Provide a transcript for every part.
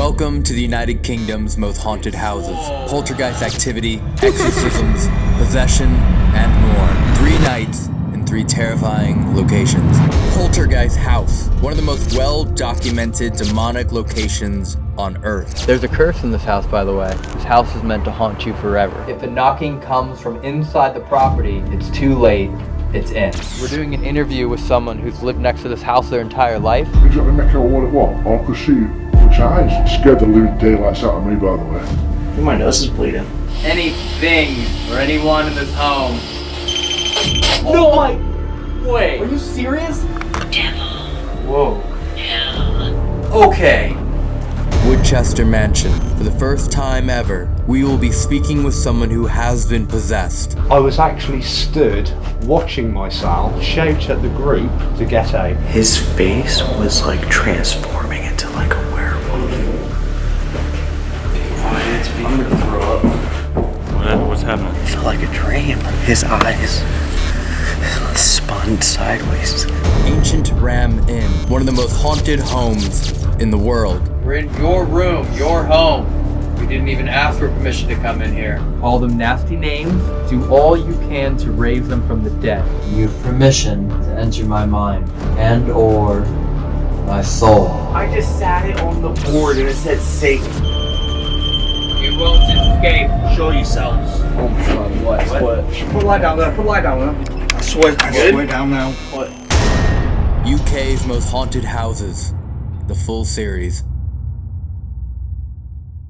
Welcome to the United Kingdom's most haunted houses. Poltergeist activity, exorcisms, possession, and more. Three nights in three terrifying locations. Poltergeist House, one of the most well-documented demonic locations on Earth. There's a curse in this house, by the way. This house is meant to haunt you forever. If the knocking comes from inside the property, it's too late. It's in. We're doing an interview with someone who's lived next to this house their entire life. Did you make out what it was? I could see which eyes. Scared the living daylights out of me, by the way. My nose is bleeding. Anything or anyone in this home. No, oh my. Wait. Are you serious? Devil. Whoa. Okay. Woodchester Mansion. For the first time ever, we will be speaking with someone who has been possessed. I was actually stood watching myself shout at the group to get out. His face was like transforming into like a werewolf. I'm gonna throw up. What, what's happening? It felt like a dream. His eyes spun sideways. Ancient Ram Inn, one of the most haunted homes in the world. We're in your room, your home. We didn't even ask for permission to come in here. Call them nasty names. Do all you can to raise them from the dead. You have permission to enter my mind and or my soul. I just sat it on the board and it said Satan. You won't escape. Show yourselves. Oh my god, what? What? Put a light down there, put a light down there. I swear, I Good? swear down now. What? UK's most haunted houses. The full series.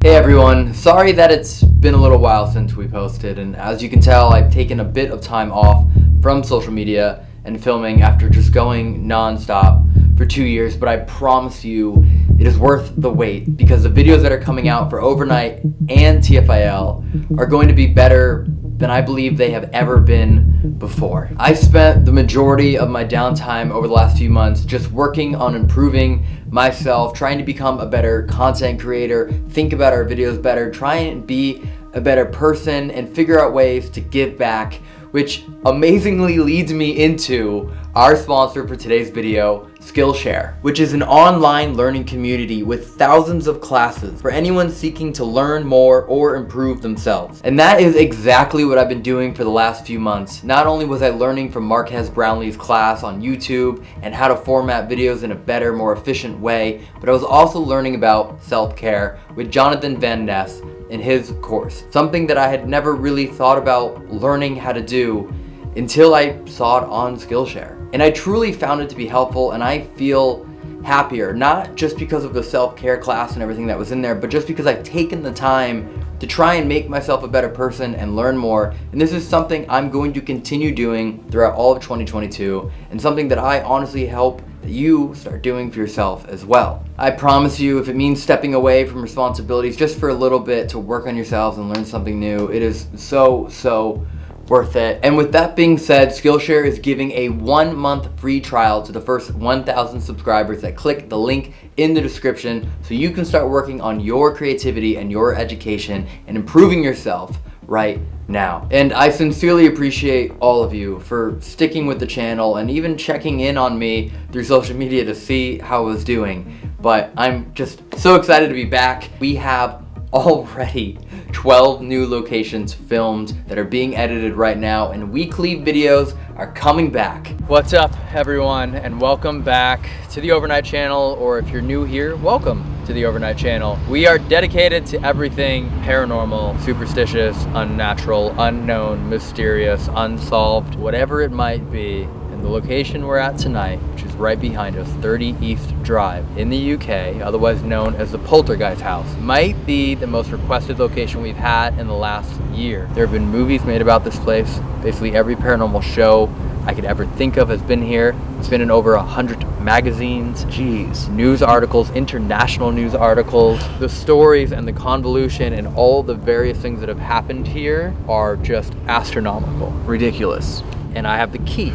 Hey everyone, sorry that it's been a little while since we posted and as you can tell I've taken a bit of time off from social media and filming after just going non-stop for two years but I promise you it is worth the wait because the videos that are coming out for Overnight and TFIL are going to be better than I believe they have ever been before. I spent the majority of my downtime over the last few months just working on improving myself, trying to become a better content creator, think about our videos better, try and be a better person and figure out ways to give back, which amazingly leads me into our sponsor for today's video, Skillshare, which is an online learning community with thousands of classes for anyone seeking to learn more or improve themselves. And that is exactly what I've been doing for the last few months. Not only was I learning from Marques Brownlee's class on YouTube and how to format videos in a better, more efficient way, but I was also learning about self-care with Jonathan Van Ness in his course. Something that I had never really thought about learning how to do until I saw it on Skillshare. And I truly found it to be helpful and I feel happier, not just because of the self-care class and everything that was in there, but just because I've taken the time to try and make myself a better person and learn more. And this is something I'm going to continue doing throughout all of 2022 and something that I honestly hope that you start doing for yourself as well. I promise you, if it means stepping away from responsibilities just for a little bit to work on yourselves and learn something new, it is so, so worth it. And with that being said, Skillshare is giving a one month free trial to the first 1,000 subscribers that click the link in the description so you can start working on your creativity and your education and improving yourself right now. And I sincerely appreciate all of you for sticking with the channel and even checking in on me through social media to see how I was doing. But I'm just so excited to be back. We have already 12 new locations filmed that are being edited right now and weekly videos are coming back. What's up everyone and welcome back to the Overnight channel or if you're new here, welcome to the Overnight channel. We are dedicated to everything paranormal, superstitious, unnatural, unknown, mysterious, unsolved, whatever it might be. The location we're at tonight, which is right behind us, 30 East Drive in the UK, otherwise known as the Poltergeist House, might be the most requested location we've had in the last year. There have been movies made about this place. Basically every paranormal show I could ever think of has been here. It's been in over a hundred magazines, jeez, news articles, international news articles. The stories and the convolution and all the various things that have happened here are just astronomical. Ridiculous. And I have the key.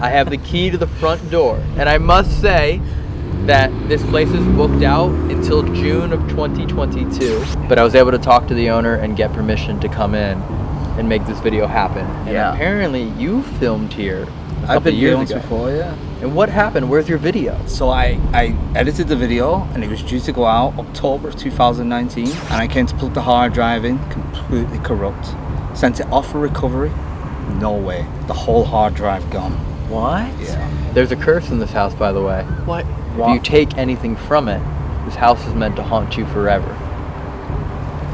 I have the key to the front door. And I must say that this place is booked out until June of 2022. But I was able to talk to the owner and get permission to come in and make this video happen. And Yeah. apparently you filmed here a I've been years here once before, yeah. And what happened? Where's your video? So I, I edited the video and it was due to go out October of 2019 and I came to plug the hard drive in, completely corrupt. Sent it off for recovery, no way. The whole hard drive gone. What? Yeah. There's a curse in this house, by the way. What? If you take anything from it, this house is meant to haunt you forever.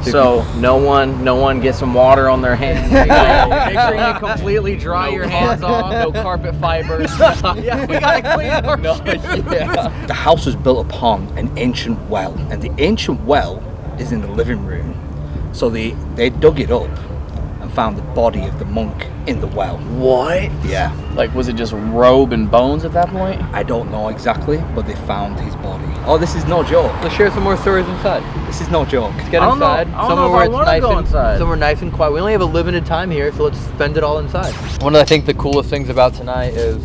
if So no one, no one gets some water on their hands. Make sure- you completely dry your hands off. no carpet fibers. yeah, we gotta clean our no, yeah. The house was built upon an ancient well, and the ancient well is in the living room. So they, they dug it up and found the body of the monk in the well. What? Yeah. Like, was it just robe and bones at that point? I don't know exactly, but they found his body. Oh, this is no joke. Let's share some more stories inside. This is no joke. Let's get I don't know- inside. I don't know somewhere if where I it's wanna nice go and, inside. Somewhere nice and quiet. We only have a limited time here, so let's spend it all inside. One of I think the coolest things about tonight is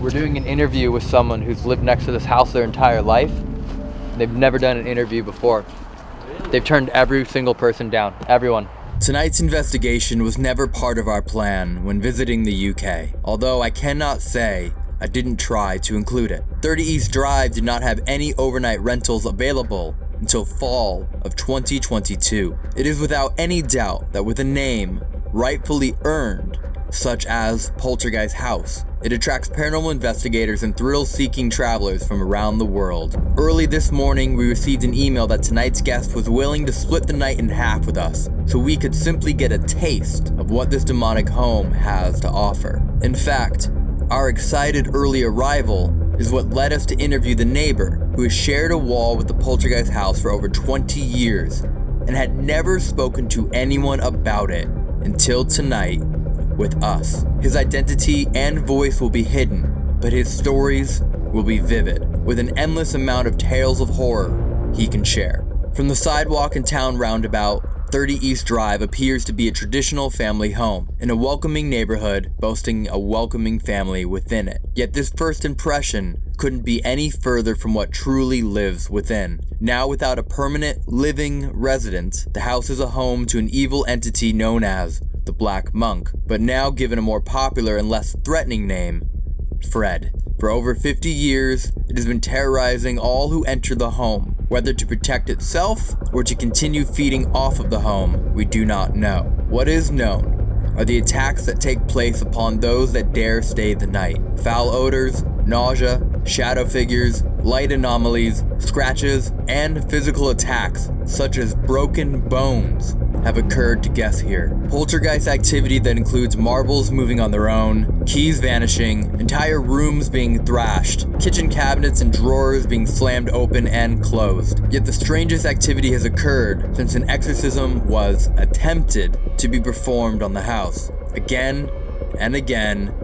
we're doing an interview with someone who's lived next to this house their entire life. They've never done an interview before. They've turned every single person down. Everyone. Tonight's investigation was never part of our plan when visiting the UK, although I cannot say I didn't try to include it. 30 East Drive did not have any overnight rentals available until fall of 2022. It is without any doubt that with a name rightfully earned, such as Poltergeist House, it attracts paranormal investigators and thrill-seeking travelers from around the world. Early this morning, we received an email that tonight's guest was willing to split the night in half with us, so we could simply get a taste of what this demonic home has to offer. In fact, our excited early arrival is what led us to interview the neighbor who has shared a wall with the Poltergeist house for over 20 years and had never spoken to anyone about it until tonight with us. His identity and voice will be hidden, but his stories will be vivid, with an endless amount of tales of horror he can share. From the sidewalk and town roundabout, 30 East Drive appears to be a traditional family home, in a welcoming neighborhood boasting a welcoming family within it. Yet this first impression couldn't be any further from what truly lives within. Now without a permanent living resident, the house is a home to an evil entity known as the Black Monk, but now given a more popular and less threatening name, Fred. For over 50 years, it has been terrorizing all who enter the home. Whether to protect itself or to continue feeding off of the home, we do not know. What is known are the attacks that take place upon those that dare stay the night. Foul odors, nausea, shadow figures, light anomalies, scratches, and physical attacks, such as broken bones, have occurred to guests here. Poltergeist activity that includes marbles moving on their own, keys vanishing, entire rooms being thrashed, kitchen cabinets and drawers being slammed open and closed. Yet the strangest activity has occurred since an exorcism was attempted to be performed on the house. Again and again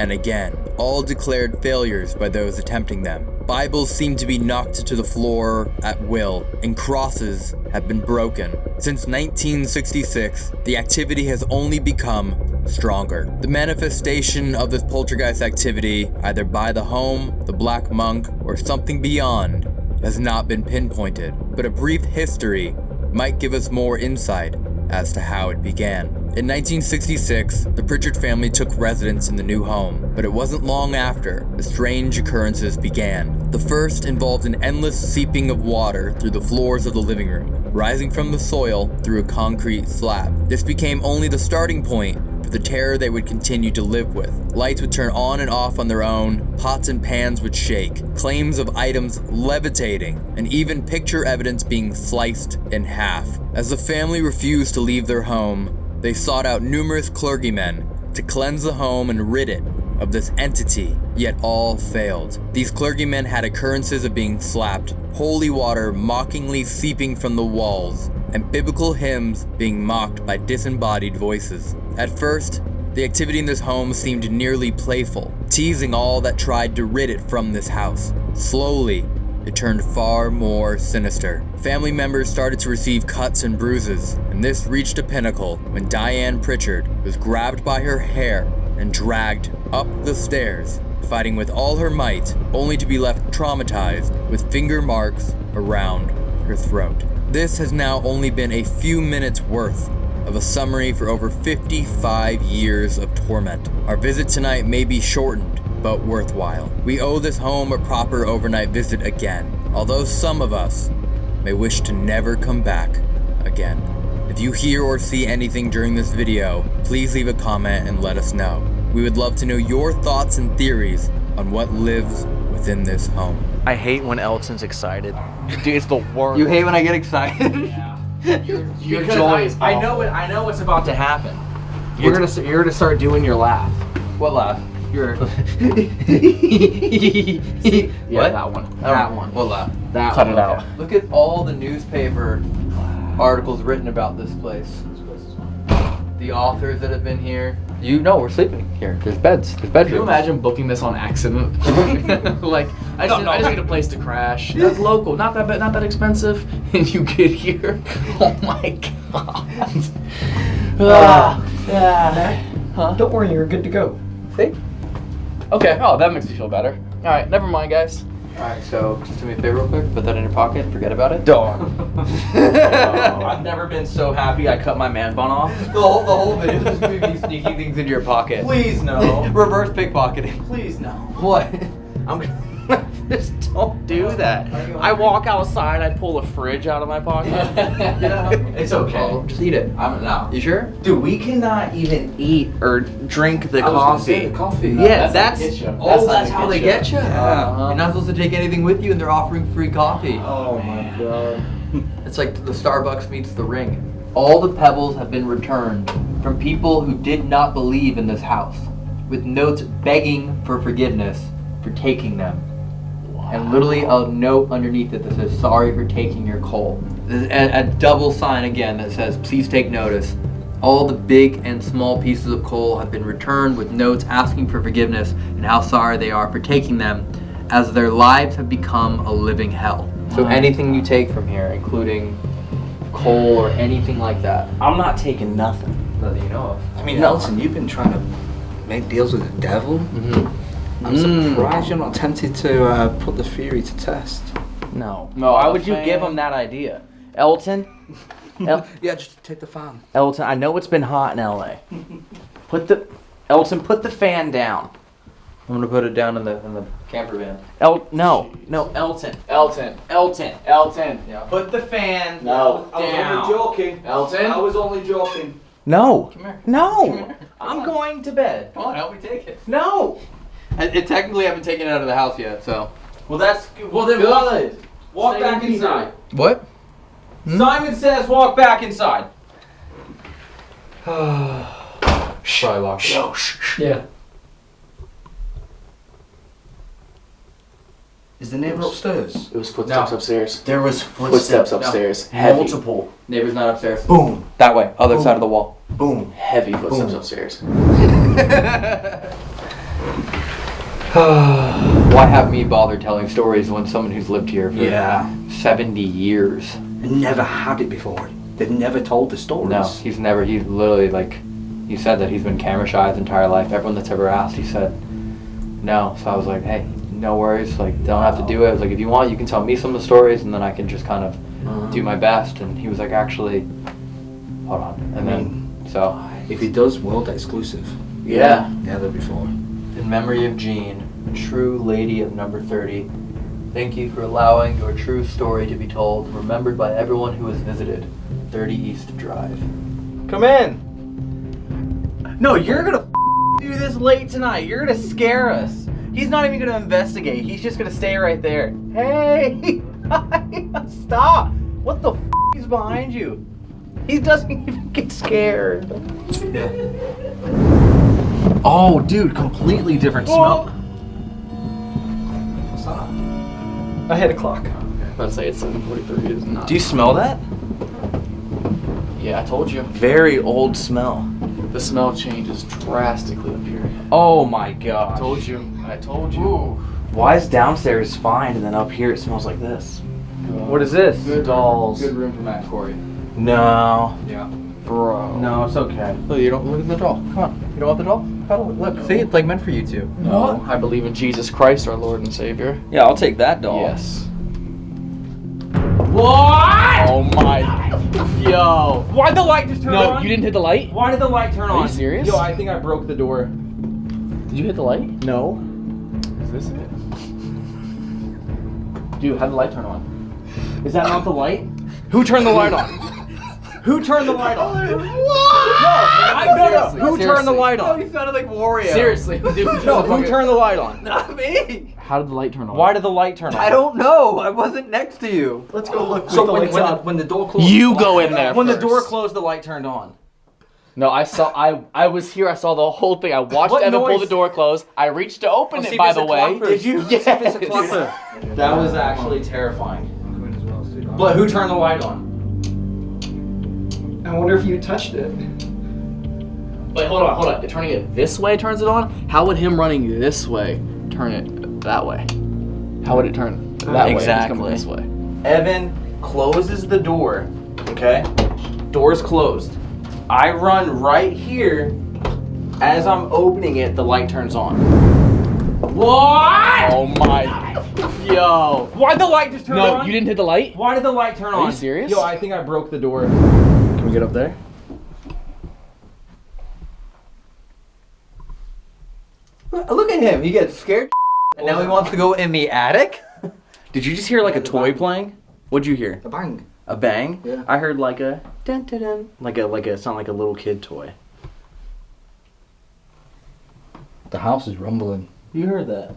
and again, all declared failures by those attempting them. Bibles seem to be knocked to the floor at will, and crosses have been broken. Since 1966, the activity has only become stronger. The manifestation of this poltergeist activity, either by the home, the Black Monk, or something beyond, has not been pinpointed, but a brief history might give us more insight as to how it began. In 1966, the Pritchard family took residence in the new home, but it wasn't long after the strange occurrences began. The first involved an endless seeping of water through the floors of the living room, rising from the soil through a concrete slab. This became only the starting point the terror they would continue to live with. Lights would turn on and off on their own, pots and pans would shake, claims of items levitating, and even picture evidence being sliced in half. As the family refused to leave their home, they sought out numerous clergymen to cleanse the home and rid it of this entity, yet all failed. These clergymen had occurrences of being slapped, holy water mockingly seeping from the walls, and biblical hymns being mocked by disembodied voices. At first, the activity in this home seemed nearly playful, teasing all that tried to rid it from this house. Slowly, it turned far more sinister. Family members started to receive cuts and bruises, and this reached a pinnacle when Diane Pritchard was grabbed by her hair and dragged up the stairs, fighting with all her might, only to be left traumatized with finger marks around her throat. This has now only been a few minutes worth of a summary for over 55 years of torment. Our visit tonight may be shortened but worthwhile. We owe this home a proper overnight visit again, although some of us may wish to never come back again. If you hear or see anything during this video, please leave a comment and let us know. We would love to know your thoughts and theories on what lives within this home. I hate when Elton's excited. Dude, it's the worst. You hate when I get excited? Your Because joy I, is I awful. know it. I know what's about to happen. You're gonna you're gonna start doing your laugh. what laugh? Your yeah, yeah, that one. That one. What laugh? That Cut one. it out. Look at all the newspaper articles written about this place. The authors that have been here. You know, we're sleeping here. There's beds. There's bedrooms. Can you imagine booking this on accident? like, I just, I just need a place to crash. That's local, not that bad, not that expensive, and you get here. Oh my god. Ah. Don't worry, you're good to go. See? Okay. Oh, that makes me feel better. All right, never mind, guys. Alright, so just do me a favor real quick. Put that in your pocket forget about it. Dog. I've never been so happy I cut my man bun off. The whole, the whole video is just me sneaking things into your pocket. Please no. Reverse pickpocketing. Please no. What? I'm gonna just don't do that. Uh, I walk outside, I pull a fridge out of my pocket. It's okay. Oh, just eat it. I'm not. You sure? Dude, we cannot even eat or drink the I was coffee. say the coffee. Yeah, No, that's, that's how they get you. oh, That's how they get you. Yeah. Uh-huh. You're not supposed to take anything with you, and they're offering free coffee. Oh my god. It's like the Starbucks meets the ring. All the pebbles have been returned from people who did not believe in this house, with notes begging for forgiveness for taking them. And literally a note underneath it that says, sorry for taking your coal. A, a double sign again that says, please take notice. All the big and small pieces of coal have been returned with notes asking for forgiveness and how sorry they are for taking them, as their lives have become a living hell. So anything you take from here, including coal or anything like that, I'm not taking nothing. Nothing you know of. I mean, Nelson, you've been trying to make deals with the devil. Mm-hmm. I'm Mm. surprised you're not tempted to uh, put the theory to test. No. No, why would you give him that idea? Elton? El- Yeah, just take the fan. Elton, I know it's been hot in LA. Put the Elton, put the fan down. I'm gonna put it down in the in the camper van. El no, no, Elton. Elton. Elton. Elton. Yeah. Put the fan No, down. joking. Elton. I was only joking. No. Come here. No. I'm going to bed. Come on, help me take it. No. I, it technically haven't taken it out of the house yet, so. Well, that's well then walk, walk back inside. What? Hmm? Simon says walk back inside. Probably locked it. Yeah. Is the neighbor upstairs? It was footsteps No. upstairs. There was Footsteps upstairs. Heavy. Multiple. Neighbor's not upstairs. Boom, That way, other side of the wall. boom. Heavy footsteps Boom. upstairs. Why have me bother telling stories when someone who's lived here for Yeah. 70 years? Never had it before. They've never told the stories. No, he's never, he's literally like, he said that he's been camera shy his entire life. Everyone that's ever asked, he said no. So I was like, hey, no worries, like, don't have to do it. I was like, if you want, you can tell me some of the stories and then I can just kind of do uh-huh. my best. And he was like, actually, hold on. And then, so, If he does, world exclusive. yeah. Never before. In memory of Jean, true lady of number 30, thank you for allowing your true story to be told, remembered by everyone who has visited 30 East Drive. Come in. No, you're gonna do this late tonight. You're gonna scare us. He's not even gonna investigate. He's just gonna stay right there. Hey, stop! What the f- is behind you? He doesn't even get scared. Oh, dude, completely different smell. What's I hit a clock. Let's say it's 7:43. It is not. Do you smell that? Yeah, I told you. Very old smell. The smell changes drastically up here. Oh my god. I told you. I told you. Why is downstairs fine and then up here it smells like this? What is this? Good dolls. Good room for Matt Corey. No, Yeah. bro. No, it's okay. Look, you don't look at the doll. Come on. You don't want the doll? Cuddle it. Look, see, it's like meant for you two. No, I believe in Jesus Christ, our Lord and Savior. Yeah, I'll take that doll. Yes. What? Oh my. Yo. Why'd the light just turn No, on? No, you didn't hit the light? Why did the light turn Are you serious? Yo, I think I broke the door. Did you hit the light? No. Is this it? Dude, how'd the light turn on? Is that not the light? Who turned the light on? Who turned the light on? No, I, no, no. Seriously, Who turned the light on? You sounded like Wario. Seriously, dude. No, who turned the light on? Not me. How did the light turn on? Why did the light turn on? I don't know. I wasn't next to you. Let's go look. So when- lights when the- when the door closed. You go in there. When the door closed, the light turned on. No, I saw. I I was here. I saw the whole thing. I watched What Evan pull the door close. I reached to open I'll it. By the way, Did you? Yes. See if it's a clock. That was actually terrifying. But who turned the light on? I wonder if you touched it. Wait, hold on, hold on. Turning it this way turns it on. How would him running this way turn it that way? How would it turn that way? if it's Exactly. coming This way. Evan closes the door. Okay? Door's closed. I run right here. As I'm opening it, the light turns on. What? Oh my. Yo. Why'd the light just turn No, on? No, you didn't hit the light. Why did the light turn Are on? Are you serious? Yo, I think I broke the door. Can we get up there? Look at him. He gets scared. And now he wants to go in the attic? Did you just hear like a toy playing? What'd you hear? A bang. A bang? Yeah. I heard like a dun dun dun. Like a like a sound like a little kid toy. The house is rumbling. You heard that?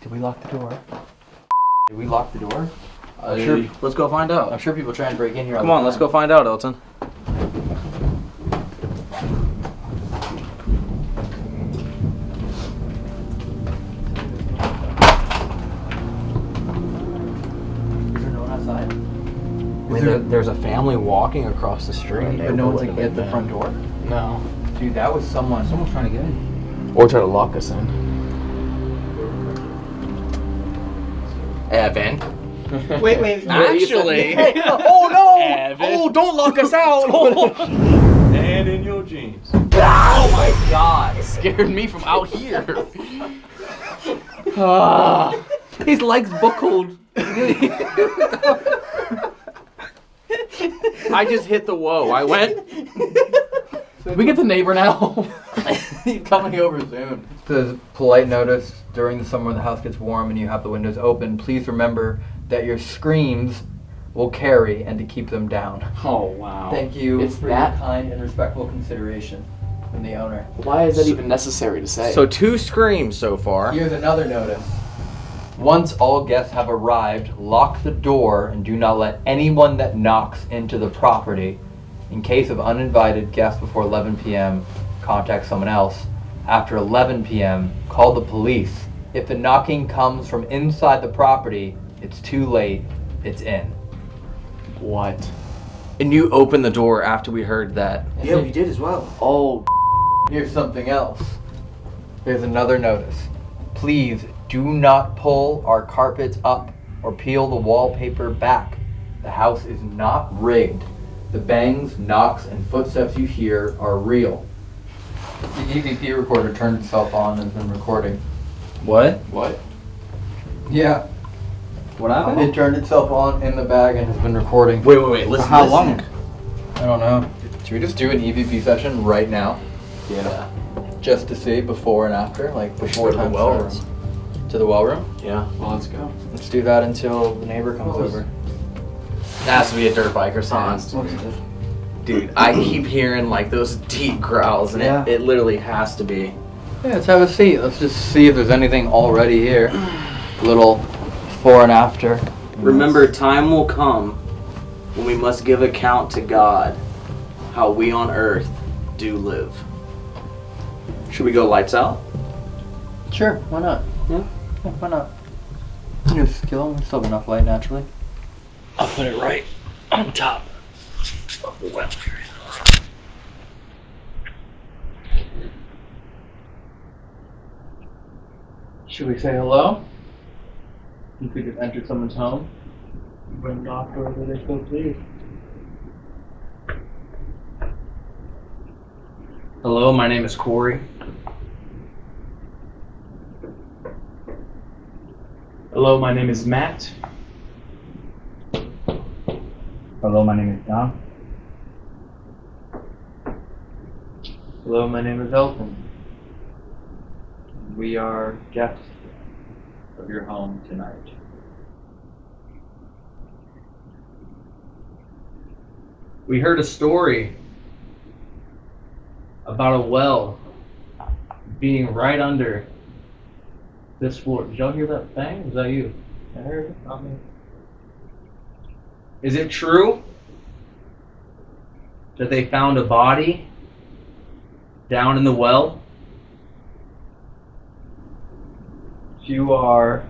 Did we lock the door? Did we lock the door? I'm Uh, sure, let's go find out. I'm sure people try and break in here. Come the on, let's go find out, Elton. Is there no one outside? I mean, there, there's a family walking across the street. But no one's like at the front door. No. Dude, that was someone. Someone's trying to get in. Or try to lock us in. Evan. Wait, wait. Actually. oh no! Evan. Oh, don't lock us out! And in your jeans. oh my god! Scared me from out here. Ah. His legs buckled. I just hit the whoa. I went. we get the neighbor now. He's coming over soon. Says polite notice during the summer when the house gets warm and you have the windows open. Please remember that your screams will carry and to keep them down. oh wow. Thank you It's for that- your kind and respectful consideration from the owner. Why is that even necessary to say? So two screams so far. Here's another notice. Once all guests have arrived, lock the door and do not let anyone that knocks into the property. In case of uninvited guests before 11 p.m., contact someone else. After 11 p.m., call the police. If the knocking comes from inside the property, it's too late. It's in. what? And you opened the door after we heard that. Yeah, we did as well. Oh, here's something else. There's another notice. Please do not pull our carpets up or peel the wallpaper back. The house is not rigged. The bangs, knocks, and footsteps you hear are real. The EVP recorder turned itself on and has been recording. What? What? Yeah, What happened? it turned itself on in the bag and has been recording. Wait, wait, wait. Listen. How listen. long? I don't know. Should we just do an EVP session right now? Yeah. Just to see before and after? Like before To the well starts? To the well room? Yeah. Well, let's go. Let's do that until the neighbor comes over. It has to be a dirt bike or something. Dude, I keep hearing like those deep growls, and Yeah. it, it literally has to be. Yeah, let's have a seat. Let's just see if there's anything already here. Little before and after. Remember, time will come when we must give account to God how we on earth do live. Should we go lights out? Sure, why not? Yeah. Yeah, why not? Just kill him. We still have enough light naturally. I'll put it right on top of the well area. Should we say hello? You could have entered someone's home. When knocked over they so please. Hello, my name is Corey. Hello, my name is Matt. Hello, my name is Don. Hello, my name is Elton. We are guests of your home tonight. We heard a story about a well being right under this floor. Did y'all hear that bang? Was that you? I heard it. Not me. Is it true that they found a body down in the well? You are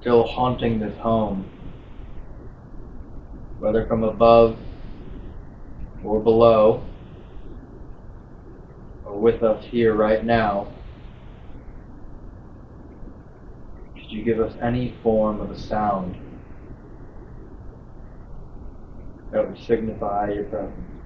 still haunting this home, whether from above or below, or with us here right now, could you give us any form of a sound that would signify your presence?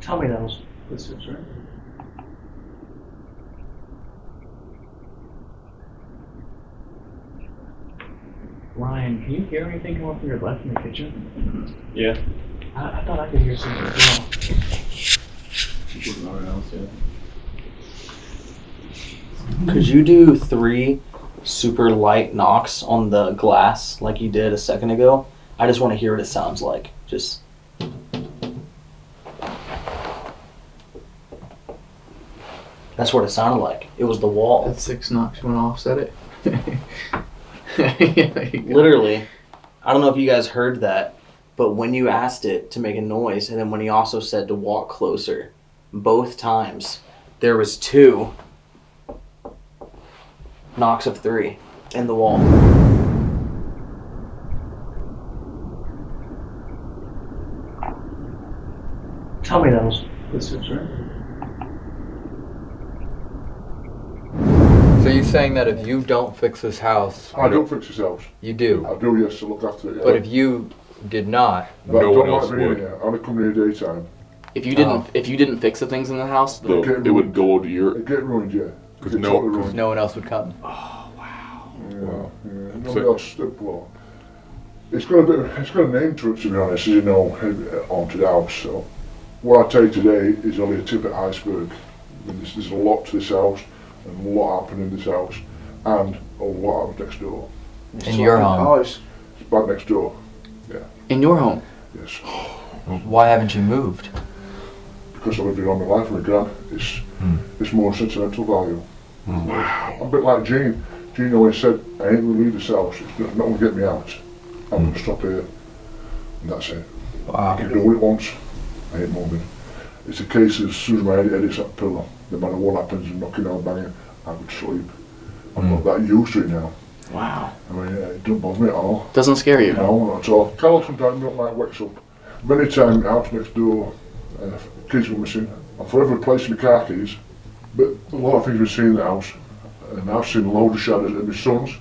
Tell me those. This is right. Ryan, can you hear anything coming from your left in the kitchen? Yeah. I, I thought I could hear something as well. Could you do three super light knocks on the glass like you did a second ago? I just want to hear what it sounds like. Just. That's what it sounded like. It was the wall. That's six knocks. went want to offset it? Literally, I don't know if you guys heard that, but when you asked it to make a noise, and then when he also said to walk closer, both times there was two knocks of three in the wall. Tell me those. This is right. So you're saying that if you don't fix this house, I don't fix this house. you do, I do, yes, to look after it. Yeah. but if you did not, But I No don't one like else being would. here. I only come here daytime. If you didn't, Oh. if you didn't fix the things in the house, The, Okay, it would go to your. It get ruined, yeah. Cause It no- totally ruined. no one else would come. Yeah, Wow. yeah. So- Nobody else, well, it's got a bit, of- it's got a name to it, to be honest, as you know, uh, haunted house, so. What I tell you today is only a tip of the iceberg. There's, there's a lot to this house, and what happened in this house, and oh, a lot happens next door. In your home. It's bad next door, Yeah. in your home. yes. Why haven't you moved? Because I've lived here all my life with my gran, it's, hmm. it's more sentimental value. I'm hmm. a bit like Jean. Jean always said, I ain't gonna leave this house, it's not gonna get me out. I'm gonna hmm. stop here. And that's it. Wow. I can do it once, I ain't moving. It's a case of as soon as my head hits that pillow, no matter what happens, and knocking out, banging, I would sleep. I'm not that used to it now. Wow. I mean, it don't bother me at all. Doesn't scare you. No, not at all. Carl sometimes don't like wakes up. Many times the house next door, uh, kids were missing. I'm forever replacing the car keys. But a lot of things we've seen in the house, and I've seen a load of shadows in my son's. It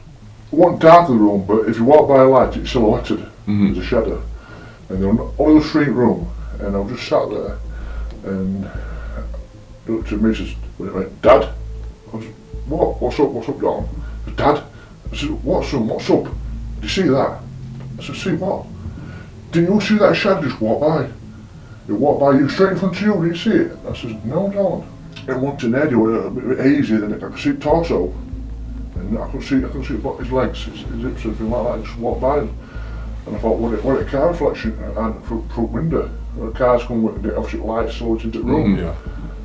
wasn't dark in the room, but if you walk by a light, it's silhouetted. There's a shadow. And there was only a street room, and I was just sat there, and he looked at me and says, wait a minute, Dad? I was, what? What's up? What's up, Don? I said, Dad? I said, what's up? What's up? Did you see that? I said, see what? Didn't you see that shadow just walk by? It walked by you straight in front of you, did you see it? I said, no, don't. It went in there, it was a bit hazy, then I could see the torso. And I could see, I could see his legs, his, his hips, everything like that, just walked by. And I thought, what it, what a car reflection, and front, front window. The cars come with opposite lights, so it's into the room. Mm, yeah.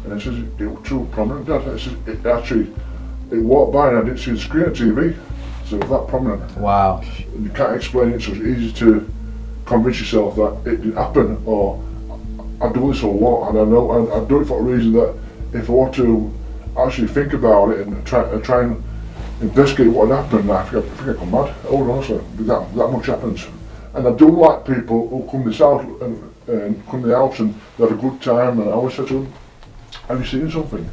And it says it was too prominent. It actually it walked by and I didn't see the screen on TV, so it was that prominent. Wow. And you can't explain it, so it's easy to convince yourself that it didn't happen. Or I do this a lot, and I know, and I do it for a reason that if I want to actually think about it and try and try and investigate what happened, I think I, I, think I come mad. Oh, honestly, that that much happens. And I do like people who come this out and, and come to the house and they have a good time. And I always say to them, "Have you seen something?"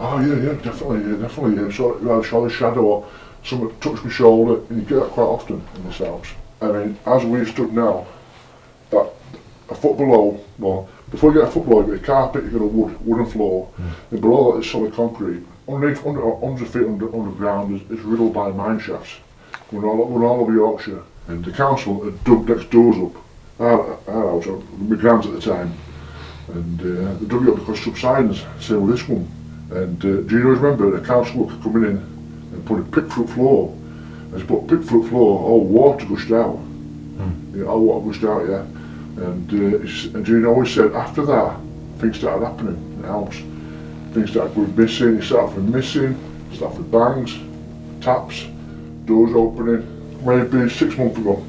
Oh yeah, yeah, definitely, yeah, definitely. Yeah. So you either saw a shadow or someone touched my shoulder, and you get that quite often in this house. I mean, as we stood now, that a foot below, well, before you get a foot below, you get a carpet, you get a wood, wooden floor, and below that is solid concrete. Underneath, under, hundred feet under, underground is, is riddled by mine shafts. We're all, we're all over Yorkshire, and the council had dug next doors up. Our, our house, uh, my grand's at the time, and uh, it up because subsidence, same with this one. And uh, do you know, remember the council worker coming in and put a pickfruit floor, and they put pickfruit floor, all water gushed out. Yeah, all water gushed out, yeah. And, uh, and do you know, he said after that, things started happening in the house. Things started going missing, it started from missing, started with bangs, taps, doors opening. Maybe six months ago,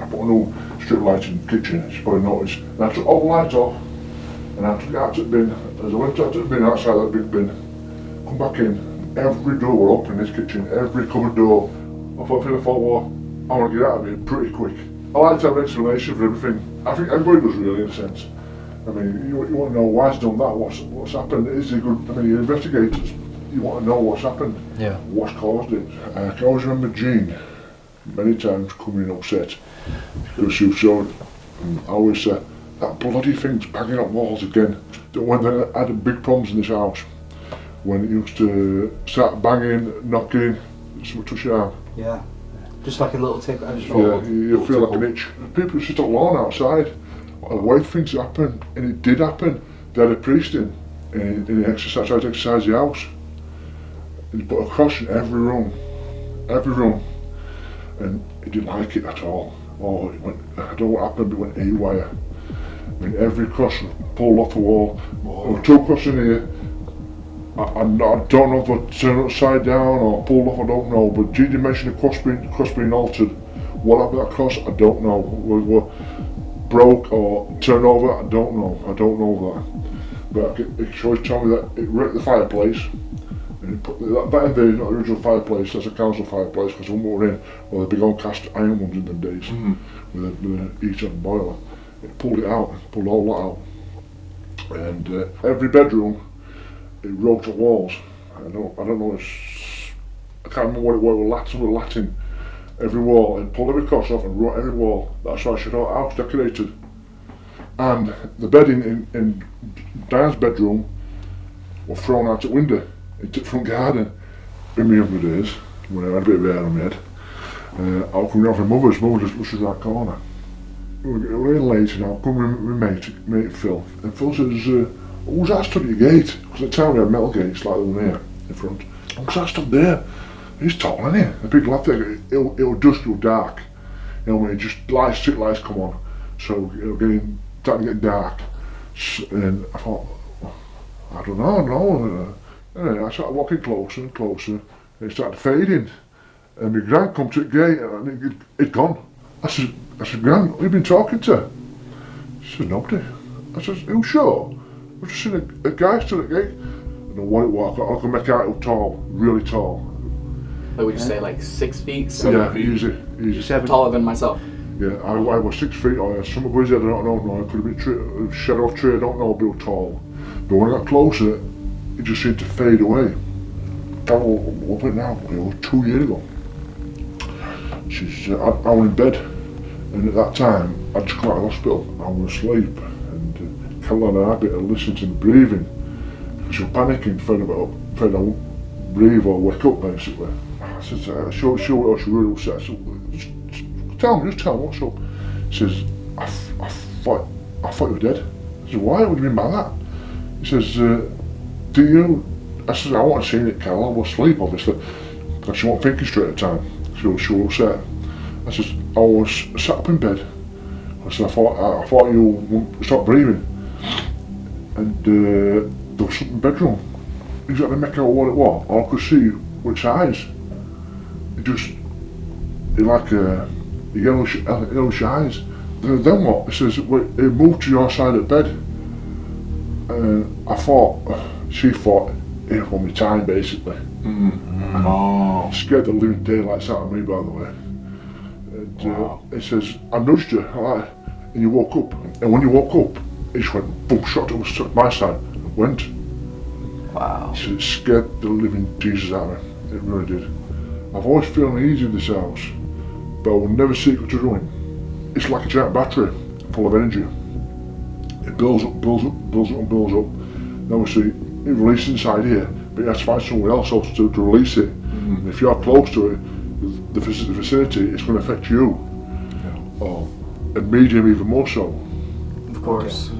I put a new strip light in the kitchen, as you probably noticed. And I took all the lights off, and I took it out to the bin. As I went out to the bin, outside that big bin, come back in, every door open in this kitchen, every cupboard door. I thought, I thought, well, I want to get out of here pretty quick. I like to have an explanation for everything. I think everybody does really, in a sense. I mean, you, you want to know why he's done that, what's, what's happened, is he good, I mean, you're investigators, you want to know what's happened, Yeah. what's caused it. I can always remember Jean, many times coming upset, because she was so, I always say, that bloody thing's banging up walls again. When they had big problems in this house, when it used to start banging, knocking, something touch your arm. Yeah. Just like a little tick. I just Yeah, felt you, you feel like an itch. People sit on lawn outside, and wait for things to happen, and it did happen. They had a priest in, and he exorcised, tried to exorcise the house. And he put a cross in every room, every room, and he didn't like it at all. Oh, it went, I don't know what happened, but it went haywire. I mean, every cross was pulled off the wall. Were two crosses in here. I, I, I don't know if they turned upside down or pulled off, I don't know. But Gigi mentioned the cross being, the cross being altered. What happened to that cross, I don't know. Were, were broke or turned over, I don't know. I don't know that. But I it always tell me that it wrecked the fireplace. And it put that, that in the not the original fireplace, that's a council fireplace, because when we were in, well, the big old cast iron ones in them days, mm. with, a, with a heater and boiler. It pulled it out, pulled all that out. And uh, every bedroom, it wrote the walls. I don't, I don't know, it's, I can't remember what it was, Latin or Latin. Every wall, and pulled every cross off and wrote every wall. That's why I should have house decorated. And the bedding in, in Diane's bedroom were thrown out the window into the front garden. In my younger days, when I had a bit of hair on my head, uh, I was coming off my mother's, mother just was in that corner. We were really late and I'll come with my mate, mate Phil. And Phil says, uh, who's that stood at your gate? Because at the time we had metal gates like the one here in front. Who's that stood there? He's tall, isn't he? The big lad there, it'll, it'll dusk till dark. You know, when it just lights, street lights come on. So it'll get starting to get dark. S- And I thought, I don't know, no. Uh, anyway, I started walking closer and closer, and it started fading. And my gran come to the gate, and it, it'd gone. I said, I said, Gran, who you been talking to? She said, nobody. I said, who sure? I just seen a, a guy stood at the gate. I don't know what it was, I can make out it was tall, really tall. Like would you say like six feet? yeah, easy, easy. Seven. Taller than myself. Yeah, I, I was six feet I or some of I don't know, no, it could have been tree, shadow of tree, I don't know, but was tall. But when I got closer, it just seemed to fade away. That was, what now? It was two years ago. She's, uh, I, I was in bed, and at that time, I'd just come out of hospital, I was asleep, and uh, Caroline and I had to listen to the breathing, because you're panicking, afraid, about, afraid I wouldn't breathe or wake up, basically. I said, uh, she, she, she was really upset. I said, tell me, just tell me what's up. He says, I, I thought, I thought you were dead. I said, why? What do you mean by that? He says, uh, do you, I said, I want to see it, Carol, I was asleep, obviously. She wasn't thinking straight at the time. She was, she was upset. I says, I was sat up in bed. I said, I thought, I, thought you wouldn't stop breathing. And uh, there was something in the bedroom. Exactly make out what it was. All I could see was its eyes. It just, it like uh, yellowish, yellowish eyes. Then, then what? It says, well, it moved to your side of the bed. And I thought, she thought, it was my time basically. Oh. Scared the living daylights out of me, by the way. And, uh, it says, I nudged you, like, and you woke up. And when you woke up, it just went boom, shot over to my side, and went. Wow. So it scared the living Jesus out of me. It really did. I've always felt uneasy in this house, but I will never seek it to ruin. It's like a giant battery, full of energy. It builds up, builds up, builds up, and builds up. And obviously, it releases inside here, but you have to find somewhere else also to, to release it. And if you're close to it, the, faci- the vicinity, it's going to affect you. Or a medium, even more so. Of course.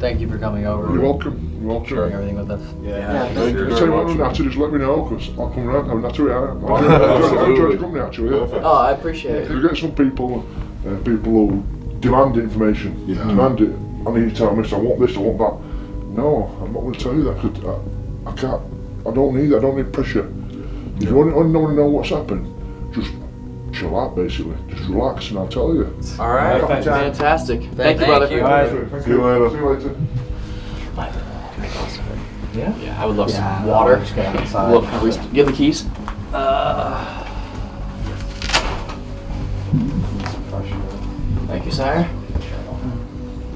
Thank you for coming over. You're welcome. You're welcome. Sharing everything with us. Yeah, thank you. Tell you what, Natty, just let me know because I'll come around. I'm Natty, yeah. I enjoy- I enjoy the company actually. Yeah. Oh, I appreciate it. You get some people, uh, people who demand information, demand it. I need to tell me this, I want this, I want that. No, I'm not going to tell you that because I, I can't, I don't need that, I don't need pressure. If you only, only want to know what's happened, just chill out basically. Just relax and I'll tell you. All right, Perfect. fantastic. Thank, Thank you, brother. you. See you later. See you later. Yeah, yeah, I would love Yeah, some water. I'll just get outside. Look, can we- you the keys? Thank you, sire.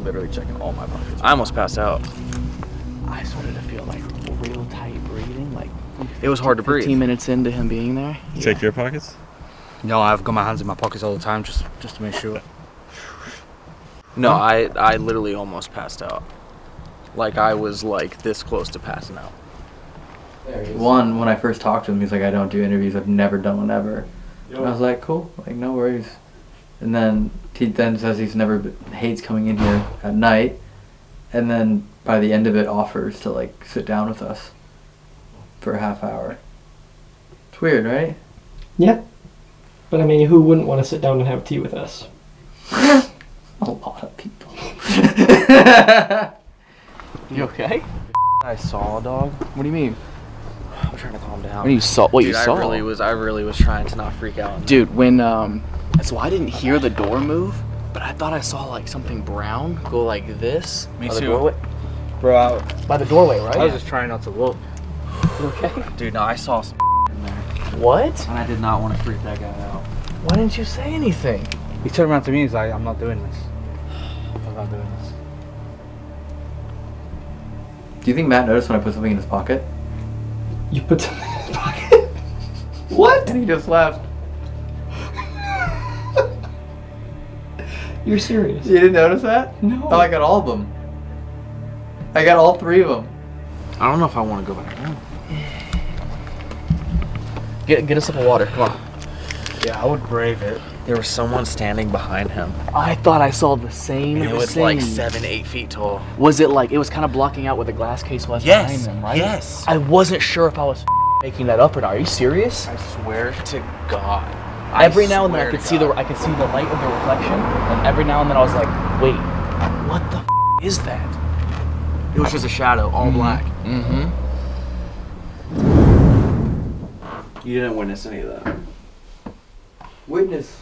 Literally checking all my pockets. I almost passed out. I started to feel like real tight breathing, like It was hard to breathe. 15 minutes into him being there. Check your pockets. No, I've got my hands in my pockets all the time just just to make sure. No, I I literally almost passed out. Like I was like this close to passing out. One, when I first talked to him, he's like, I don't do interviews. I've never done one ever. And I was like, cool, like no worries. And then he then says he's never b- hates coming in here at night, and then by the end of it offers to like sit down with us for a half hour. It's weird, right? Yeah. But I mean, who wouldn't want to sit down and have tea with us? A lot of people. You okay? I saw a dog. What do you mean? I'm trying to calm down. When you saw what Dude, you saw? I really was. I really was trying to not freak out. Dude, when um, that's so I didn't hear the door move, but I thought I saw like something brown go like this. Me by the too. doorway. Bro, I, By the doorway, right? I was just trying not to look. You okay? Dude, no, I saw some in there, What? and I did not want to freak that guy out. Why didn't you say anything? He turned around to me. and He's like, "I'm not doing this. I'm not doing this." Do you think Matt noticed when I put something in his pocket? You put something in his pocket? what? And he just left. You're serious? You didn't notice that? No. Oh, I got all of them. I got all three of them. I don't know if I want to go back. in. Get get us of water. Come on. Yeah, I would brave it. There was someone standing behind him, I thought I saw the same. and it was thing. like seven, eight feet tall. Was it like it was kind of blocking out where the glass case was Yes, behind them, right? yes. I wasn't sure if I was making that up or not. Are you serious? I swear to God. every now and then I could to see the I could see the light of the reflection, and every now and then I was like, wait, what the f- is that? It was just a shadow, all black. Mm-hmm. You didn't witness any of that. Witness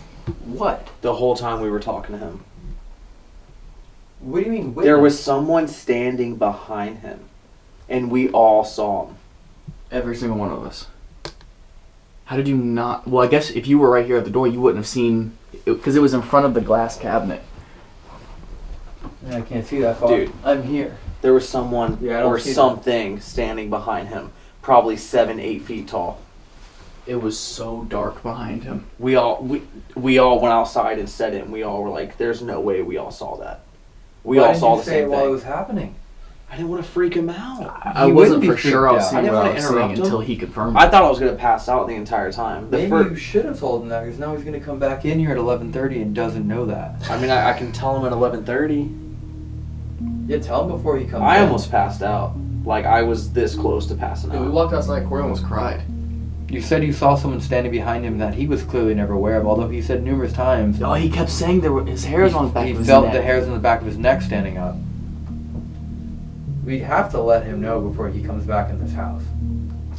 what? The whole time we were talking to him. What do you mean witness? There was someone standing behind him, and we all saw him. Every single one of us. How did you not? Well, I guess if you were right here at the door, you wouldn't have seen because it, was in front of the glass cabinet. I can't see that far. Dude. I'm here. There was someone Yeah, or see that. something standing behind him, probably seven, eight feet tall. It was so dark behind him. We all we we all went outside and said it, and we all were like, "There's no way we all saw that." We Why all saw you the say same it while thing. it was happening. I didn't want to freak him out. I He wasn't wouldn't be for sure I freaked was out. seeing I didn't what I wanna was seeing interrupt him. until he confirmed. It. I it. thought I was gonna pass out the entire time. The Maybe fir- you should have told him that because now he's gonna come back in here at 11:30 and doesn't know that. I mean, I, I can tell him at eleven thirty. Yeah, tell him before he comes. I in. almost passed out. Like I was this close to passing Yeah, we out. walked outside. Corey almost cried. You said you saw someone standing behind him that he was clearly never aware of, although he said numerous times. Oh, he kept saying there were his hairs he, on the back He of his felt the hairs on the back of his neck standing up. We'd have to let him know before he comes back in this house.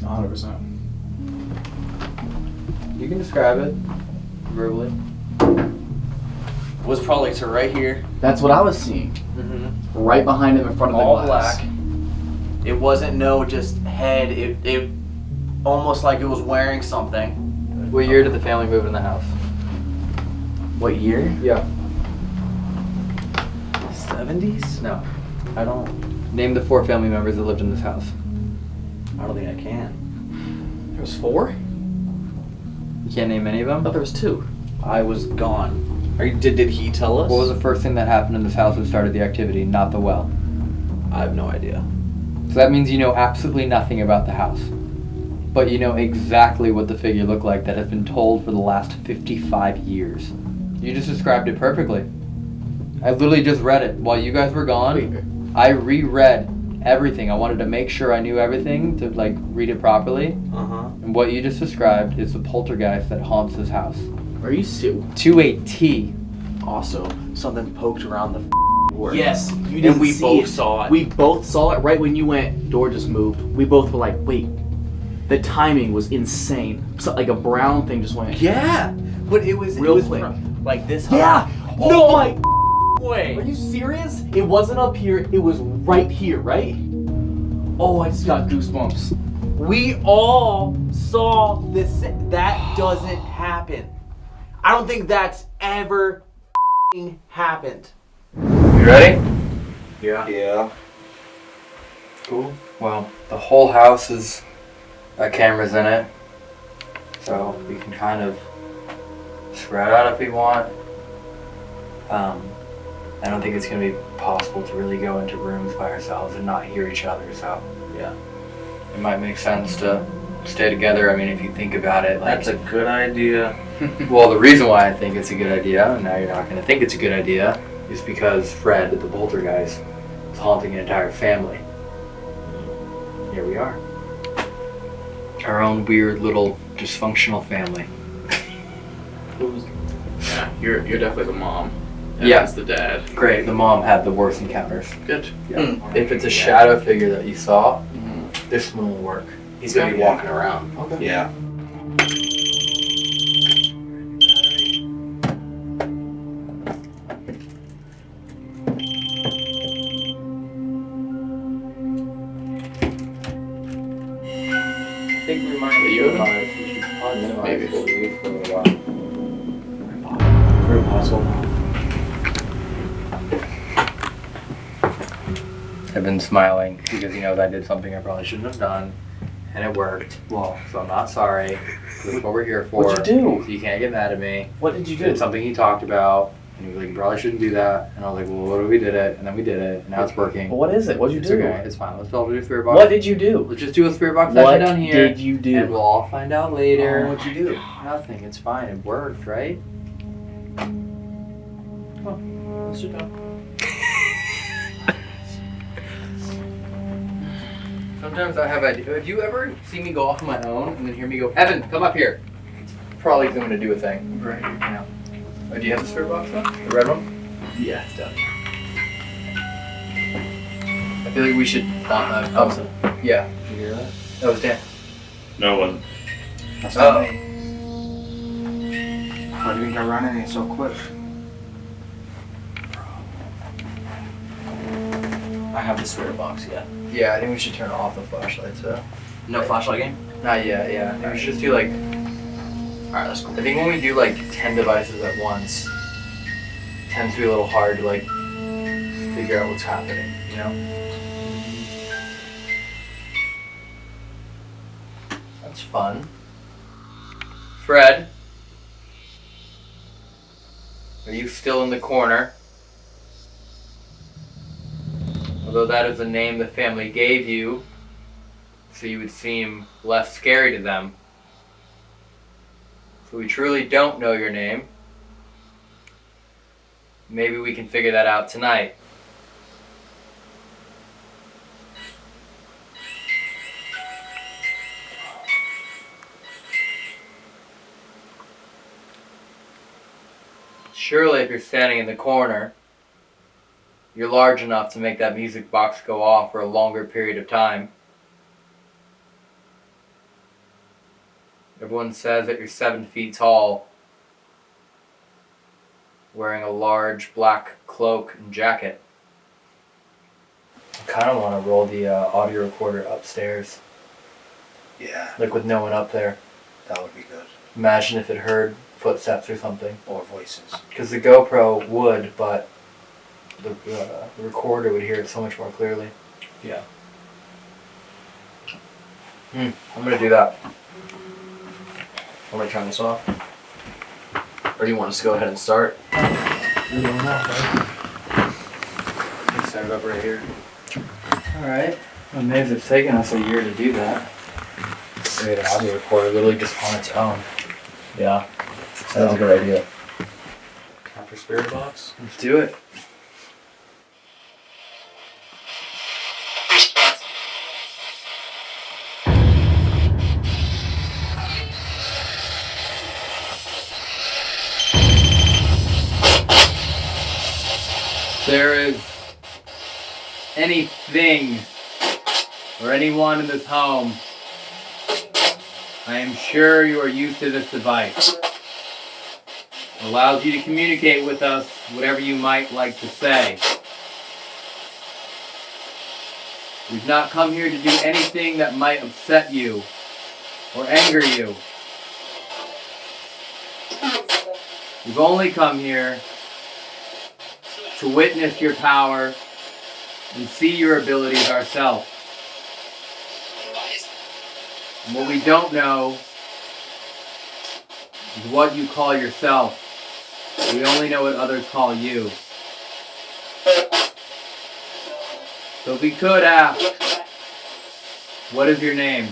100. percent You can describe it verbally. Was probably to right here, That's what I was seeing. Mm-hmm. Right behind him in front of the glass. all black. It wasn't no just head. It it almost like it was wearing something. What year did the family move in the house? What year? Yeah. Seventies? No. I don't. Name the four family members that lived in this house. I don't think I can. There was four. You can't name any of I them. thought there was two. I was gone. Are you, did, did he tell us? What was the first thing that happened in this house that started the activity? Not the well. I have no idea. So that means you know absolutely nothing about the house. But you know exactly what the figure looked like that has been told for the last 55 years. You just described it perfectly. I literally just read it while you guys were gone. I reread everything. I wanted to make sure I knew everything to like read it properly. Uh huh. And what you just described is the poltergeist that haunts this house. Are you serious? To a T. Also, something poked around the door. Yes, you didn't we see both it. saw it. We both saw it right when you went. Door just moved. We both were like, wait. The timing was insane. So, like a brown thing just went. Yeah, but it was Real it was quick. from, like this. Yeah. high. No, oh my. way. Are you serious? It wasn't up here. It was right here, right? Oh, I just got goosebumps. We all saw this. That doesn't happen. I don't think that's ever happened. You ready? Yeah. Yeah. Cool. Well, the whole house is got cameras in it, so we can kind of spread out if we want. Um, I don't think it's gonna be possible to really go into rooms by ourselves and not hear each other. So Yeah. it might make sense to stay together. I mean, if you think about it, like That's a good idea. well, the reason why I think it's a good idea, and now you're not going to think it's a good idea, is because Fred, the Boulder poltergeist, is haunting an entire family. Here we are. Our own weird little dysfunctional family. Yeah, you're you're definitely the mom. And Yeah. that's the dad. Great, the mom had the worst encounters. Good. Yeah. Hmm. Hmm. If it's a shadow figure that you saw, hmm. this one will work. He's gonna be walking around. Okay. Yeah. Smiling because he knows I did something I probably shouldn't have done, and it worked. Well, so I'm not sorry. This is what we're here for. What'd you do? So you can't get mad at me. What did you do? It's something he talked about, and he was like, "You probably shouldn't do that." And I was like, "Well, what if we did it?" And then we did it, and now it's working. What is it? What'd you It's do? okay. It's fine. Let's all do a spirit box. What did you do? Let's just do a spirit box What session down here. did you do? And we'll all find out later. Oh, what'd you do? Nothing. It's fine. It worked, right? Oh, let's Sit down. Sometimes I have ideas. Have you ever seen me go off on my own and then hear me go, Evan, come up here? Probably because I'm going to do a thing. Right now. Oh, do you have the spirit box though? The red one? Yeah, it's done. I feel like we should. Uh, oh, yeah. Did you hear that? That was Dan. No, it wasn't. That's not me. Why do you think I run in here so quick? I have the spirit box. Yeah. Yeah, I think we should turn off the flashlight, Uh, No flashlight game. not yet. Yeah, I think we should just do like. All right, that's cool. I think when we do like ten devices at once, it tends to be a little hard to like figure out what's happening. You know. That's fun. Fred, are you still in the corner? Although that is the name the family gave you, so you would seem less scary to them. So we truly don't know your name. Maybe we can figure that out tonight. Surely, if you're standing in the corner, you're large enough to make that music box go off for a longer period of time. Everyone says that you're seven feet tall, wearing a large black cloak and jacket. I kind of want to roll the uh, audio recorder upstairs, Yeah, like with no one up there. that would be good. Imagine if it heard footsteps or something. Or voices. Because the GoPro would, but the, uh, the recorder would hear it so much more clearly. Yeah. Hmm, I'm gonna do that. I'm me to turn this off? Or do you want us to go ahead and start? Stand up right here. Alright. Amazed it's taken us a year to do that. Create an audio recorder literally just on its own. Yeah. Sounds like a good idea. Time for spirit box. Let's do it. There is anything or anyone in this home, I am sure you are used to this device. It allows you to communicate with us whatever you might like to say. We've not come here to do anything that might upset you or anger you. We've only come here to witness your power and see your abilities ourselves. And what we don't know is what you call yourself. We only know what others call you. So if we could ask, what is your name?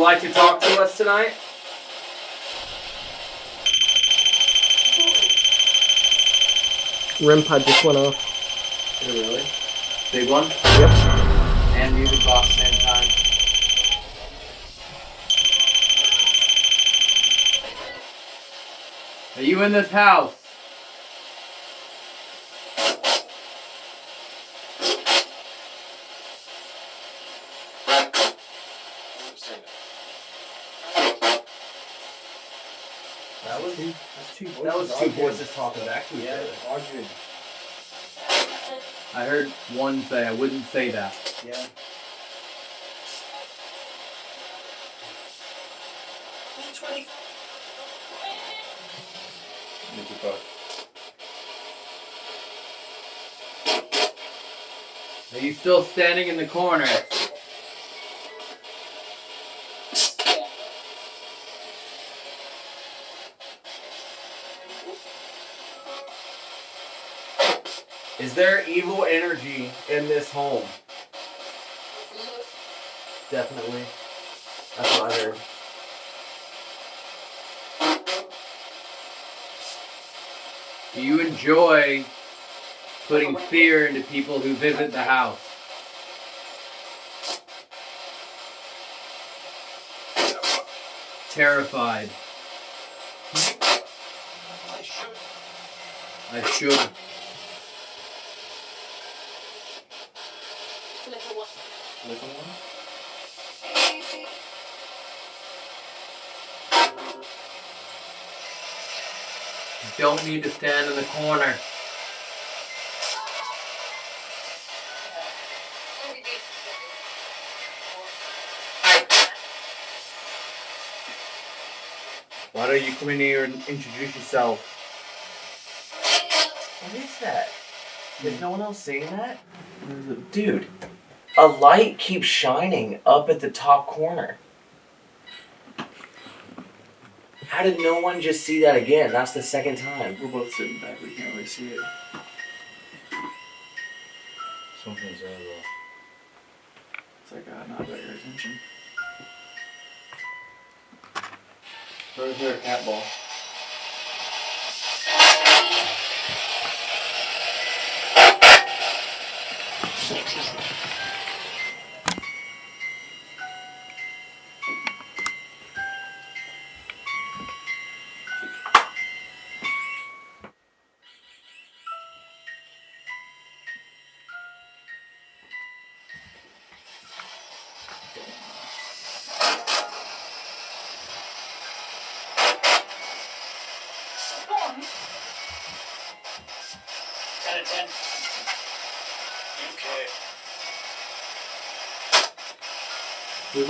Like to talk to us tonight? REM pod just went off. Oh, really? Big one? Yep. And music box same time. Are you in this house? That was that's two voices. That was two voices talking back to each Yeah, other. arguing. I heard one say, I wouldn't say that. Yeah. Music box. Are you still standing in the corner? Evil energy in this home? Definitely. That's what I heard. Do you enjoy putting fear into people who visit the house? Terrified. I should. I should. Don't need to stand in the corner. Why don't you come in here and introduce yourself? What is that? Is no one else saying that? Dude, a light keeps shining up at the top corner. How did no one just see that again? That's the second time. We're both sitting back. We can't really see it. Something's out there It's like uh, not got your attention. Where's their cat ball?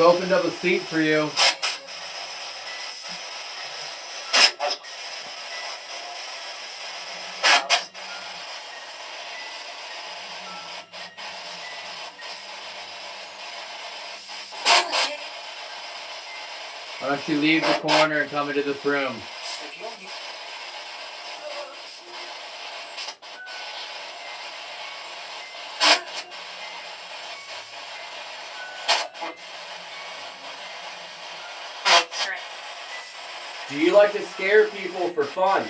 We've opened up a seat for you. Why don't you leave the corner and come into this room? Do you like to scare people for fun?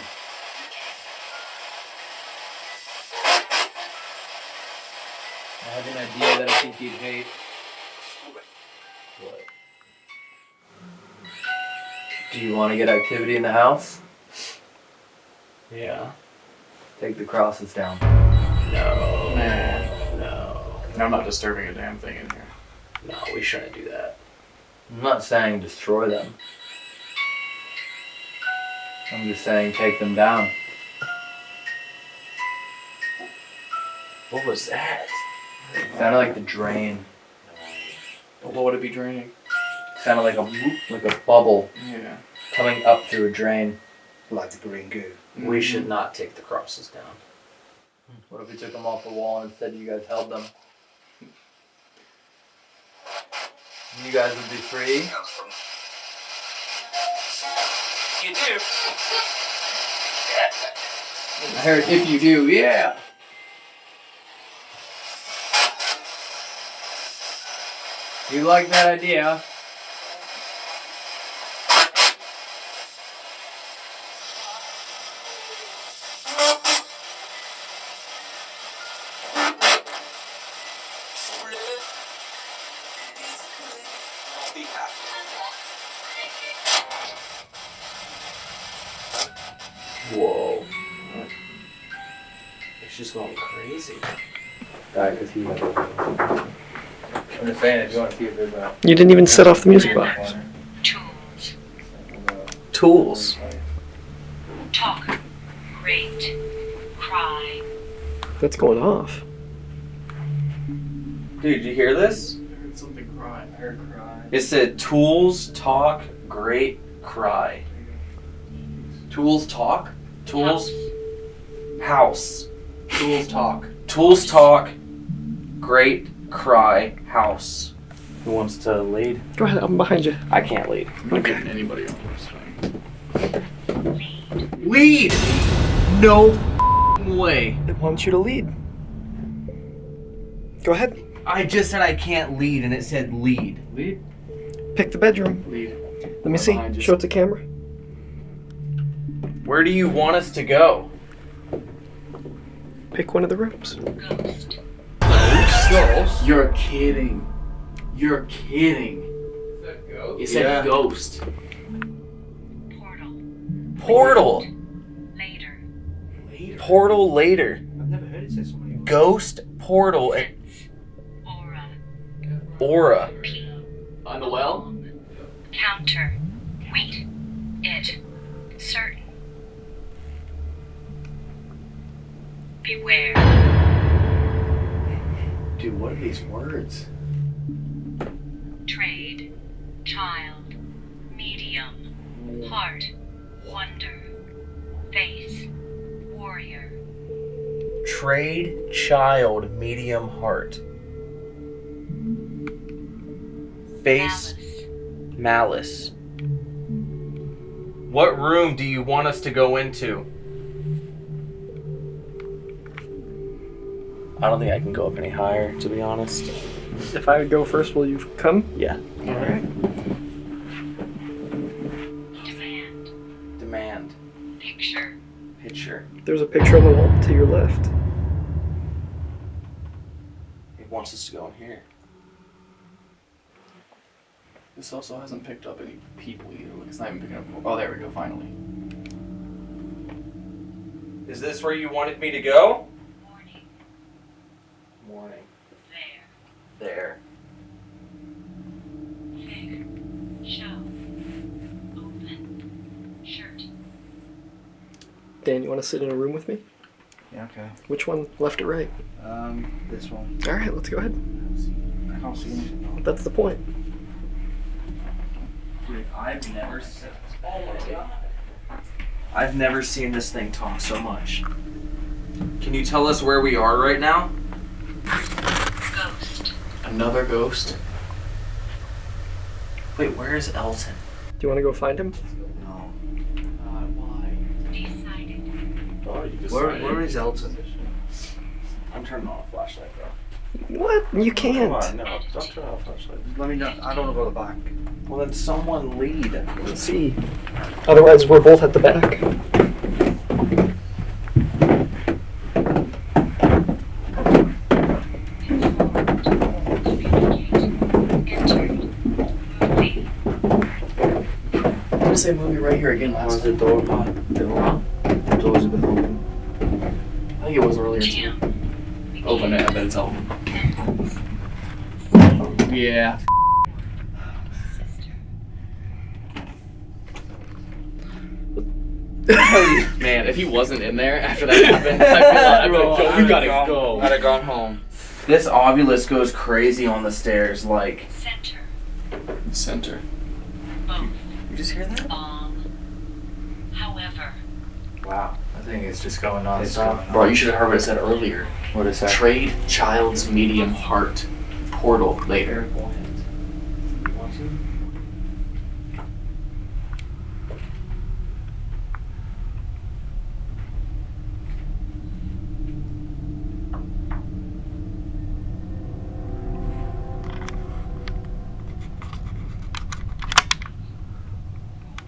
I have an idea that I think you'd hate. What? Do you want to get activity in the house? Yeah. Take the crosses down. No. Man. No. I'm not disturbing a damn thing in here. No, we shouldn't do that. I'm not saying destroy them. I'm just saying take them down. What was that? Sounded like the drain. But what would it be draining? Sounded like a like a bubble Yeah. coming up through a drain. Like the green goo. We should not take the crosses down. What if we took them off the wall and instead you guys held them? You guys would be free. You do. I heard if you do, yeah. You like that idea? Alright, because. I'm just saying, if you want to see if there's a. You didn't even set off the music box. Tools. Tools. Talk. Great. Cry. That's going off. Dude, did you hear this? I heard something cry. I heard cry. It said tools, talk, great, cry. Tools talk? Tools, house. Tools talk. Tools talk, great, cry, house. Who wants to lead? Go ahead, I'm behind you. I can't lead. I'm not getting anybody on this thing. Lead! No way. I want you to lead. Go ahead. I just said I can't lead and it said lead. Lead. Pick the bedroom. Lead. Let me see. behind you. Show it to camera. Where do you want us to go? Pick one of the rooms. Ghost? You're kidding. You're kidding. It said Yeah. ghost. Portal. Portal. Later. Portal later. I've never heard it say so many Ghost portal and Aura. aura. On the well? Counter. Wait. It. Certain. Beware. Dude, what are these words? Trade. Child. Medium. Heart. Wonder. Face. Warrior. Trade child medium heart. Face malice. What room do you want us to go into? I don't think I can go up any higher, to be honest. If I would go first, will you come? Yeah. Alright. Demand. Demand. Picture. Picture. There's a picture on the wall to your left. It wants us to go in here. This also hasn't picked up any people either. Like, it's not even picking up. Oh, there we go, finally. Is this where you wanted me to go? Morning. Morning. There. There. Fig. Show. Open. Shirt. Dan, you want to sit in a room with me? Yeah. Okay. Which one, left or right? Um, this one. All right, let's go ahead. I can't see anything. That's the point. Dude, I've never seen. Oh my god. I've never seen this thing talk so much. Can you tell us where we are right now? Ghost. Another ghost. Wait, where is Elton? Do you want to go find him? No. Decided. Oh, you Where, where is Elton? I'm turning on a flashlight, bro. What? You can't. on, no, don't turn off flashlight. Let me know. I don't want to go to the back. Well, then someone lead. Let's see. Otherwise, we're both at the back. I'm gonna say movie right here again last Where's the door? Uh, the door. The door's been open. I think it was earlier too. Open it, I bet it's open. Yeah. Man, if he wasn't in there after that happened, I'd be like, I'd be yo, we gotta go. I'd have gone home. This Ovilus goes crazy on the stairs, like. Center. Center. Both. You just hear that? Bomb. However. Wow. I think it's just going on. It's stop. going on. Bro, you should have heard what it said earlier. What is that? Trade child's medium heart portal later.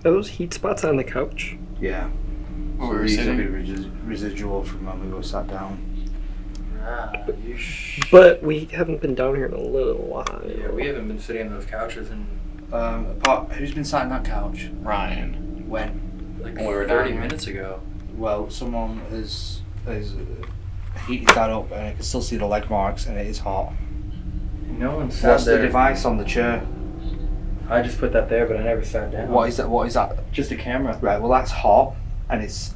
Those heat spots on the couch? Yeah. Where So we were these will sitting? be resis- residual from when we were sat down. But we haven't been down here in a little while. Yeah, we haven't been sitting on those couches and. Um, apart, who's been sat on that couch? Ryan. When? like When we were 30 here. minutes ago. Well, someone has has uh, heated that up, and I can still see the leg marks, and it is hot. No one sat What's the device on the chair? I just put that there, but I never sat down. What is that? What is that? Just a camera. Right. Well, that's hot, and it's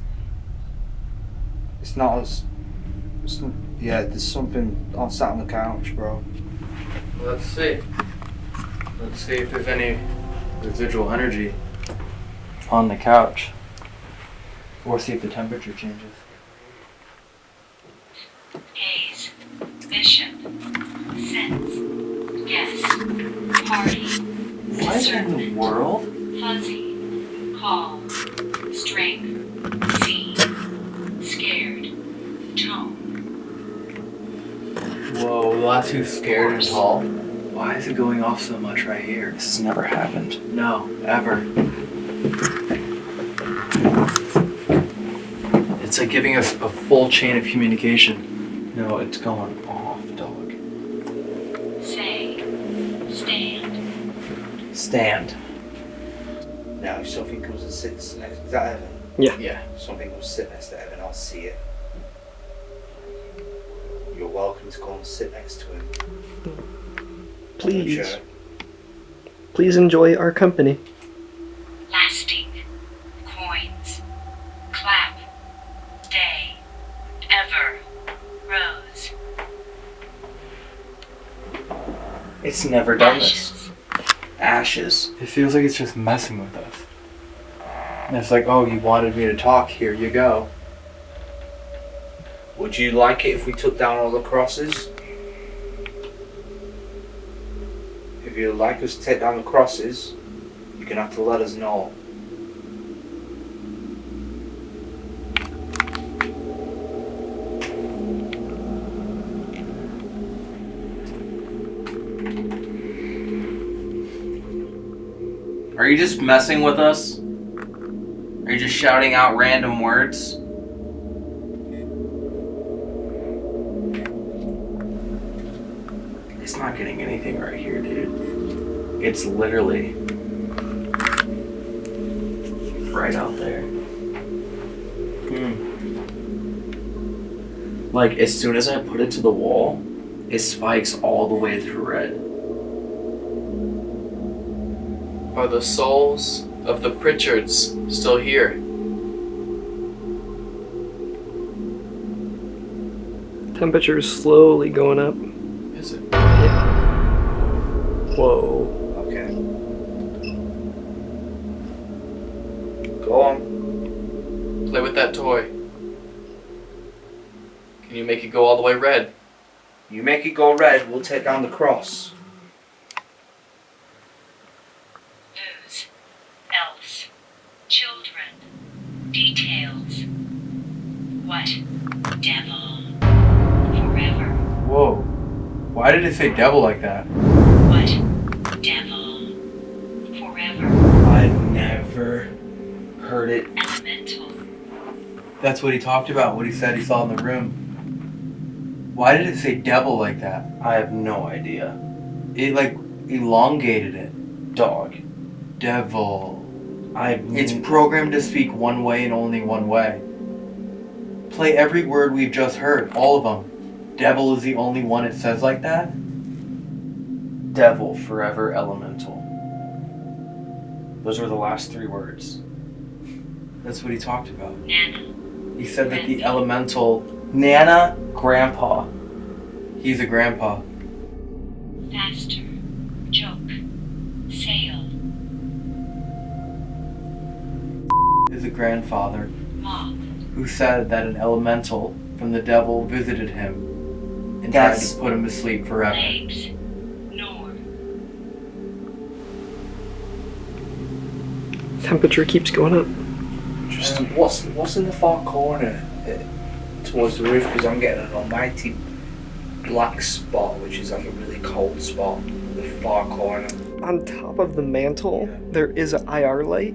it's not as it's, n- yeah. There's something on sat on the couch, bro. Let's see. Let's see if there's any residual energy on the couch. Or see if the temperature changes. Haze. Bishop. Sense. Guess. Party. What in the world? Fuzzy. Call. Strength. See. Scared. Tone. Whoa, the last two scared and tall. Why is it going off so much right here? This has never happened. No, ever. It's like giving us a full chain of communication. No, it's going off, dog. Say. Stand. Stand. Now, if something comes and sits next, to that Evan? Yeah. Yeah. If something will sit next to Evan, I'll see it. You're welcome to go and sit next to him. Please. Sure. Please enjoy our company. Lasting. Coins. Clap. Day. Ever. Rose. It's never done this. Ashes. It feels like it's just messing with us. And it's like, oh, you wanted me to talk, here you go. Would you like it if we took down all the crosses? If you'd like us to take down the crosses, you're gonna have to let us know. Are you just messing with us? Are you just shouting out random words? It's not getting anything right here, dude. It's literally right out there. Hmm. Like, as soon as I put it to the wall, it spikes all the way through red. Are the souls of the Pritchards still here? Temperature is slowly going up. Is it? Yeah. Whoa. Okay. Go on. Play with that toy. Can you make it go all the way red? You make it go red, we'll take down the cross. Whose? Else. Children. Details. What? Devil. Forever. Whoa. Why did it say devil like that? What? Devil. Forever. I've never heard it. Elemental. That's what he talked about, what he said he saw in the room. Why did it say devil like that? I have no idea. It like elongated it. Dog. Devil. I've It's programmed to speak one way and only one way. Play every word we've just heard, all of them. Devil is the only one it says like that? devil forever elemental. Those were the last three words. That's what he talked about. Nana. He said that the elemental, Nana, grandpa. he's a grandpa. Faster. Is a grandfather who said that an elemental from the devil visited him and That's- tried to put him to sleep forever. Legs. Temperature keeps going up. Just what's what's in the far corner uh, towards the roof? Because I'm getting an almighty black spot, which is like a really cold spot. in The far corner. On top of the mantle, there is an IR light.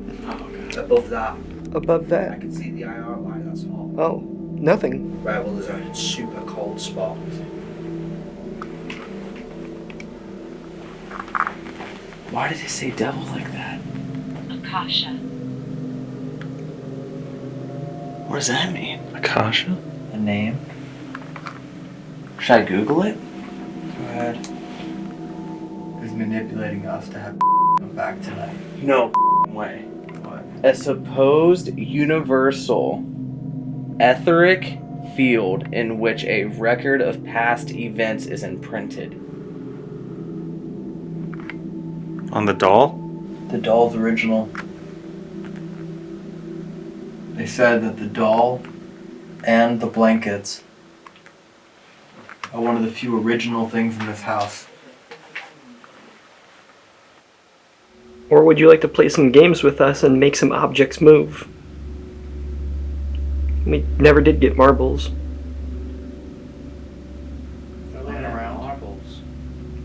Above that, Above that? I can see the IR light. That's hot. oh, nothing. Right. Well, there's a super cold spot. Why did it say devil like that? Akasha. What does that mean? Akasha? A name? Should I Google it? Go ahead. He's manipulating us to have come back tonight. No way. What? A supposed universal etheric field in which a record of past events is imprinted. On the doll? The doll's original. They said that the doll and the blankets are one of the few original things in this house. Or would you like to play some games with us and make some objects move? We never did get marbles. They're laying around marbles.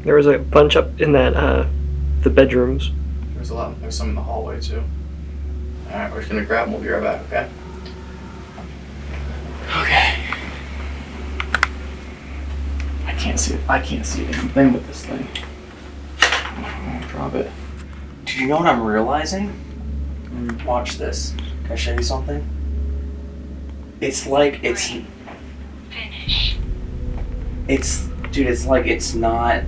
There was a bunch up in that, uh, the bedrooms. There's a lot. There's some in the hallway too. All right, we're just gonna grab them. We'll be right back. Okay. Okay. I can't see. I can't see anything with this thing. Drop it. Do you know what I'm realizing? Mm-hmm. Watch this. Can I show you something? It's like it's Finish. it's dude, it's like it's not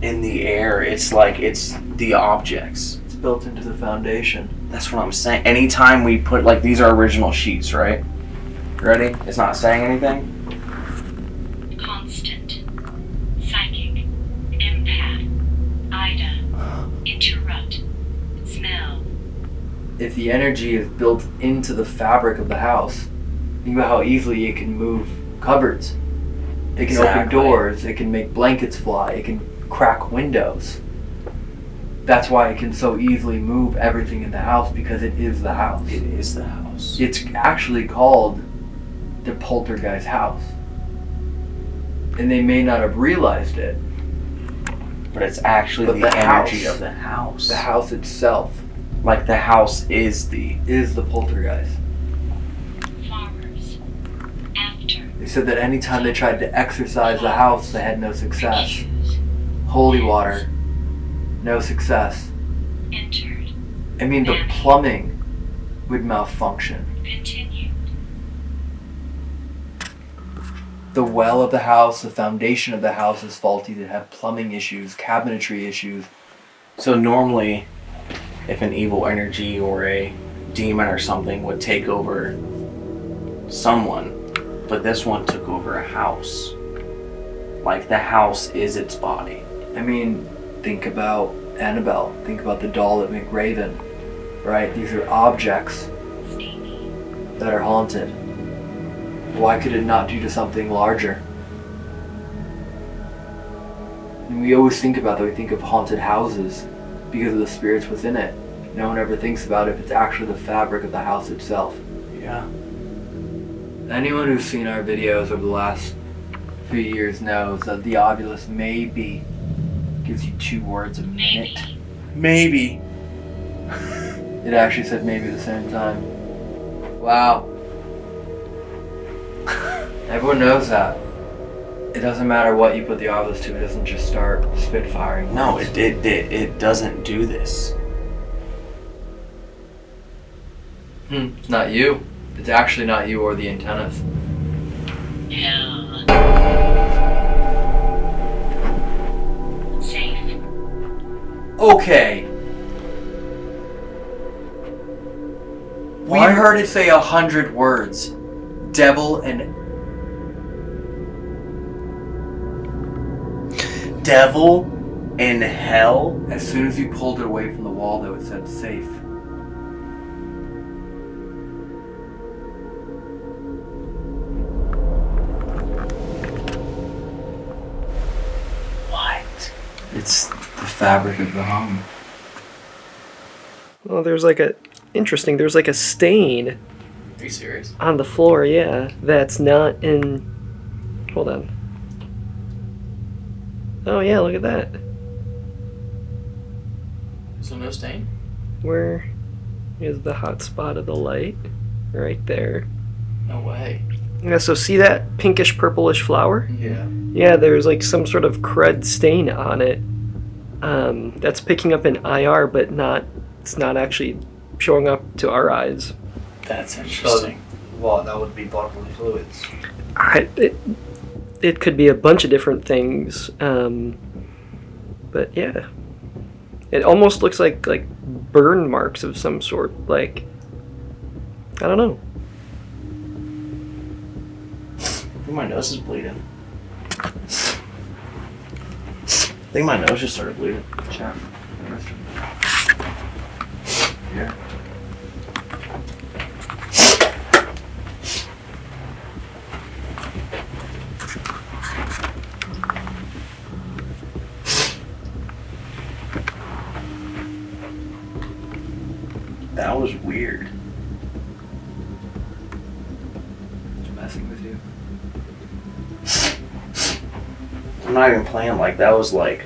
in the air. It's like it's the objects. It's built into the foundation. That's what I'm saying. Anytime we put like these are original sheets, right? Ready? It's not saying anything. Constant. Psychic. Empath. Ida. Interrupt. Smell. If the energy is built into the fabric of the house, think about how easily it can move cupboards. It can open doors, it can make blankets fly, it can crack windows. That's why it can so easily move everything in the house because it is the house. It is the house. It's actually called the poltergeist house. And they may not have realized it. But it's actually But the, the energy house- of the house. The house itself Like the house is the is the poltergeist. Farmers. After. They said that anytime they tried to exorcise the house, they had no success. Holy water, no success. Entered. I mean, the plumbing would malfunction. Continued. The well of the house, the foundation of the house is faulty. They have plumbing issues, cabinetry issues. So normally, if an evil energy or a demon or something would take over someone, but this one took over a house. Like the house is its body. I mean, think about Annabelle. Think about the doll at McRaven. Right? These are objects that are haunted. Why could it not do to something larger? And we always think about that. We think of haunted houses because of the spirits within it. No one ever thinks about if it's actually the fabric of the house itself. Yeah. Anyone who's seen our videos over the last few years knows that the Ovilus maybe gives you two words a minute. Maybe. It actually said maybe at the same time. Wow. Everyone knows that. It doesn't matter what you put the Ovilus to, it doesn't just start spitfiring. No, it, it, it, it doesn't do this. Hmm, it's not you. It's actually not you or the antennas. Yeah. Safe. Okay. We heard it say a hundred words. Devil and Devil in hell? As soon as you pulled it away from the wall, though, it said safe. What? It's the fabric of the home. Well, there's like a interesting. There's like a stain Are you serious? on the floor. Yeah, that's not in. Hold on. Oh yeah, look at that. So no stain? Where is the hot spot of the light? Right there. No way. Yeah, so see that pinkish purplish flower? Yeah. Yeah, there's like some sort of crud stain on it. Um, that's picking up in IR, but not. It's not actually showing up to our eyes. That's interesting. What? That would be bodily fluids. I, it, it could be a bunch of different things. Um, but yeah, it almost looks like like burn marks of some sort. Like I don't know. My nose is bleeding. I think my nose just started bleeding. Check. Here. That was weird. Just messing with you. I'm not even playing like that was like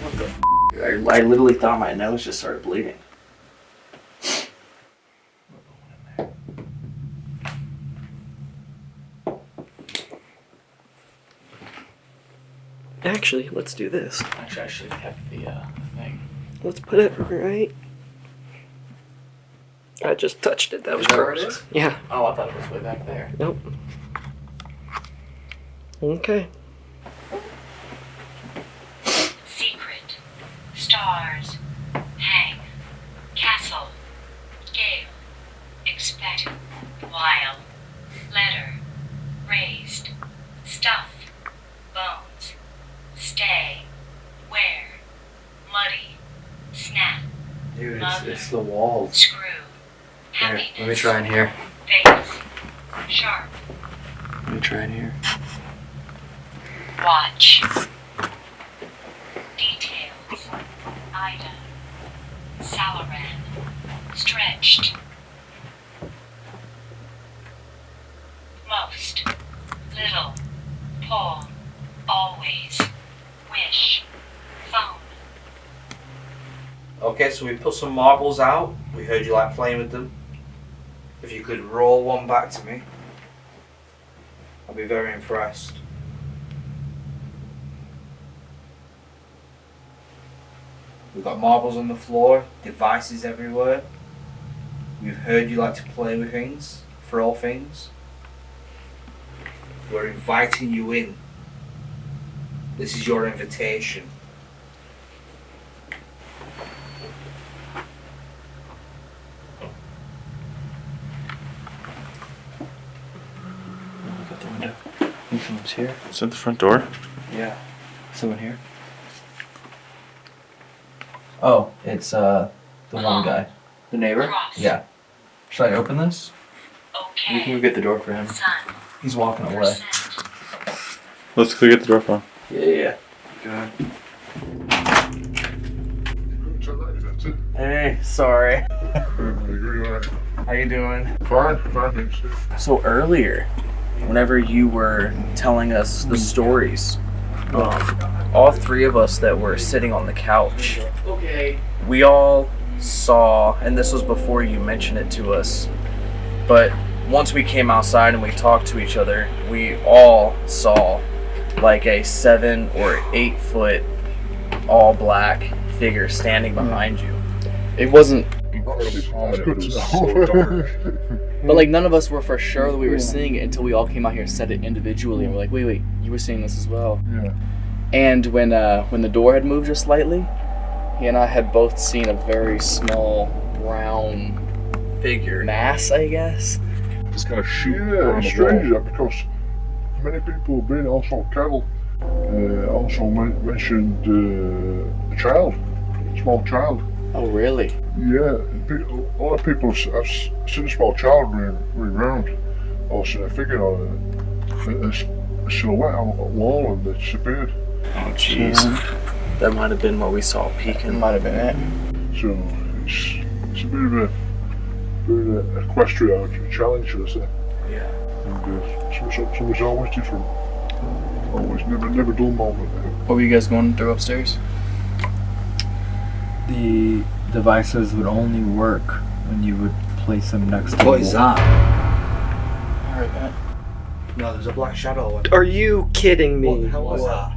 What the f- I, I literally thought my nose just started bleeding. Actually, let's do this. Actually, I should have kept the uh, thing. Let's put it right. I just touched it. That was Is that where it gross. Yeah. Oh, I thought it was way back there. Nope. Okay. Secret. Stars. Hang. Castle. Gale. Expect. While. Letter. Raised. Stuff. Bones. Stay. Where. Muddy. Snap. Dude, it's, Mother. it's the walls. Screw. Here, let me try in here. Face. Sharp. Let me try in here. Watch. Details. Ida. Salaran. Stretched. Most. Little. Pull. Always. Wish. Phone. Okay, so we put some marbles out. We heard you like playing with them. If you could roll one back to me, I'd be very impressed. We've got marbles on the floor, devices everywhere. We've heard you like to play with things, throw things. We're inviting you in. This is your invitation. Look out the window. Think someone's here? Is that the front door? Yeah. Someone here? Oh, it's uh the one guy. The neighbor? Yeah. Should I open this? Okay. We can go get the door for him. Son. He's walking away. Let's go get the door for him. Yeah, yeah. Good. Hey, sorry. How you doing? Fine, fine, thanks. So earlier, whenever you were telling us the stories, um, all three of us that were sitting on the couch, we all saw, and this was before you mentioned it to us, but once we came outside and we talked to each other, we all saw like a seven or eight foot all black figure standing behind you. It wasn't Incredibly prominent. It was so dark. But like none of us were for sure that we were seeing it until we all came out here and said it individually, and we're like, wait, wait, you were seeing this as well. Yeah. And when uh, when the door had moved just slightly, he and I had both seen a very small brown figure mass, I guess. Just kind of shoot Yeah, it's strange wall. that because many people have been also cattle. Uh, also mentioned uh, a child, a small child. Oh, really? Yeah, pe- a lot of people have, s- have s- seen a small child running, running around, or seen a figure on a, a, s- a silhouette on a wall and they disappeared. Oh jeez. That might have been what we saw peeking. Might have been it. So it's, it's a bit of a, bit of a equestrian challenge, should I say. Yeah. And uh, some, some, something's always different. Always, never, never dull moment. What were you guys going through upstairs? The devices would only work when you would place them next to What the is that? I heard that. No, there's a black shadow. Are you kidding me? What the hell was that?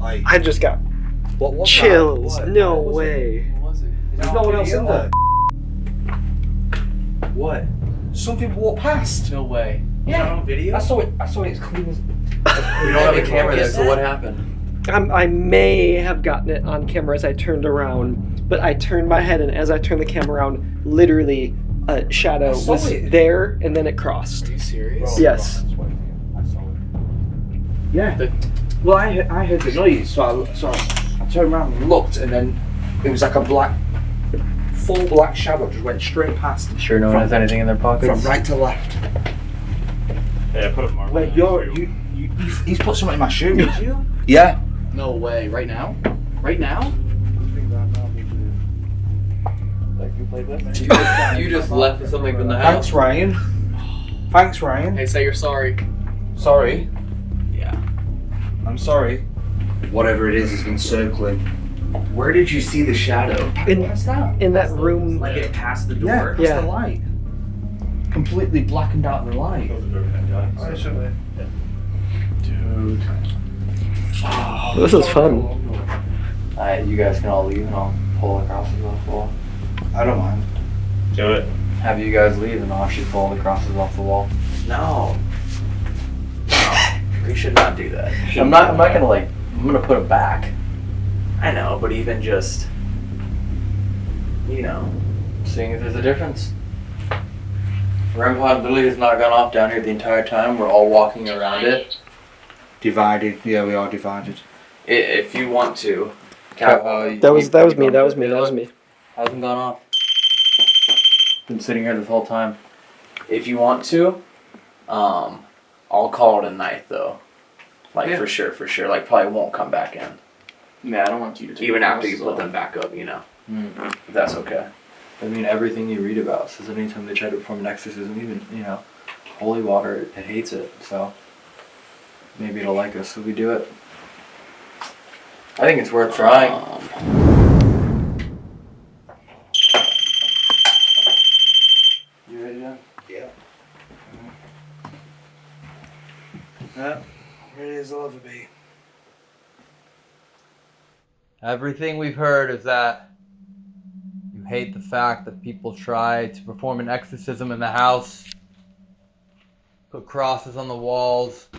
I, I just got what was chills. That? What? No What was it? way. What was it? There's no one else in there. What? Something walked past. No way. Yeah. on video? I saw it. I saw it as clean as. We don't have a camera there, so what happened? I'm, I may have gotten it on camera as I turned around, but I turned my head, and as I turned the camera around, literally a shadow was it. there, and then it crossed. Are you serious? Yes. Yeah. The- Well, I heard, I heard the noise, so I, so I, I turned around and looked, and then it was like a black, full black shadow just went straight past. Sure, no one has anything in their pockets. From right to left. Yeah, put a mark. Wait, you're you, you he's, he's put something in my shoe. Did you? Yeah. No way. Right now? Right now? You just left with something from the house. Thanks, Ryan. Thanks, Ryan. Hey, say you're sorry. Sorry. Yeah. I'm sorry. Whatever it is, it's been circling. Where did you see the shadow? In, What's that? in that room. Like it passed the door? Yeah, that's Yeah. the light. Completely blackened out the light. Dude. This is fun. Alright, you guys can all leave and I'll pull across the wall. I don't mind. Do it. Have you guys leave and I'll actually pull the crosses off the wall. No. No. We should not do that. I'm not. I'm not gonna like. I'm gonna put it back. I know, but even just, you know, Seeing if there's a difference. Grandpa literally has not gone off down here the entire time. We're all walking around it. Divided. Yeah, we are divided. i- if you want to, Uh, That was you- that was me. gone That was me. That was me. Hasn't gone off. Been sitting here this whole time. if you want to, um, I'll call it a night though. Like Yeah. for sure, for sure. Like probably won't come back in. Yeah, I don't want you to take Even after you crosses put off. them back up, you know. Mm. If that's okay. I mean, everything you read about says anytime they try to perform an exorcism, even you know, holy water, it, it hates it. So maybe it'll like us if we do it. I think it's worth trying. You ready, John? Yeah. Yeah. Ready as I'll ever be. Everything we've heard is that you hate the fact that people try to perform an exorcism in the house, put crosses on the walls.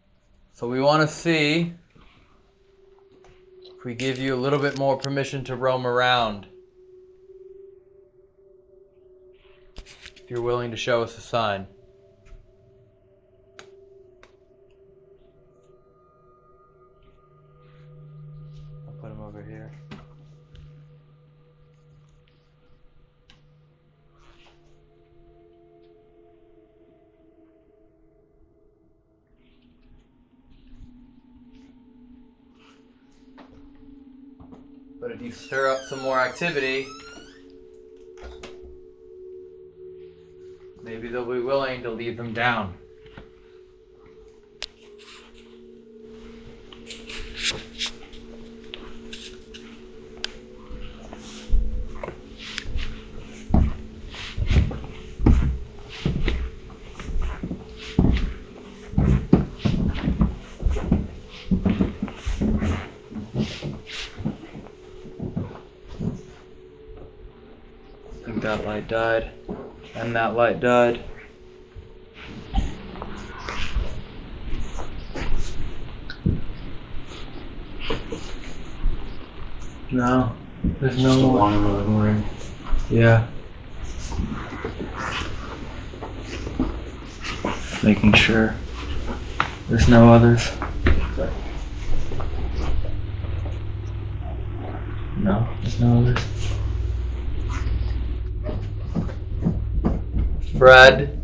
So we want to see if we give you a little bit more permission to roam around? If you're willing to show us a sign. Stir up some more activity, maybe they'll be willing to leave them down. I think that light died. And that light died. No, there's no more. long moving ring. Yeah. Making sure there's no others. No, there's no others. Fred,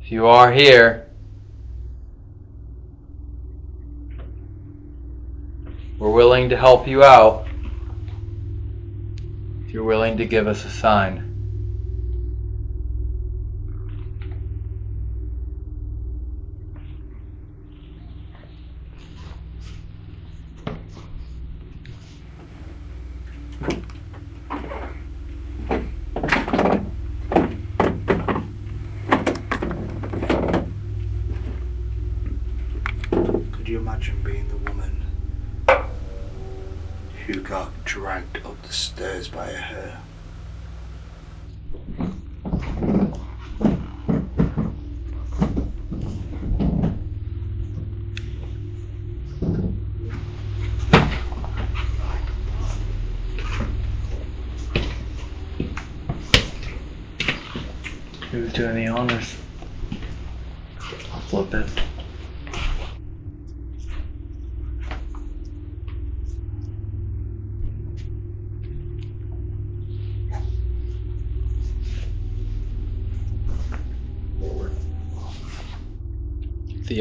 if you are here, we're willing to help you out. If you're willing to give us a sign.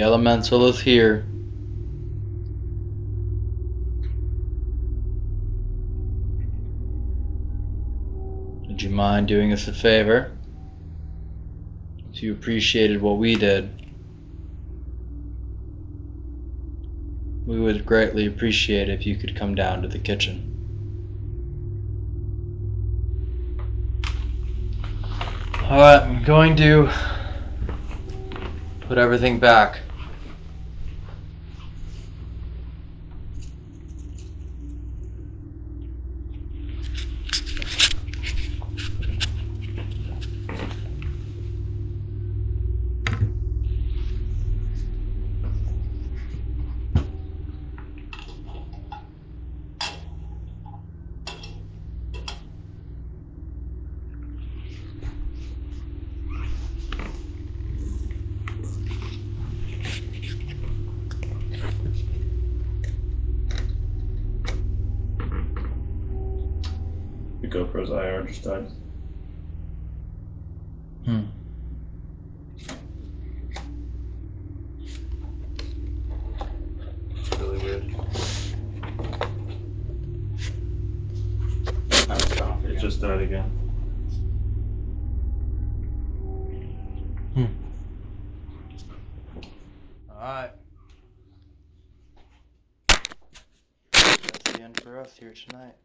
Elemental is here. Would you mind doing us a favor? If you appreciated what we did, we would greatly appreciate if you could come down to the kitchen. Alright, I'm going to put everything back. for us here tonight.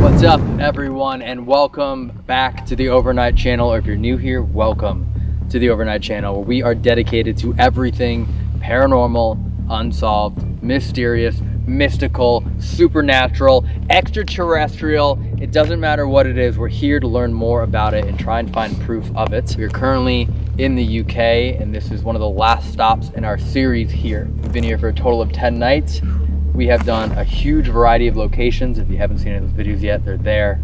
What's up everyone and welcome back to the overnight channel. Or If you're new here, welcome to the Overnight Channel, where we are dedicated to everything paranormal, unsolved, mysterious, mystical, supernatural, extraterrestrial. It doesn't matter what it is, we're here to learn more about it and try and find proof of it. We're currently in the UK, and this is one of the last stops in our series here. We've been here for a total of 10 nights. We have done a huge variety of locations. If you haven't seen any of those videos yet, they're there.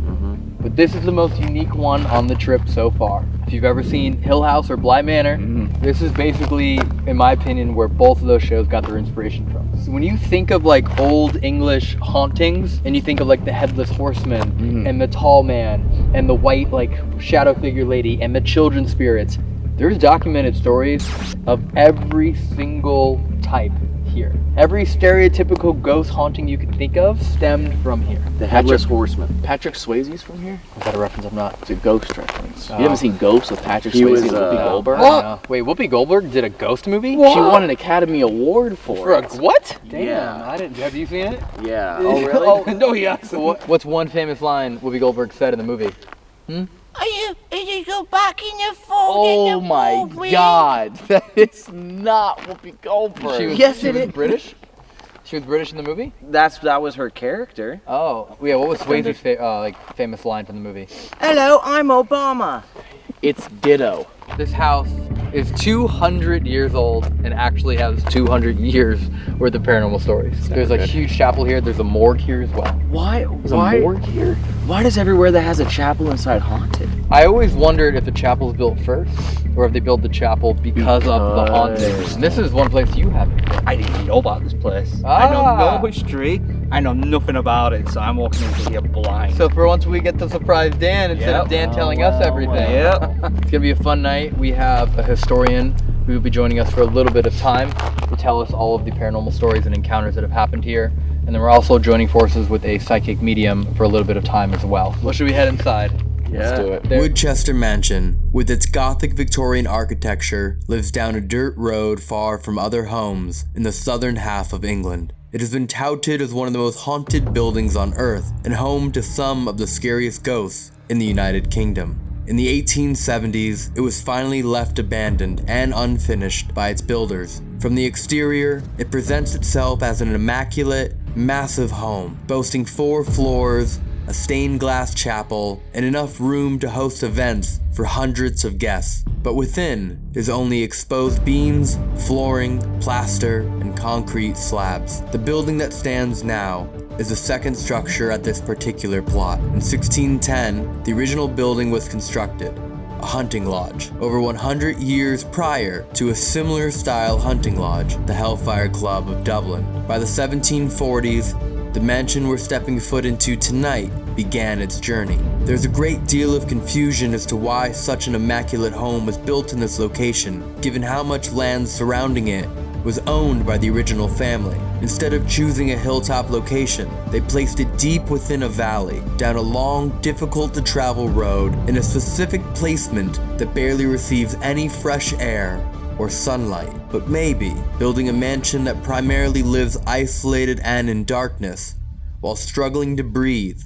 But this is the most unique one on the trip so far. If you've ever seen Hill House or Bly Manor, mm-hmm. this is basically, in my opinion, where both of those shows got their inspiration from. So when you think of like old English hauntings, and you think of like the headless horseman mm-hmm. and the tall man and the white like shadow figure lady and the children spirits, there's documented stories of every single type. Every stereotypical ghost haunting you can think of stemmed from here. The Headless Horseman. Patrick Swayze's from here? Is that a reference? I'm not. It's a ghost reference. Oh. You haven't seen Ghost with Patrick He Swayze was, and Whoopi uh, Goldberg? What? Wait, Whoopi Goldberg did a ghost movie? She won an Academy Award for, For a what? Damn, Yeah. I didn't. Have you seen it? Yeah. Oh, really? oh no, yes. What, what's one famous line Whoopi Goldberg said in the movie? Hmm? Are you, are you go back in your phone? Oh my god. That is not Whoopi Goldberg. She was, Yes, she it was is. British. She was British in the movie. That's that was her character. Oh, yeah. What was Swayze's fa- uh, like famous line from the movie? Hello, I'm Obama. It's Ditto. This house is 200 years old and actually has 200 years worth of paranormal stories. There's a good. huge chapel here. There's a morgue here as well. Why? There's why? a morgue here? Why does everywhere that has a chapel inside haunted? I always wondered if the chapel was built first or if they built the chapel because, of the. Because- And this is one place you haven't. I didn't know about this place. I know Ah. no history. I know nothing about it, so I'm walking into here blind. So for once we get to surprise Dan instead of Yep. Dan telling us oh, everything. Yep. it's gonna be a fun night. We have a historian who will be joining us for a little bit of time to tell us all of the paranormal stories and encounters that have happened here. And then we're also joining forces with a psychic medium for a little bit of time as well. Well, should we head inside? Let's do it. Woodchester Mansion, with its Gothic Victorian architecture, lives down a dirt road far from other homes in the southern half of England. It has been touted as one of the most haunted buildings on Earth and home to some of the scariest ghosts in the United Kingdom. In the 1870s, it was finally left abandoned and unfinished by its builders. From the exterior, it presents itself as an immaculate, massive home, boasting four floors, a stained glass chapel, and enough room to host events for hundreds of guests. But within is only exposed beams, flooring, plaster, and concrete slabs. The building that stands now is the second structure at this particular plot. In 1610, the original building was constructed, a hunting lodge, over 100 years prior to a similar style hunting lodge, the Hellfire Club of Dublin. By the 1740s, the mansion we're stepping foot into tonight began its journey. There's a great deal of confusion as to why such an immaculate home was built in this location, given how much land surrounding it was owned by the original family. Instead of choosing a hilltop location, they placed it deep within a valley, down a long, difficult to travel road in a specific placement that barely receives any fresh air or sunlight. But maybe building a mansion that primarily lives isolated and in darkness while struggling to breathe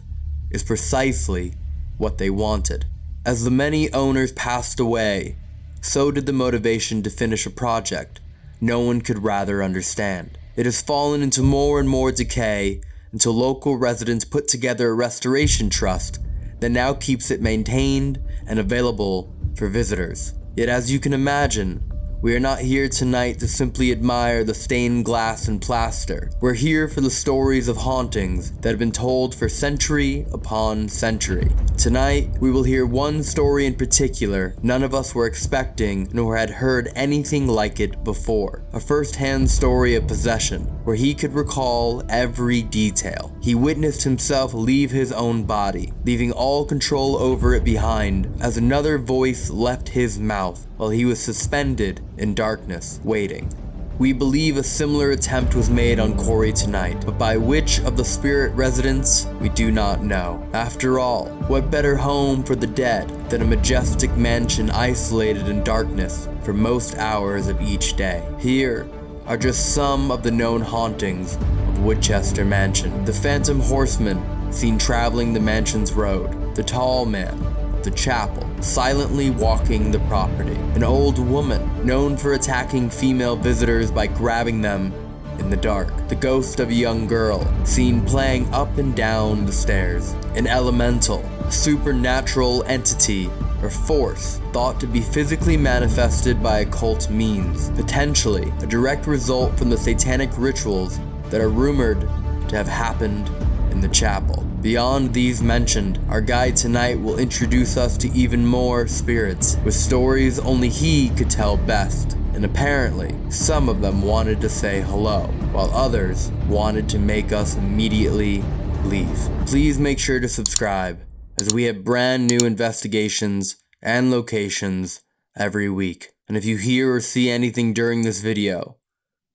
is precisely what they wanted. As the many owners passed away, so did the motivation to finish a project no one could rather understand. It has fallen into more and more decay until local residents put together a restoration trust that now keeps it maintained and available for visitors. Yet, as you can imagine, we are not here tonight to simply admire the stained glass and plaster. We're here for the stories of hauntings that have been told for century upon century. Tonight, we will hear one story in particular none of us were expecting nor had heard anything like it before. A first-hand story of possession, where he could recall every detail. He witnessed himself leave his own body, leaving all control over it behind as another voice left his mouth while he was suspended in darkness, waiting. We believe a similar attempt was made on Corey tonight, but by which of the spirit residents, we do not know. After all, what better home for the dead than a majestic mansion isolated in darkness for most hours of each day? Here, are just some of the known hauntings of Woodchester Mansion. The Phantom Horseman, seen traveling the mansion's road. The Tall Man of the chapel, silently walking the property. An old woman, known for attacking female visitors by grabbing them in the dark. The ghost of a young girl, seen playing up and down the stairs. An elemental, supernatural entity or force thought to be physically manifested by occult means, potentially a direct result from the satanic rituals that are rumored to have happened in the chapel. Beyond these mentioned, our guide tonight will introduce us to even more spirits, with stories only he could tell best. And apparently, some of them wanted to say hello, while others wanted to make us immediately leave. Please make sure to subscribe, as we have brand new investigations and locations every week. And if you hear or see anything during this video,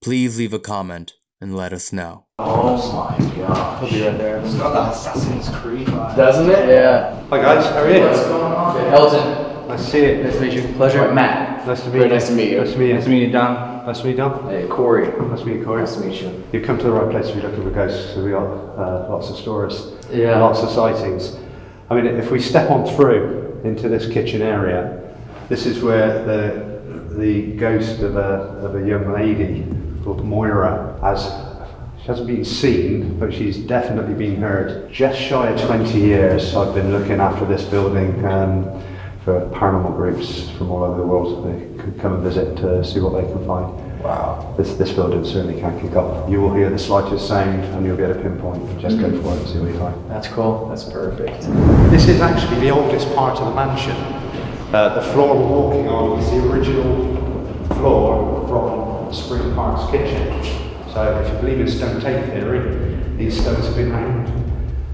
please leave a comment and let us know. Oh my god. He'll be right there. It's got the Assassin's Creed vibe. Doesn't it? Yeah. Hi guys, how are you? What's going on? Elton. Nice to see you. Nice to meet you. Pleasure. Matt. Nice to meet Very you. nice to meet you. Nice to meet you. Nice to meet you, Don. Nice to meet you, Don. Hey, Corey. Nice to meet you, Corey. Nice to meet you. You've come to the right place if you're looking for ghosts. So we got uh, lots of stories, Yeah. lots of sightings. I mean, if we step on through into this kitchen area, this is where the the ghost of a of a young lady called Moira has. She hasn't been seen, but she's definitely been heard. Just shy of 20 years, I've been looking after this building um, for paranormal groups from all over the world. They could come and visit to see what they can find. Wow. This, this building certainly can kick off. You will hear the slightest sound and you'll be able to pinpoint. Just go for it and see what you find. That's cool. That's perfect. This is actually the oldest part of the mansion. Uh, the floor we're walking on is the original floor from Spring Park's kitchen. So if you believe in stone tape theory, these stones have been around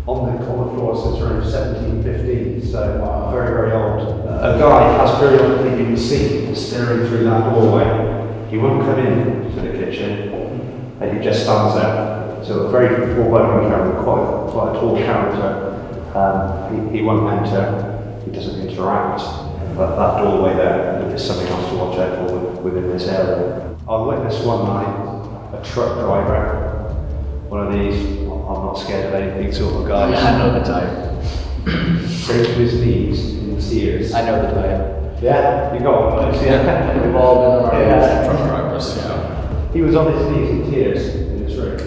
on the, on the floor since around 1715, so very, very old. A guy has periodically been seen staring through that doorway. He won't come in to the kitchen, and he just stands there. So a very full-blown character, quite, quite a tall character. Um, he, he won't enter, he doesn't interact. But that doorway there is something else to watch out for within this area. I witnessed one night a truck driver, one of these I'm not scared of anything sort of guys. Yeah, I know the type. To his knees in tears. I know the type. Yeah, you got one. of Yeah, We've all been on our Yeah. Truck drivers, yeah. He was on his knees in tears in his room.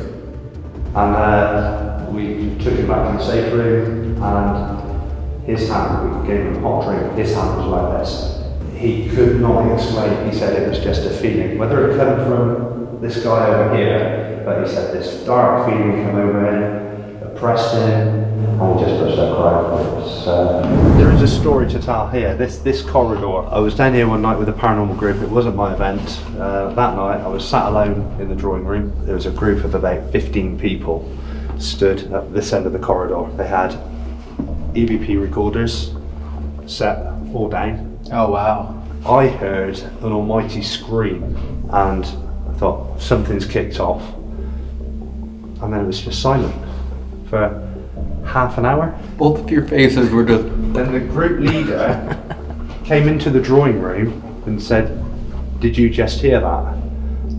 And uh, we took him back to the safe room and his hand, we gave him a hot drink, his hand was like this. He could not explain, he said it was just a feeling. Whether it came from this guy over here, but he said this dark feeling came over him, oppressed him, and he just burst out crying. It uh, there is a story to tell here. This this corridor. I was down here one night with a paranormal group. It wasn't my event. Uh, that night, I was sat alone in the drawing room. There was a group of about 15 people stood at this end of the corridor. They had EVP recorders set all down. Oh wow. I heard an almighty scream, and I thought something's kicked off. And then it was just silent for half an hour. Both of your faces were just. Then the group leader came into the drawing room and said, Did you just hear that?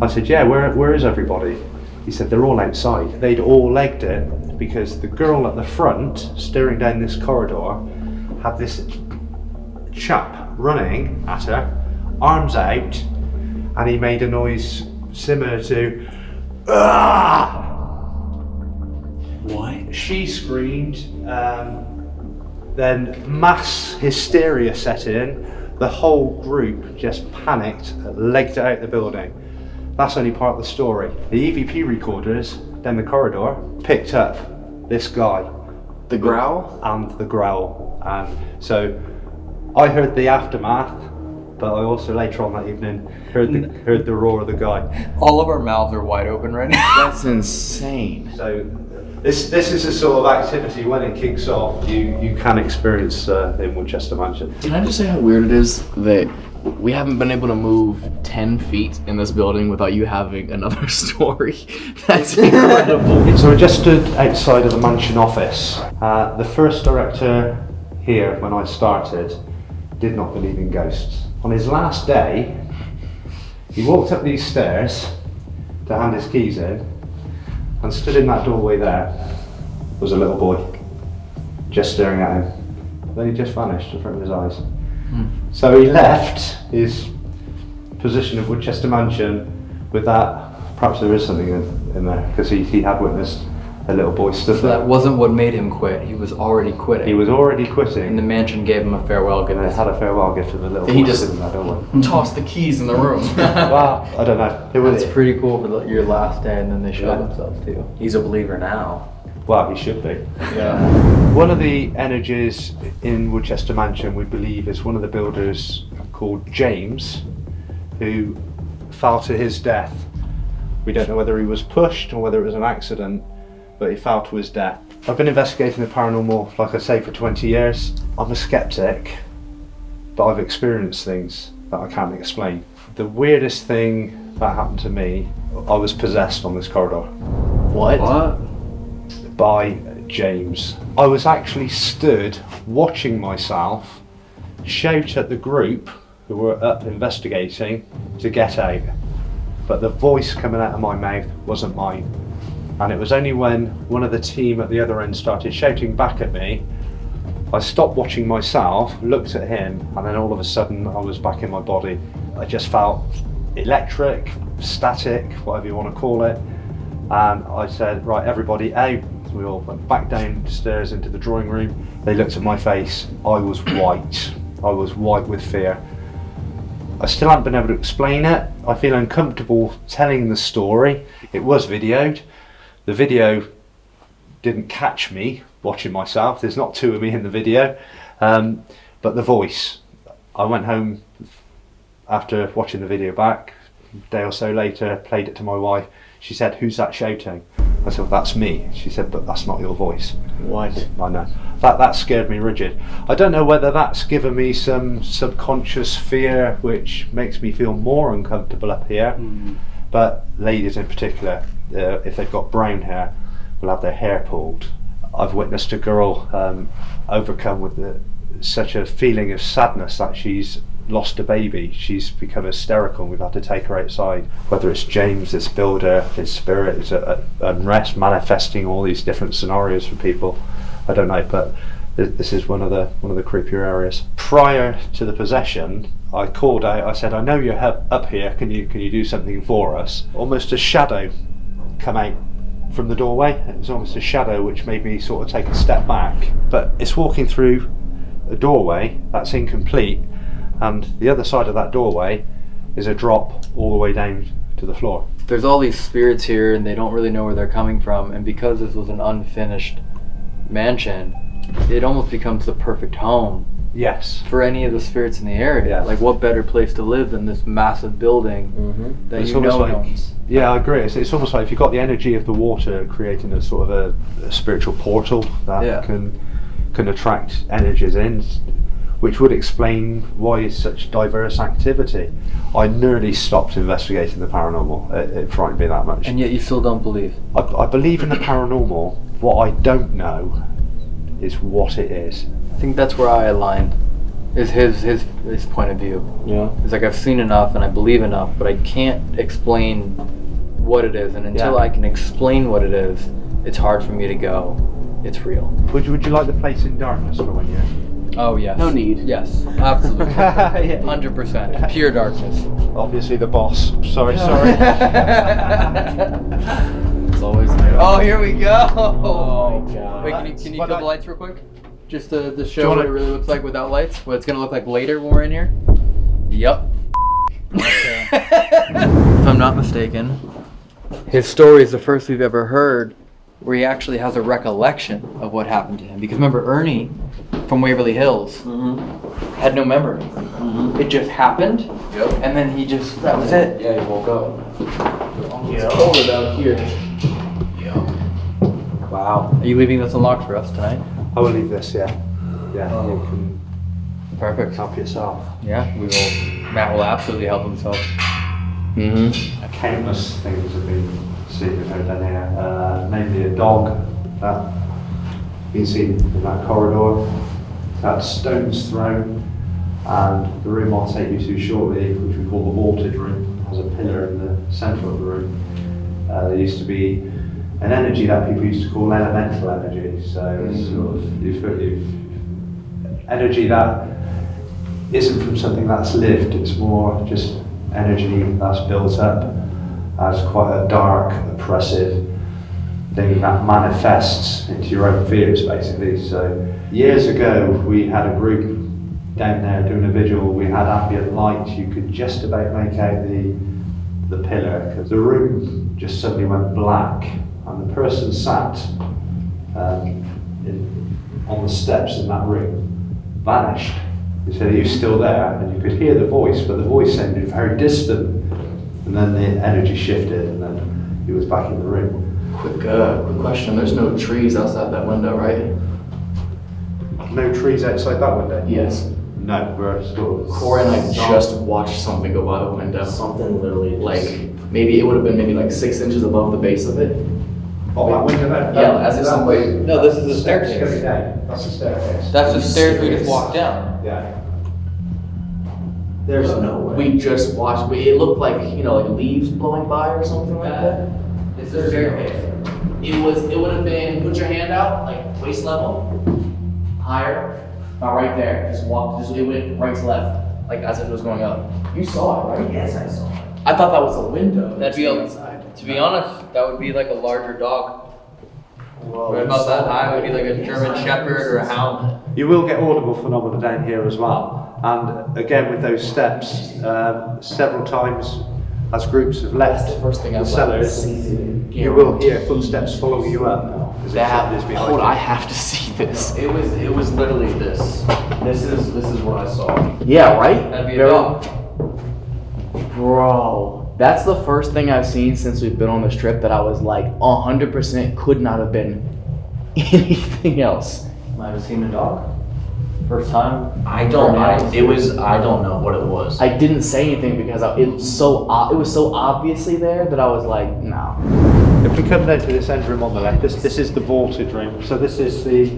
I said, Yeah, where, where is everybody? He said, They're all outside. They'd all legged it because the girl at the front, staring down this corridor, had this chap running at her, arms out, and he made a noise similar to, Ah! What? She screamed. Um, then mass hysteria set in. The whole group just panicked, legged it out the building. That's only part of the story. The EVP recorders down the corridor picked up this guy. The growl? And the growl. And so I heard the aftermath, but I also later on that evening heard the, heard the roar of the guy. All of our mouths are wide open right now. That's insane. So this this is a sort of activity when it kicks off, you you can experience uh, in Woodchester Mansion. Can I just say how weird it is that we haven't been able to move 10 feet in this building without you having another story? That's incredible. So I just stood outside of the mansion office. Uh, the first director here, when I started, did not believe in ghosts. On his last day, he walked up these stairs to hand his keys in, and stood in that doorway there was a little boy, just staring at him. Then he just vanished in front of his eyes. Hmm. So he left his position of Woodchester Mansion with that. Perhaps there is something in, in there because he, he had witnessed a little boy stood So there. that wasn't what made him quit. He was already quitting. He was already quitting. And the mansion gave him a farewell gift. And they had a farewell gift of a little Did he boy just- sitting there, don't Hmm. we? Toss the keys in the room. well, I don't know. It was That's pretty cool for the, your last day, and then they showed Yeah. themselves to you. He's a believer now. Well, he should be. Yeah. One of the energies in Woodchester Mansion, we believe, is one of the builders called James, who fell to his death. We don't know whether he was pushed or whether it was an accident, but he fell to his death. I've been investigating the paranormal, like I say, for 20 years. I'm a skeptic, but I've experienced things that I can't explain. The weirdest thing that happened to me, I was possessed on this corridor what? What? by James. I was actually stood watching myself shout at the group who were up investigating to get out. But the voice coming out of my mouth wasn't mine. And it was only when one of the team at the other end started shouting back at me, I stopped watching myself, looked at him, and then all of a sudden I was back in my body. I just felt electric, static, whatever you want to call it. And I said, right, everybody out. We all went back downstairs into the drawing room. They looked at my face. I was white. I was white with fear. I still haven't been able to explain it. I feel uncomfortable telling the story. It was videoed. The video didn't catch me watching myself. There's not two of me in the video. Um, but the voice. I went home after watching the video back, a day or so later, played it to my wife. She said, Who's that shouting? I said, well, That's me. She said, But that's not your voice. What? I know. That, that scared me rigid. I don't know whether that's given me some subconscious fear which makes me feel more uncomfortable up here. But ladies in particular, uh, if they've got brown hair, will have their hair pulled. I've witnessed a girl um, overcome with the, such a feeling of sadness that she's lost a baby. She's become hysterical we've had to take her outside. Whether it's James, this builder, his spirit is at at unrest, manifesting all these different scenarios for people. I don't know, but th- this is one of the one of the creepier areas. Prior to the possession, I called out. I said, "I know you're up here. Can you can you do something for us?" Almost a shadow come out from the doorway. It was almost a shadow which made me sort of take a step back. But it's walking through a doorway that's incomplete, and the other side of that doorway is a drop all the way down to the floor. There's all these spirits here, and they don't really know where they're coming from. And because this was an unfinished mansion, it almost becomes the perfect home Yes. for any of the spirits in the area. Like, what better place to live than this massive building mm-hmm. that It's you know like- owns? Yeah, I agree. It's, it's almost like if you've got the energy of the water creating a sort of a, a spiritual portal that Yeah. can can attract energies in, which would explain why it's such diverse activity. I nearly stopped investigating the paranormal. It, it frightened me that much. And yet you still don't believe. I, I believe in the paranormal. What I don't know is what it is. I think that's where I align. Is his his his point of view. Yeah. It's like I've seen enough and I believe enough, but I can't explain what it is. And until Yeah. I can explain what it is, it's hard for me to go. It's real. Would you, would you like the place in darkness for one you're? Oh yes. No need. Yes, absolutely. Hundred percent. Pure darkness. Obviously the boss. Sorry, sorry. it's always. Oh, here we go. Oh my God. Wait, can you can you kill I- the lights real quick? Just to, to show wanna- what it really looks like without lights. What it's gonna look like later when we're in here. Yep. if I'm not mistaken, his story is the first we've ever heard where he actually has a recollection of what happened to him. Because remember, Ernie from Waverly Hills mm-hmm. had no memory. Mm-hmm. It just happened, Yep. and then he just, that was it. Yeah, he woke up. It's colder down here. Wow. Are you leaving this unlocked for us tonight? I will leave this, yeah. Yeah, oh. you can Perfect. help yourself. Yeah, we will. Matt will absolutely help himself. Mm-hmm. Countless things have been seen and heard down here, uh, namely a dog that been seen in that corridor, that stone's thrown, and the room I'll take you to shortly, which we call the vaulted room, has a pillar in the centre of the room. Uh, there used to be an energy that people used to call elemental energy. So it's sort of if, if energy that isn't from something that's lived. It's more just energy that's built up as quite a dark, oppressive thing that manifests into your own fears, basically. So years ago, we had a group down there doing a vigil. We had ambient light. You could just about make out the the pillar because the room just suddenly went black, and the person sat um, in, on the steps in that room vanished. He said he was still there, and you could hear the voice, but the voice sounded very distant. And then the energy shifted, and then he was back in the room. Quick, uh, quick question. There's no trees outside that window, right? No trees outside that window? Yes. No, we're sort of. Corey and I just watched something go by the window. Something literally Like, maybe it would have been maybe like six inches above the base of it. Oh, that window there? Yeah, as if That somebody. way. No, this is the It's staircase. going down. That's the staircase. That's the stairs we just walked down. Yeah. There's no way. We just watched. We, it looked like you know, like leaves blowing by or something like that. Uh, it's the staircase. It was. It would have been. Put your hand out, like waist level, higher, about right there. Just walk. Just it went right to left, like as if it was going up. You saw it, right? Yes, I saw it. I thought that was a window. That'd be a, inside. to be honest, that would be like a larger dog. Right about that high would be like a German Shepherd or a Hound. You will get audible phenomena down here as well. And again, with those steps, um, several times as groups have left That's the first thing the I've cellars, you will hear footsteps following you up. as if That. somebody's Hold. I have to see this. It was. It was literally this. This is. This is what I saw. Yeah. Right. That'd be a Bro, that's the first thing I've seen since we've been on this trip that I was like 100% could not have been anything else. Might have seen a dog. First time. I don't. I, it was. I don't know what it was. I didn't say anything because I, it was so it was so obviously there that I was like, no. If we come down to this end room on the left, this, this is the vaulted room. So this is the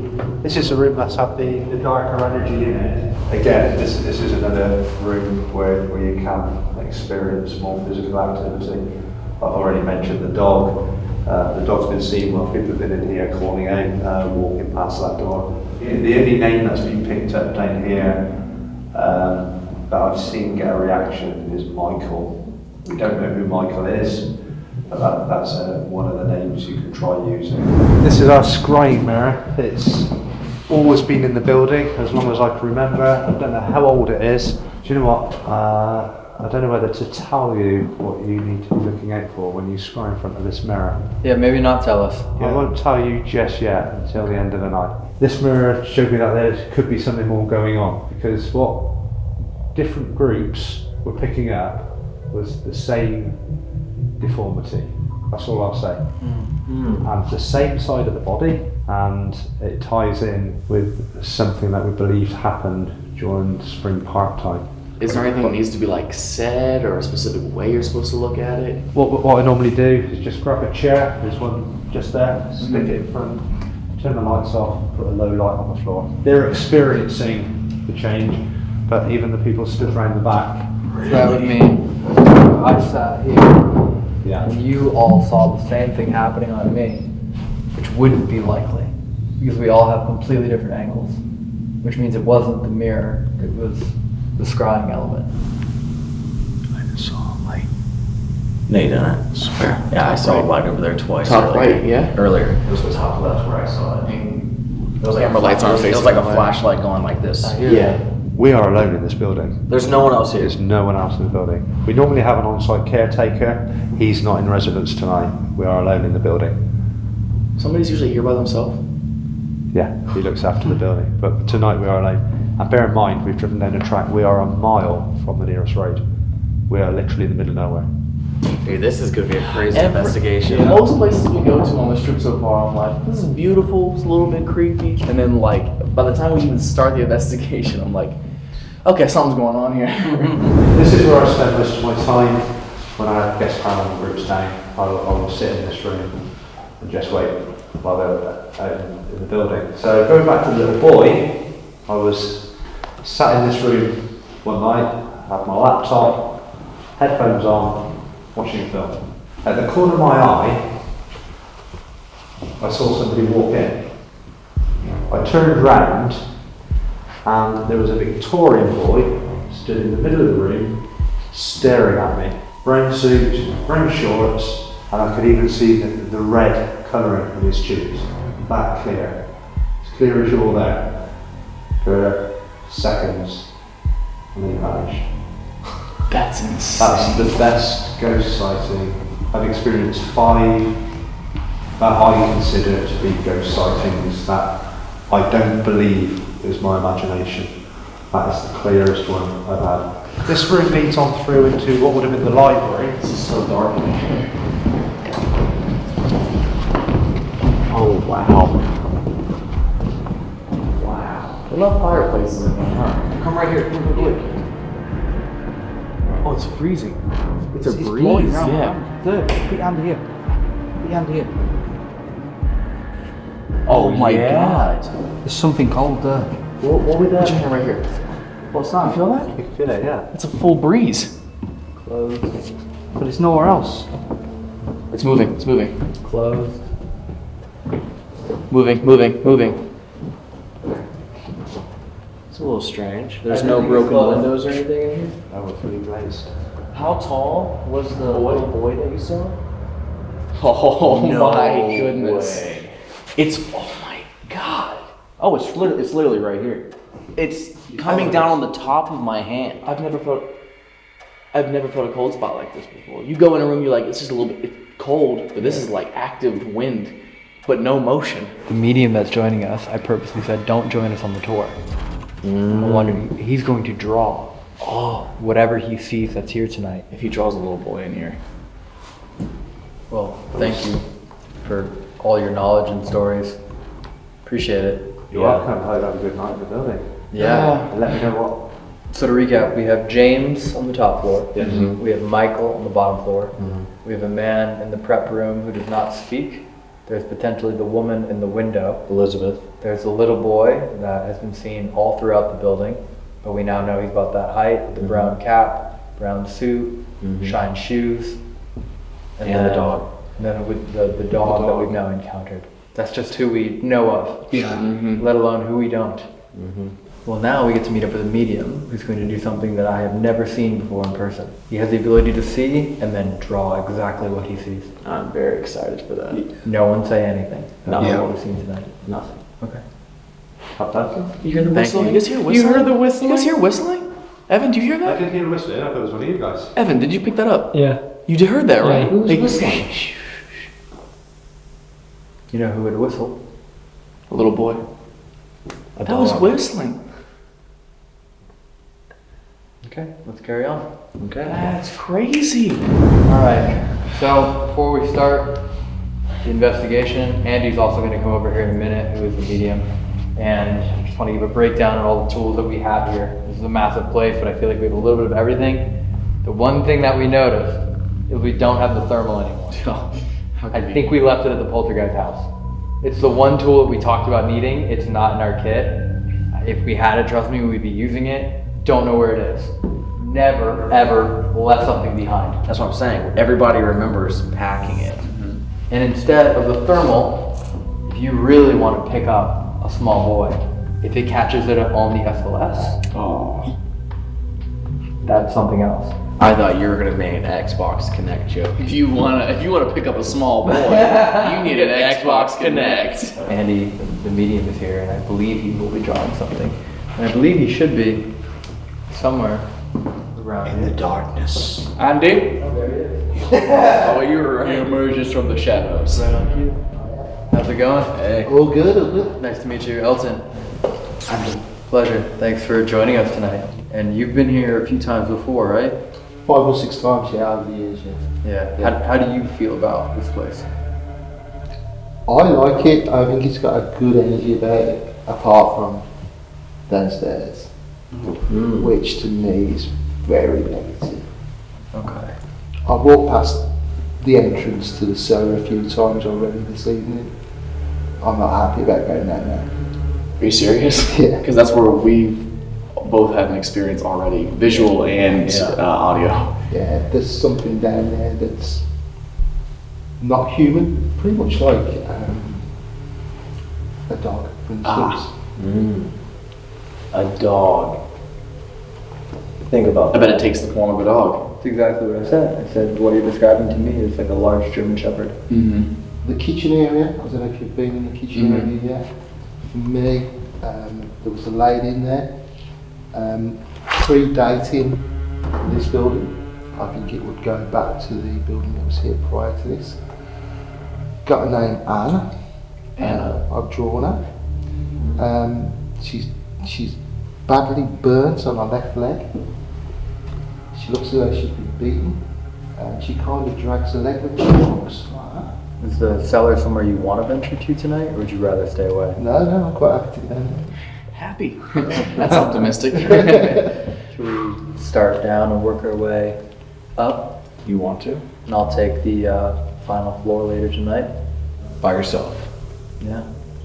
this is the room that's had the, the darker energy in it. Again, this this is another room where, where you can experience more physical activity. I've already mentioned the dog. Uh, the dog's been seen while people have been in here calling out, uh, walking past that door. The the only name that's been picked up down here um, that I've seen get a reaction is Michael. We don't know who Michael is, but that, that's uh, one of the names you can try using. This is our scrying mirror. It's always been in the building as long as I can remember. I don't know how old it is. Do you know what? I don't know whether to tell you what you need to be looking out for when you scry in front of this mirror. Yeah, maybe not tell us. I won't tell you just yet until the end of the night. This mirror showed me that there could be something more going on because what different groups were picking up was the same deformity. That's all I'll say. Mm-hmm. And the same side of the body, and it ties in with something that we believed happened during spring park time. Is there anything that needs to be like said or a specific way you're supposed to look at it? What, what I normally do is just grab a chair, there's one just there, stick it in mm-hmm. front, turn the lights off, put a low light on the floor. They're experiencing the change, but even the people stood around the back. That with me. I sat here. Yeah. And you all saw the same thing happening on me, which wouldn't be likely because we all have completely different angles, which means it wasn't the mirror, it was the scrying element. I just saw a light. No, you didn't. Swear. Yeah, I saw a light over there twice. Top earlier. right, yeah. Earlier. It was the top left where I saw it. It was like Camera a lights aren't It was like a that flashlight going like this. Yeah. We are alone in this building. There's no one else here. There's no one else in the building. We normally have an on-site caretaker. He's not in residence tonight. We are alone in the building. Somebody's usually here by themselves. Yeah, he looks after the building. But tonight we are alone. And bear in mind, we've driven down a track. We are a mile from the nearest road. We are literally in the middle of nowhere. Dude, this is gonna be a crazy Every- investigation. Most places we go to on this trip so far, I'm like, this is beautiful, it's a little bit creepy. And then, like, by the time we even start the investigation, I'm like, okay, something's going on here. This is where I spend most of my time when I have guest panel groups down. I will, I will sit in this room and just wait while they're out in, in the building. So going back to the little boy, I was sat in this room one night, had my laptop, headphones on, watching a film. At the corner of my eye, I saw somebody walk in. I turned round and there was a Victorian boy stood in the middle of the room staring at me. Brown suit, brown shorts, and I could even see the, the red colouring of his tubes. That clear. As clear as you're there. For seconds. And then he vanished. That's insane. That's the best ghost sighting. I've experienced five that I consider to be ghost sightings that I don't believe is my imagination. That is the clearest one I've had. This room leads on through into what would have been the library. This is so dark in here. Oh wow. Love fireplaces in here, huh? Come right here. Come look, look. Oh, it's freezing. It's a It's breeze. blowing. Yeah. There, put your hand here. Put your hand here. Oh, oh my yeah. god. There's something cold there. What, what would that? Put right here. What's that? You feel that? You feel it, yeah. It's a full breeze. Closed. But it's nowhere else. It's moving. It's moving. Closed. Moving. Moving. Moving. It's a little strange. There's no broken it's windows or anything in here. That was fully glazed. How tall was the little boy that you saw? Oh No my goodness. way. It's oh my god. Oh, it's literally it's literally right here. It's coming down on the top of my hand. I've never felt I've never felt a cold spot like this before. You go in a room, you're like, it's just a little bit it's cold, but this is like active wind, but no motion. The medium that's joining us, I purposely said, don't join us on the tour. I mm. wondered, he's going to draw Oh, whatever he sees that's here tonight. if he draws a little boy in here. Well, thank you for all your knowledge and stories. Appreciate it. You're welcome. I have a good night in the building. Yeah. And let me know what. So to recap, we have James on the top floor. Yes. Mm-hmm. We have Michael on the bottom floor. Mm-hmm. We have a man in the prep room who does not speak. There's potentially the woman in the window. Elizabeth. There's a little boy that has been seen all throughout the building, but we now know he's about that height, with the mm-hmm. brown cap, brown suit, mm-hmm. shine shoes, And the then- dog. And then with the, the dog that we've now encountered. That's just who we know of. Yeah. Mm-hmm. Let alone who we don't. Well, now we get to meet up with a medium who's going to do something that I have never seen before in person. He has the ability to see and then draw exactly what he sees. I'm very excited for that. No one say anything about No. what we've seen tonight. Nothing. Okay. You hear the Thank whistling? you. You guys hear You whistling? heard the whistling? You guys hear whistling? Evan, do you hear that? I that? didn't hear whistling. I thought it was one of you guys. Evan, did you pick that up? Yeah. You did heard that, Yeah. right? Who's Like, whistling? You know who would whistle? A little boy. A That was whistling. Okay, let's carry on. Okay. That's crazy. All right. So before we start the investigation, Andy's also going to come over here in a minute, who is the medium, and I just want to give a breakdown of all the tools that we have here. This is a massive place, but I feel like we have a little bit of everything. The one thing that we noticed is we don't have the thermal anymore. Oh, I think we left it at the poltergeist house. It's the one tool that we talked about needing. It's not in our kit. If we had it, trust me, we'd be using it. Don't know where it is. Never, ever left something behind. That's what I'm saying. Everybody remembers packing it. And instead of the thermal, if you really want to pick up a small boy, if it catches it on the SLS, Oh. that's something else. I thought you were gonna make an Xbox Kinect joke. If you wanna, if you wanna pick up a small boy, you need an Xbox Kinect. Andy, the, the medium, is here, and I believe he will be drawing something. And I believe he should be somewhere around In the darkness. Andy. Oh, there he is. Oh, you were he emerges from the shadows. Right on cue. How's it going? Hey. All good, all good. Nice to meet you, Elton. Pleasure. Thanks for joining us tonight. And you've been here a few times before, right? Five or six times, yeah, over the years, yeah. Yeah. How, how do you feel about this place? I like it. I think it's got a good energy about it, apart from downstairs, mm-hmm. which to me is very negative. Okay. I've walked past the entrance to the cellar a few times already this evening. I'm not happy about going down there. Are you serious? Yeah. Because that's where we've both had an experience already, visual and Yeah. uh, audio. Yeah, there's something down there that's not human, pretty much like um, a dog, for instance. Ah. Mm. A dog. Think about I bet it takes the form of a dog. That's exactly what I said. I said what you're describing to me is like a large German Shepherd. Mm-hmm. The kitchen area, I don't know if you've been in the kitchen Mhm. area yet. For me, um, there was a lady in there, um, predating this building. I think it would go back to the building that was here prior to this. Got her name Anna. Anna. Uh, I've drawn her. Um, she's she's badly burnt on her left leg. She looks as though she's been beaten. Um, she kind of drags her leg when she walks like that. Is the cellar somewhere you want to venture to tonight, or would you rather stay away? No, no, I'm quite happy to go. Happy. That's optimistic. Should we start down and work our way up? You want to? And I'll take the uh, final floor later tonight. By yourself? Yeah.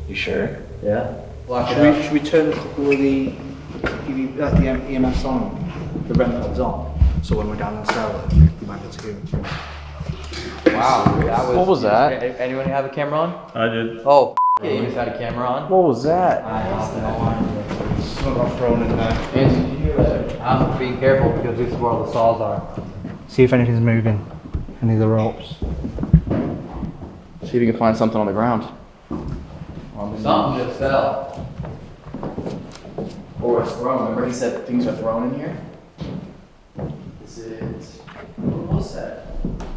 You sure? Yeah. Lock Should it we, should we turn a couple of the, EV, uh, the M- EMFs on, the REM pods on, so when we're down in the cellar, we might be able to hear it. Wow. That was, What was that? A- Anyone have a camera on? I did. Oh, yeah, you just had a camera on. What was that? Some got thrown in there. Angie, did you hear that? I'm being careful because this is where all the saws are. See if anything's moving, any of the ropes. See if you can find something on the ground. Something just fell. Or it's thrown. Remember he said things are thrown in here? Is it? What was that?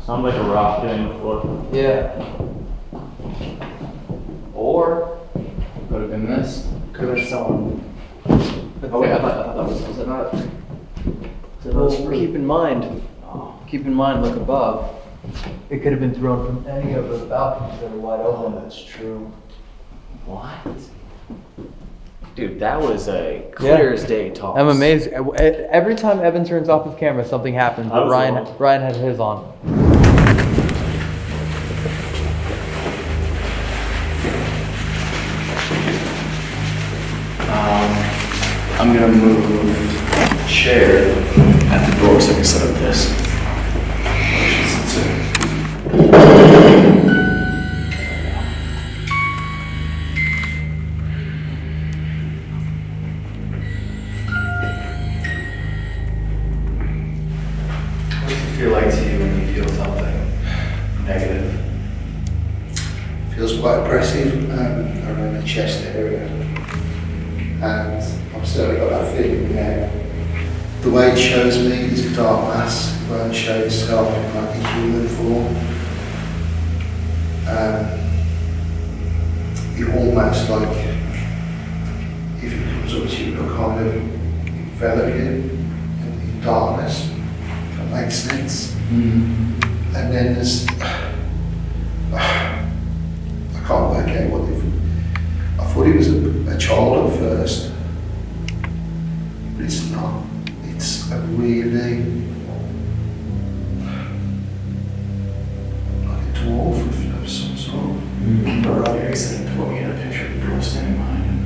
Sounds like a rock hitting the floor. Yeah. Or could have been this. Could have been someone. Oh wait, I thought, I thought that was. Was it not? Was it not Well, keep in mind, oh. keep in mind, look above. It could have been thrown from any of the balconies that are wide open. Oh, that's true. What? Dude, that was a Yeah. clear as day talk. I'm amazed. Every time Evan turns off his camera, something happens. But Ryan, wrong. Ryan had his on. Um, I'm gonna move the chair at the door so I can set up this. Won't show itself in like a human form. Um, it almost like if it comes up to you, it'll kind of envelop you in, in darkness. If that makes sense. And then there's I can't work out what they've. I thought he was a, a child at first, but it's not. It's a really a dwarf of, some sort. But he said to put me in a picture of a girl standing behind him.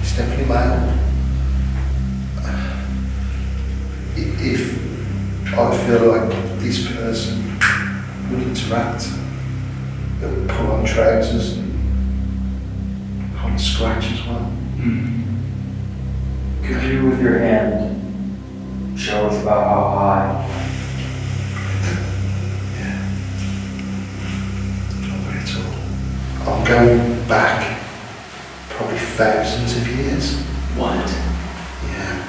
It's definitely male. If I feel like this person would interact, they would pull on trousers and kind of scratch as well. Could you, with your hand, show us about how high? I'm going back probably thousands of years. What? Yeah.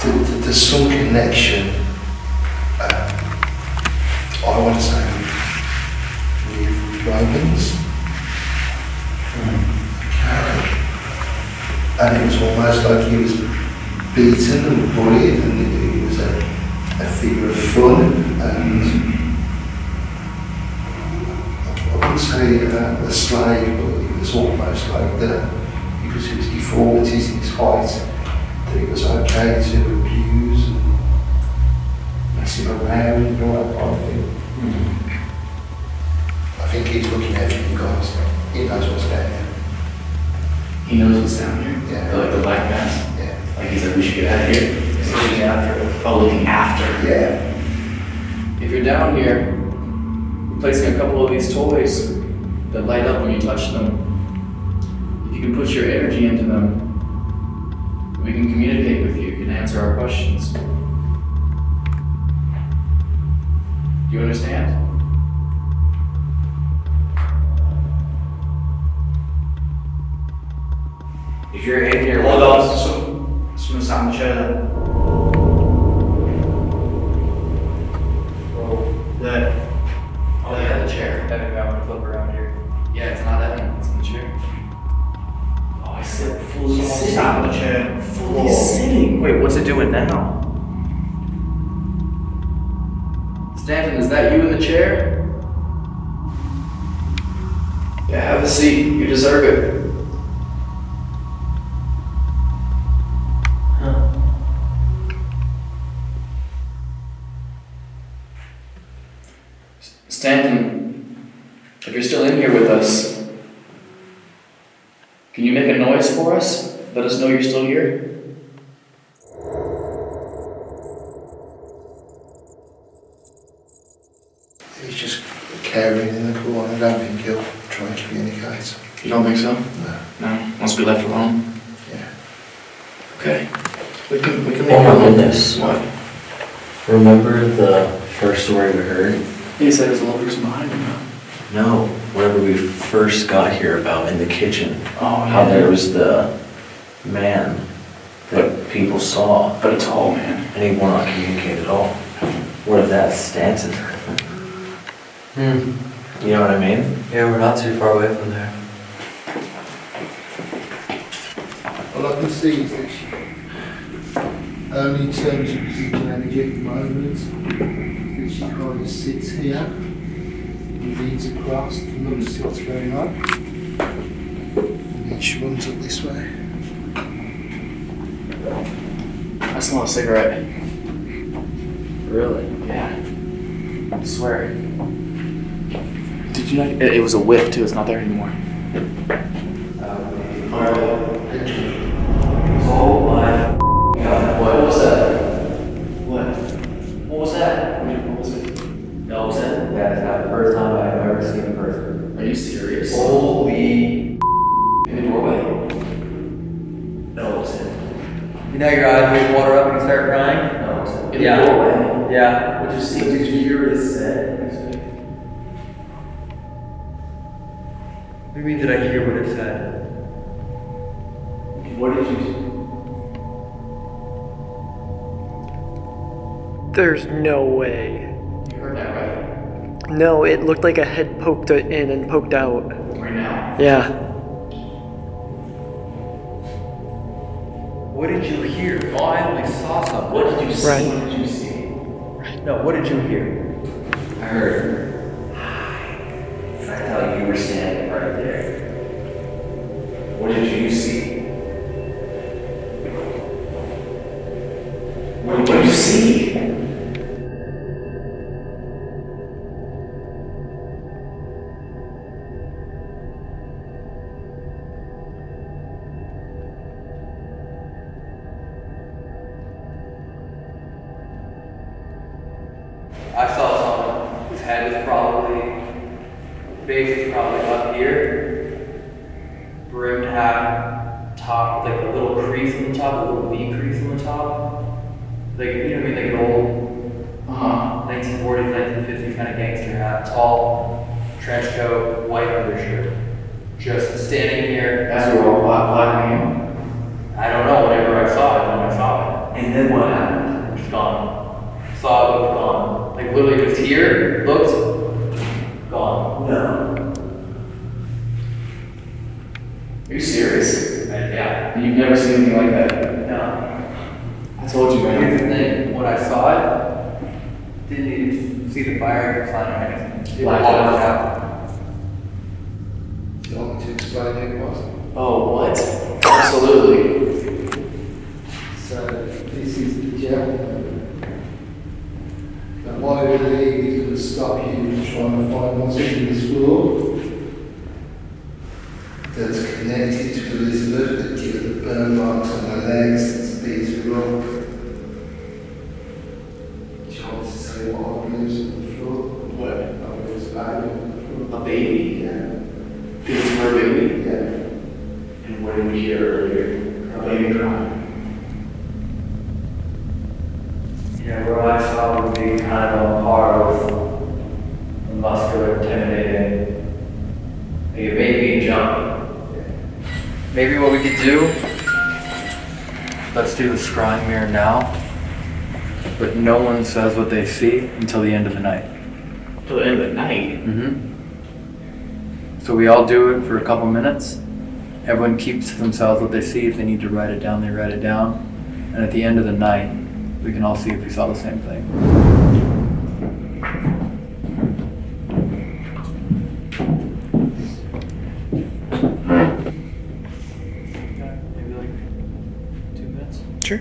Th- th- There's some connection, uh, I want to say, with, Romans. Okay. And it was almost like he was beaten and bullied, and it, it was a, a figure of fun. And I wouldn't say uh, a slave, but it was almost like the, because of his deformities and his height, that it was okay to abuse and mess him around and all that kind of thing. I think he's looking out for you guys. He knows what's down there. He knows what's down here. Yeah. The, like the black mass. Yeah. Like he said, we should get out of here. He's looking after. Oh, looking after. Yeah. If you're down here, placing a couple of these toys that light up when you touch them. If you can put your energy into them, we can communicate with you, you can answer our questions. Do you understand? If you're in here, Hold with on. us- Some, someone sat in the Yeah, it's not Evan, it's in the chair. Oh, I said fully sitting. sat in the chair. Fully sitting. Wait, what's it doing now? Stanton, is that you in the chair? Yeah, have a seat. You deserve it. Stanton, if you're still in here with us, can you make a noise for us? Let us know you're still here. He's just caring in the corner. I don't think he'll try to communicate. You don't think so? No. No? Wants to be left alone? Yeah. Okay. We can, we can Oh my leave him. goodness. What? Remember the first story we heard? He said there's a little person behind him now. No, whenever we first got here about in the kitchen. Oh, How yeah. there was the man that people saw. But a tall man. And he would not communicate at all. What if that's Stanton? Hmm. You know what I mean? Yeah, we're not too far away from there. All I can see is that she, only in terms of residual energy at the moment, that she kind of sits here, and leans across and looks at what's going on. And then she runs up this way. I smell a cigarette. Really? Yeah. I swear. Did you know? It, it was a whiff too. It's not there anymore. Oh my god. What was that? What? What was that? What was it? Elton? That is not the first time I've ever seen a person. Are you serious? Holy In the doorway. Elton. You know your eyes make water up and you start crying? Elton. In Yeah. the doorway. Yeah. What'd you see? Did you hear what it said? What do you mean did I hear what it said? What did you? There's no way. You heard that right? No, it looked like a head poked in and poked out. Right now. Yeah. What did you hear? Oh, I only saw something. What did you see? Right. What did you see? No, what did you hear? I heard. And I thought you were standing right there. What did you see? What did you see? Like a little crease on the top, a little V crease on the top. Like, you know what I mean, like an old Uh-huh. 1940s, 1950s kind of gangster hat, tall, trench coat, white undershirt. Just standing here. As we were all black flagging I don't know, whenever I saw it, when I saw it. And then what happened? It's gone. Saw it, looked gone. Like literally just here, looked, gone. No. Are you serious? And yeah. And you've never seen anything like that? No. I told you, man. Here's the thing, when I saw it, didn't even see the fire sign or anything. It Blacked walked out. Do you want me to explain who it was? Oh, what? Absolutely. So this is the gentleman that wanted to leave, he's going to stop you from trying to find what's in this floor. That's connected to Elizabeth, that give her the burn marks on her legs, that's beat her up. Do you want me to say what I believe's on the floor? What? I believe's A baby? Yeah. Feeling for a baby? Yeah. And what did we hear earlier? A baby crying. Yeah, what I saw would be kind of a part of muscular, intimidating, like a baby jump. Maybe what we could do, let's do the scrying mirror now, but one says what they see until the end of the night. Till the end of the night? Mm-hmm. So we all do it for a couple minutes. Everyone keeps to themselves what they see. If they need to write it down, they write it down. And at the end of the night, we can all see if we saw the same thing. Maybe like two minutes? Sure.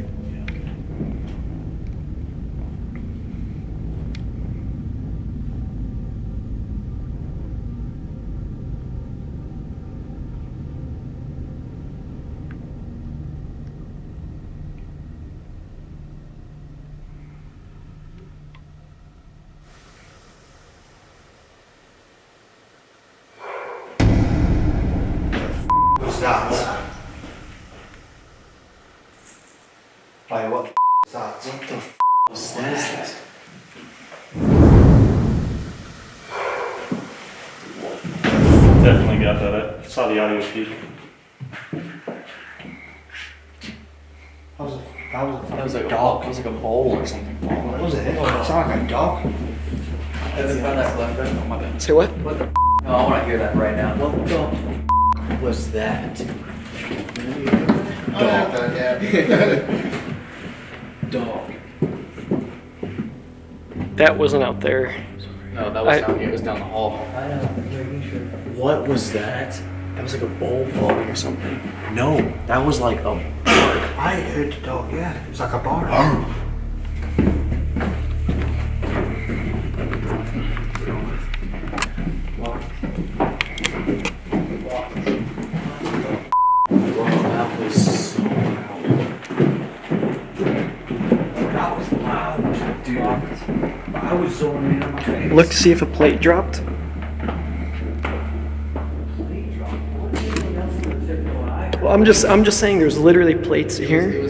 What's that? Like, what the is that? What the was that? Definitely got that. I saw the audio feed. That was a, that was a That was like a dog. It was like a bowl or something. What was it? It sounded like a dog. Haven't found that left right? Oh my bad. Say what? What the? No, I want to hear that right now. What the was that? Dog. That wasn't out there. No, that was I- down here. It was down the hall. What was that? That was like a bowl falling or something. No, that was like a bark. I heard the dog, yeah. It was like a bark. Look to see if a plate dropped. Well, I'm just I'm just saying there's literally plates here.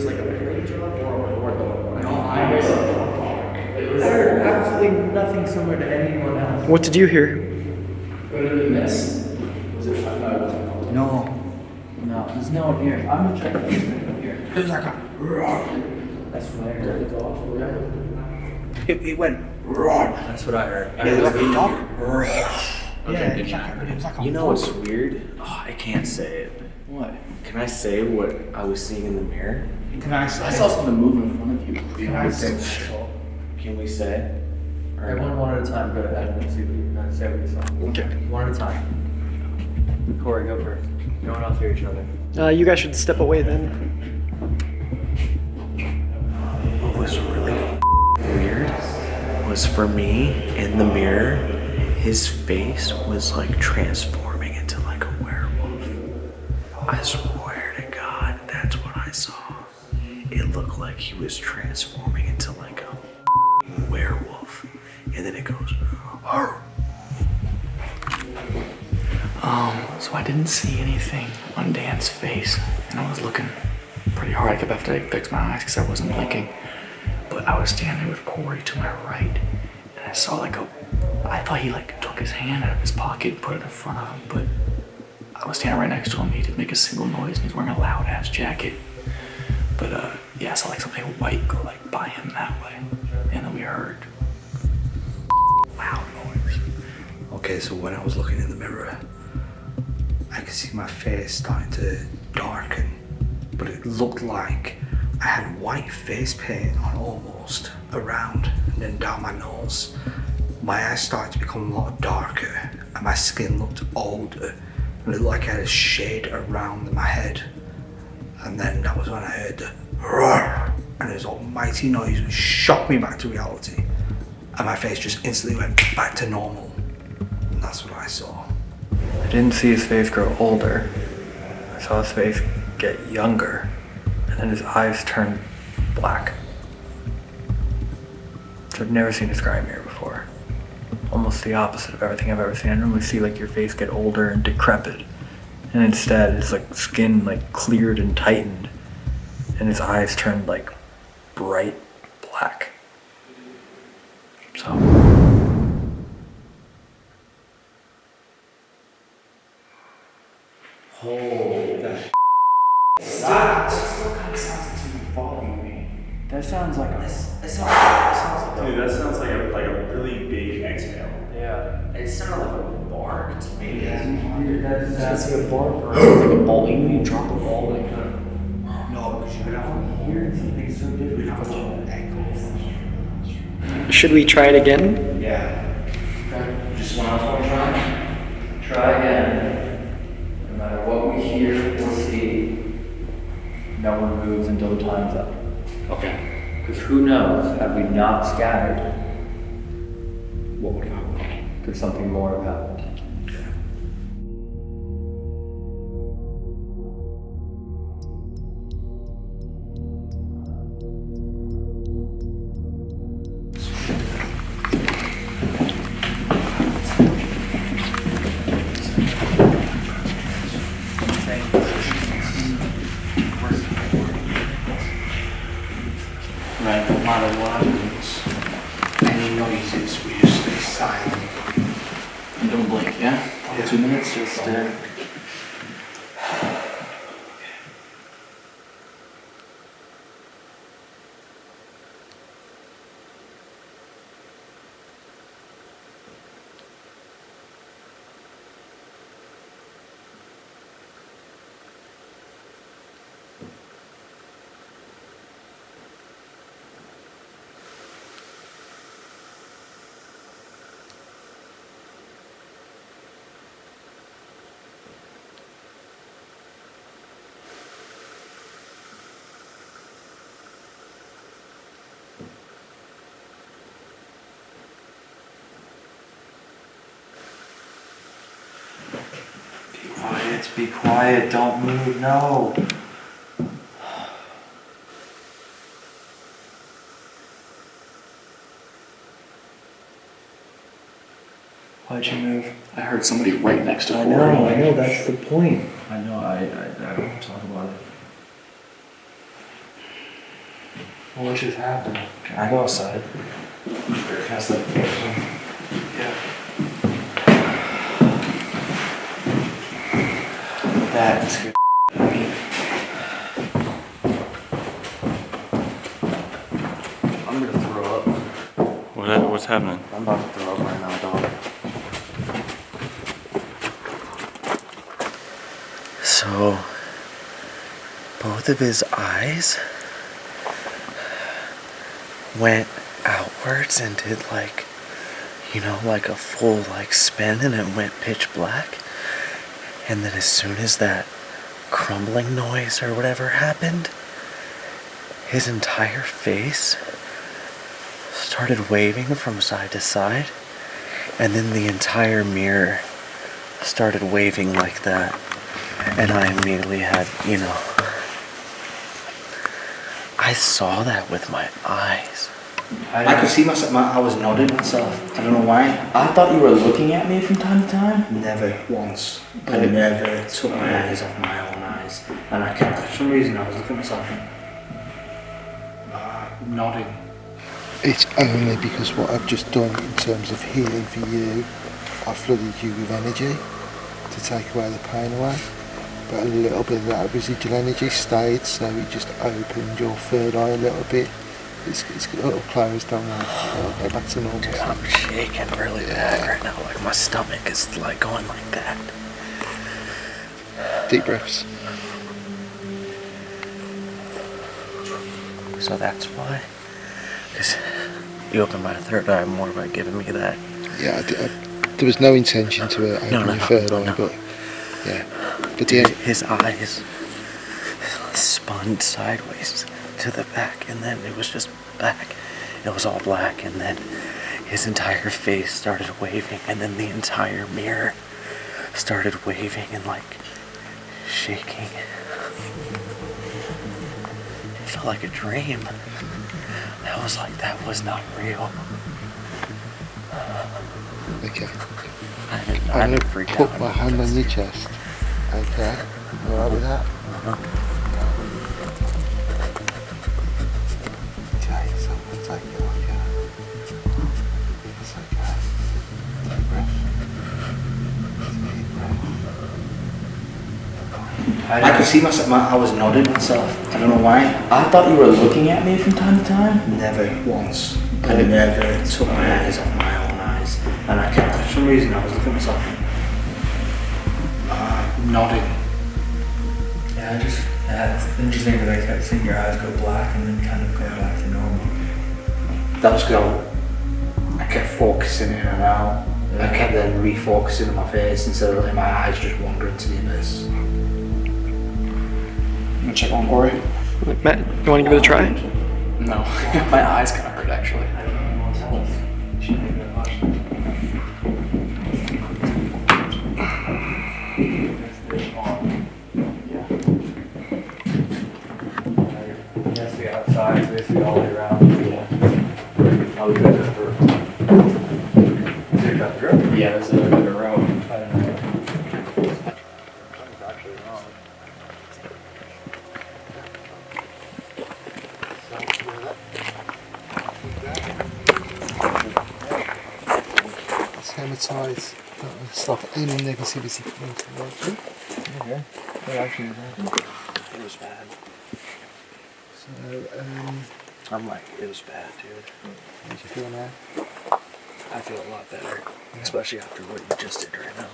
I heard absolutely nothing similar to anyone else. What did you hear? This? Was it uh, No. No, there's no one here. I'm gonna check this thing here. It was like a That's what I heard. It, it went That's what I heard. Yeah, it was like a dog. Okay, Yeah, did it was like, it was like a You know what's weird? Oh, I can't say it. What? Can I say what I was seeing in the mirror? Can I say? I saw something move in front of you. Can I say? Can we say? Or Everyone one at a time. Go ahead and see what you uh, say what you saw. Okay. One at a time. Corey, go first. No one else hear each other. Uh, you guys should step away then. What was really weird was for me in the mirror, his face was like transforming into like a werewolf. I swear to God, that's what I saw. It looked like he was transforming into like a werewolf. And then it goes, "Arr." Um, so I didn't see anything on Dan's face, and I was looking pretty hard. I kept having to fix my eyes because I wasn't blinking. But I was standing with Corey to my right, and I saw like a. I thought he like took his hand out of his pocket and put it in front of him, but I was standing right next to him. He didn't make a single noise, and he's wearing a loud ass jacket. But uh, yeah, I saw like something white go like by him that way, and then we heard loud noise. Okay, so when I was looking in the mirror, I could see my face starting to darken, but it looked like I had white face paint on almost around and then down my nose. My eyes started to become a lot darker and my skin looked older and it looked like I had a shade around my head. And then that was when I heard the roar and this almighty noise which shocked me back to reality. And my face just instantly went back to normal. And that's what I saw. I didn't see his face grow older. I saw his face get younger, and then his eyes turn black. So I've never seen a mirror before. almost the opposite of everything I've ever seen. I normally see like your face get older and decrepit, and instead it's like skin like cleared and tightened, and his eyes turned like bright black. So. Holy That's, That's like a bark or it's like a ball. You know, you drop a ball like that. No, because you don't hear something so different. How much echo? Should we try it again? Yeah. Just one else want to try? Try again. No matter what we hear or see, no one moves until the time's up. Okay. Because who knows, had we not scattered, what would have happened? Could something more have happened? Be quiet, be quiet, don't move, no. Why'd you move? I heard somebody right next to I Corey. know, I know, that's the point. I know, I, I, I don't talk about it. What just happened? Can I go outside? That. Yeah. That's good. I'm gonna throw up. What, what's happening? I'm about to throw up right now, dog. So, both of his eyes went outwards and did like, you know, like a full like spin and it went pitch black. And then as soon as that crumbling noise or whatever happened, his entire face started waving from side to side. And then the entire mirror started waving like that. And I immediately had, you know, I saw that with my eyes. I, could see myself, my, I was nodding myself. I don't know why. I thought you were looking at me from time to time. Never once. I never took my eyes off my own eyes. And I kept, for some reason, I was looking at myself and uh, nodding. It's only because what I've just done in terms of healing for you, I've flooded you with energy to take away the pain away. But a little bit of that residual energy stayed, so it just opened your third eye a little bit. It's, it's a little closed, don't worry. It'll get back to normal. Dude, I'm shaking really bad right now. Like my stomach is like going like that. Deep breaths. So that's why. Because you opened my third eye more by giving me that. Yeah, I, di- I, there was no intention to uh, open No, no, your no, third eye, no. but yeah. But Dude, yeah, his eyes spun sideways to the back, and then it was just back. It was all black, and then his entire face started waving, and then the entire mirror started waving and like shaking. It felt like a dream. That was like, that was not real. Okay. I I'm didn't put my hand on your chest. Okay. You alright with that? Okay, so I'm gonna take it like that. It's okay. Deep breath. Deep breath. I could see myself. My, I was nodding myself. I don't know why. I thought you were looking at me from time to time. Never once. I never took my eyes off my own eyes, and I kept. For some reason, I was looking at myself, uh, nodding. Yeah, I just, yeah, it's interesting because I kept seeing your eyes go black and then kind of go back to. That was good. I kept focusing in and out. I kept then refocusing on my face instead of letting my eyes just wander into the abyss. I'm gonna check on Corey. Matt, you want to give it a try? No, my eyes kind of hurt actually. Yes, the outside, basically all the way around. Yeah. How we got that for? So you got the drip? Yeah, there's a bit of a row. I don't know. It's hematite. That will stop any negativity coming towards you. Okay. That actually is It was bad. So, um, I'm like, it was bad, dude. how you feel now? I feel a lot better, especially after what you just did right now.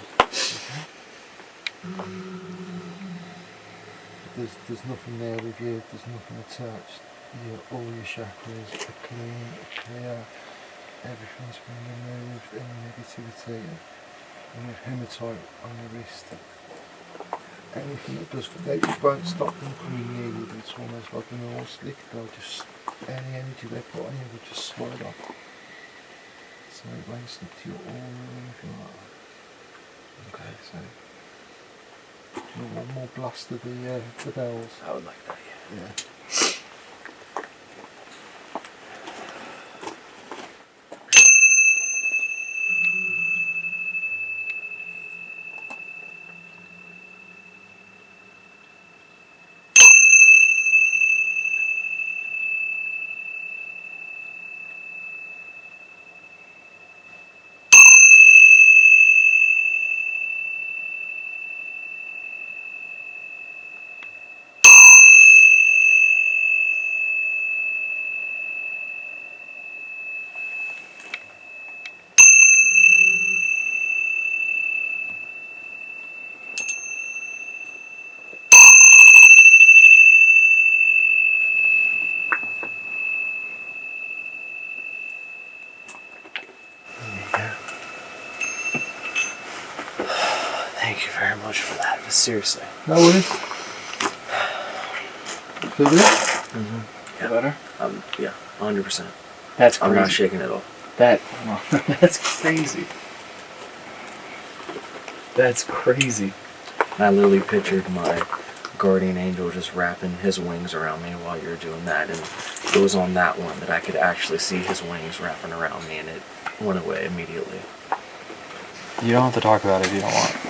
There's, there's nothing there with you, there's nothing attached. Your, all your chakras are clean, clear, everything's been removed, any negativity. And with hematite on your wrist, anything that does they won't stop them coming near you, but it's almost like an oil slick, they'll just, any energy they put on you will just slide off. So it won't stick to your aura if you like that. Okay, so you want one more blast of the, uh, the bells? I would like that, yeah. Yeah. Thank you very much for that. Seriously. No worries. Feel good? Yeah. Better? Um, yeah, 100%. That's I'm not crazy. shaking at all. That that's crazy. That's crazy. I literally pictured my guardian angel just wrapping his wings around me while you're doing that, and it was on that one that I could actually see his wings wrapping around me, and it went away immediately. You don't have to talk about it if you don't want.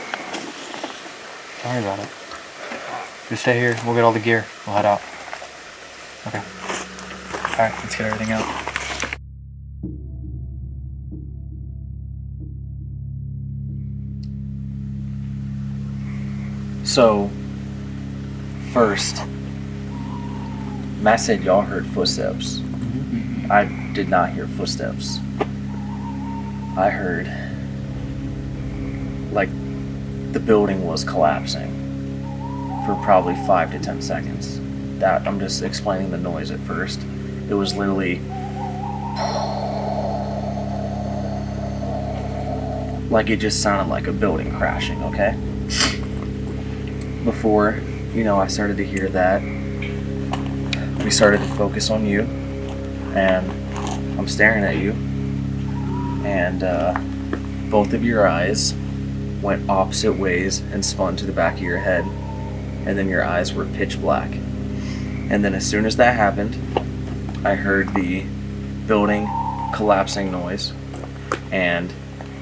Don't worry about it. Just stay here. We'll get all the gear. We'll head out. Okay. Alright, let's get everything out. So, first, Matt said y'all heard footsteps. Mm-hmm. I did not hear footsteps. I heard like the building was collapsing for probably five to ten seconds. That I'm just explaining the noise at first. It was literally like it just sounded like a building crashing, okay? Before, you know, I started to hear that, we started to focus on you, and I'm staring at you, and uh, both of your eyes went opposite ways and spun to the back of your head, and then your eyes were pitch black. And then as soon as that happened, I heard the building collapsing noise, and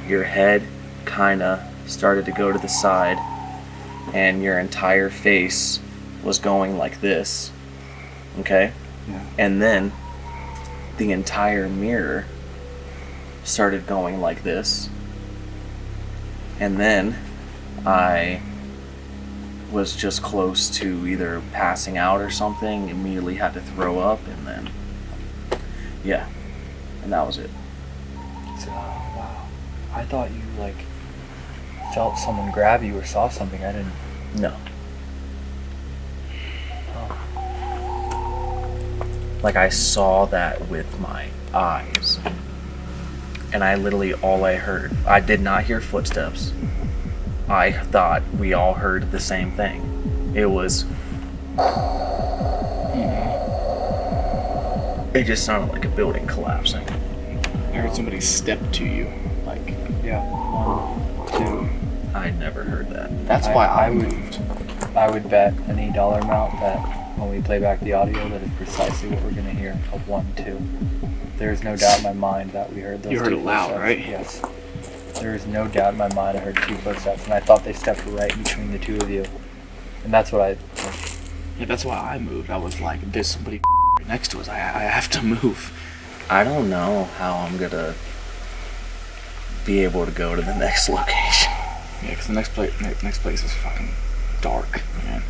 your head kind of started to go to the side, and your entire face was going like this. Okay? Yeah. And then the entire mirror started going like this. And then I was just close to either passing out or something, immediately had to throw up, and then, yeah, and that was it. So, wow. I thought you like felt someone grab you or saw something. I didn't. No. Oh. Like I saw that with my eyes. And I literally all I heard, I did not hear footsteps. I thought we all heard the same thing. It was It just sounded like a building collapsing. I heard somebody step to you. Like, yeah, one, two. I never heard that. That's why I would. I would bet any dollar amount that when we play back the audio, that is precisely what we're gonna hear. A one, two. There's no doubt in my mind that we heard those. You heard two it loud, footsteps. right? Yes. There is no doubt in my mind. I heard two footsteps, and I thought they stepped right between the two of you, and that's what I. yeah, that's why I moved. I was like, there's somebody next to us. I, I have to move. I don't know how I'm gonna be able to go to the next location. Yeah, because the next place, next place is fucking dark, man.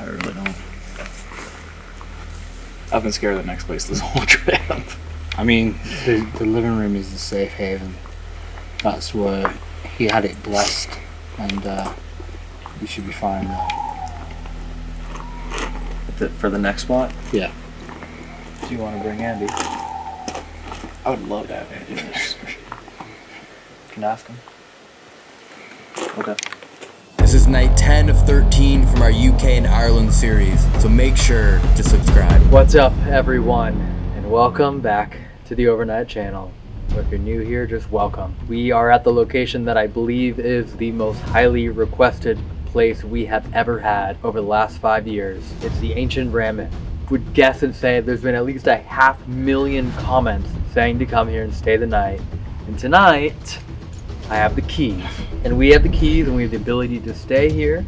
I really don't. I've been scared of the next place this whole trip. I mean, the, the living room is the safe haven. That's where he had it blessed, and uh, we should be fine there. The, for the next spot? Yeah. Do you want to bring Andy? I would love to have Andy in this. Can ask him. Okay. This is night 10 of 13 from our UK and Ireland series, so make sure to subscribe. What's up, everyone, and welcome back to the Overnight Channel. If you're new here, just welcome. We are at the location that I believe is the most highly requested place we have ever had over the last five years. It's the Ancient Ram Inn. Would guess and say there's been at least a half million comments saying to come here and stay the night. And tonight, I have the keys. And we have the keys and we have the ability to stay here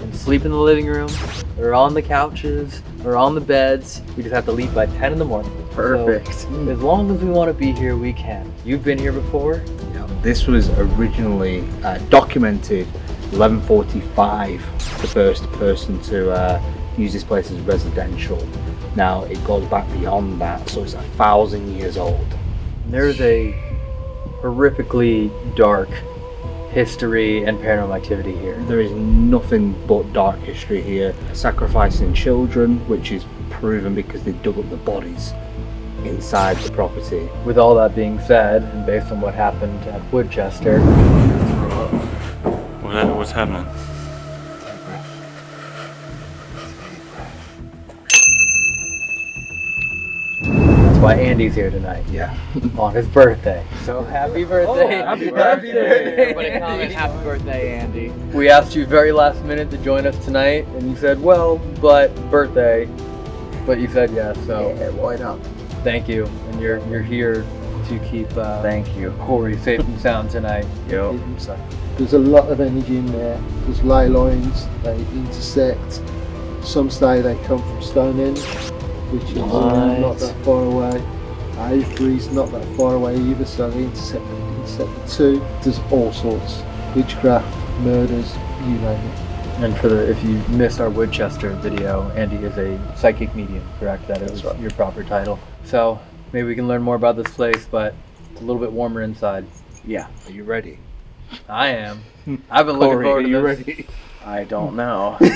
and sleep in the living room or on the couches or on the beds. We just have to leave by 10 in the morning. Perfect. So, as long as we want to be here, we can. You've been here before? Yeah, This was originally uh, documented 1145, the first person to uh, use this place as residential. Now it goes back beyond that, so it's a thousand years old. There's a horrifically dark history and paranormal activity here. There is nothing but dark history here. Sacrificing children, which is proven because they dug up the bodies inside the property. With all that being said, and based on what happened at Woodchester, What, what's happening? Why Andy's here tonight. Yeah. on his birthday. So happy birthday! Oh, happy birthday. Everybody comment happy birthday, Andy. We asked you very last minute to join us tonight, and you said, "Well, but birthday." But you said yes, so Yeah, why not? thank you, and you're you're here to keep uh, Thank you. Corey safe and sound tonight. Yo. There's a lot of energy in there. There's ley lines, they intersect. Some say they come from Stonehenge, which is Right. not that far away. Avebury's not that far away either, so they intersect, intersect the two. There's all sorts. Witchcraft, murders, you name it. And for the if you missed our Woodchester video, Andy is a psychic medium, correct? That is your proper title. So maybe we can learn more about this place, but it's a little bit warmer inside. Yeah. Are you ready? I am. I've been looking Corey, forward are to you this. ready? I don't know.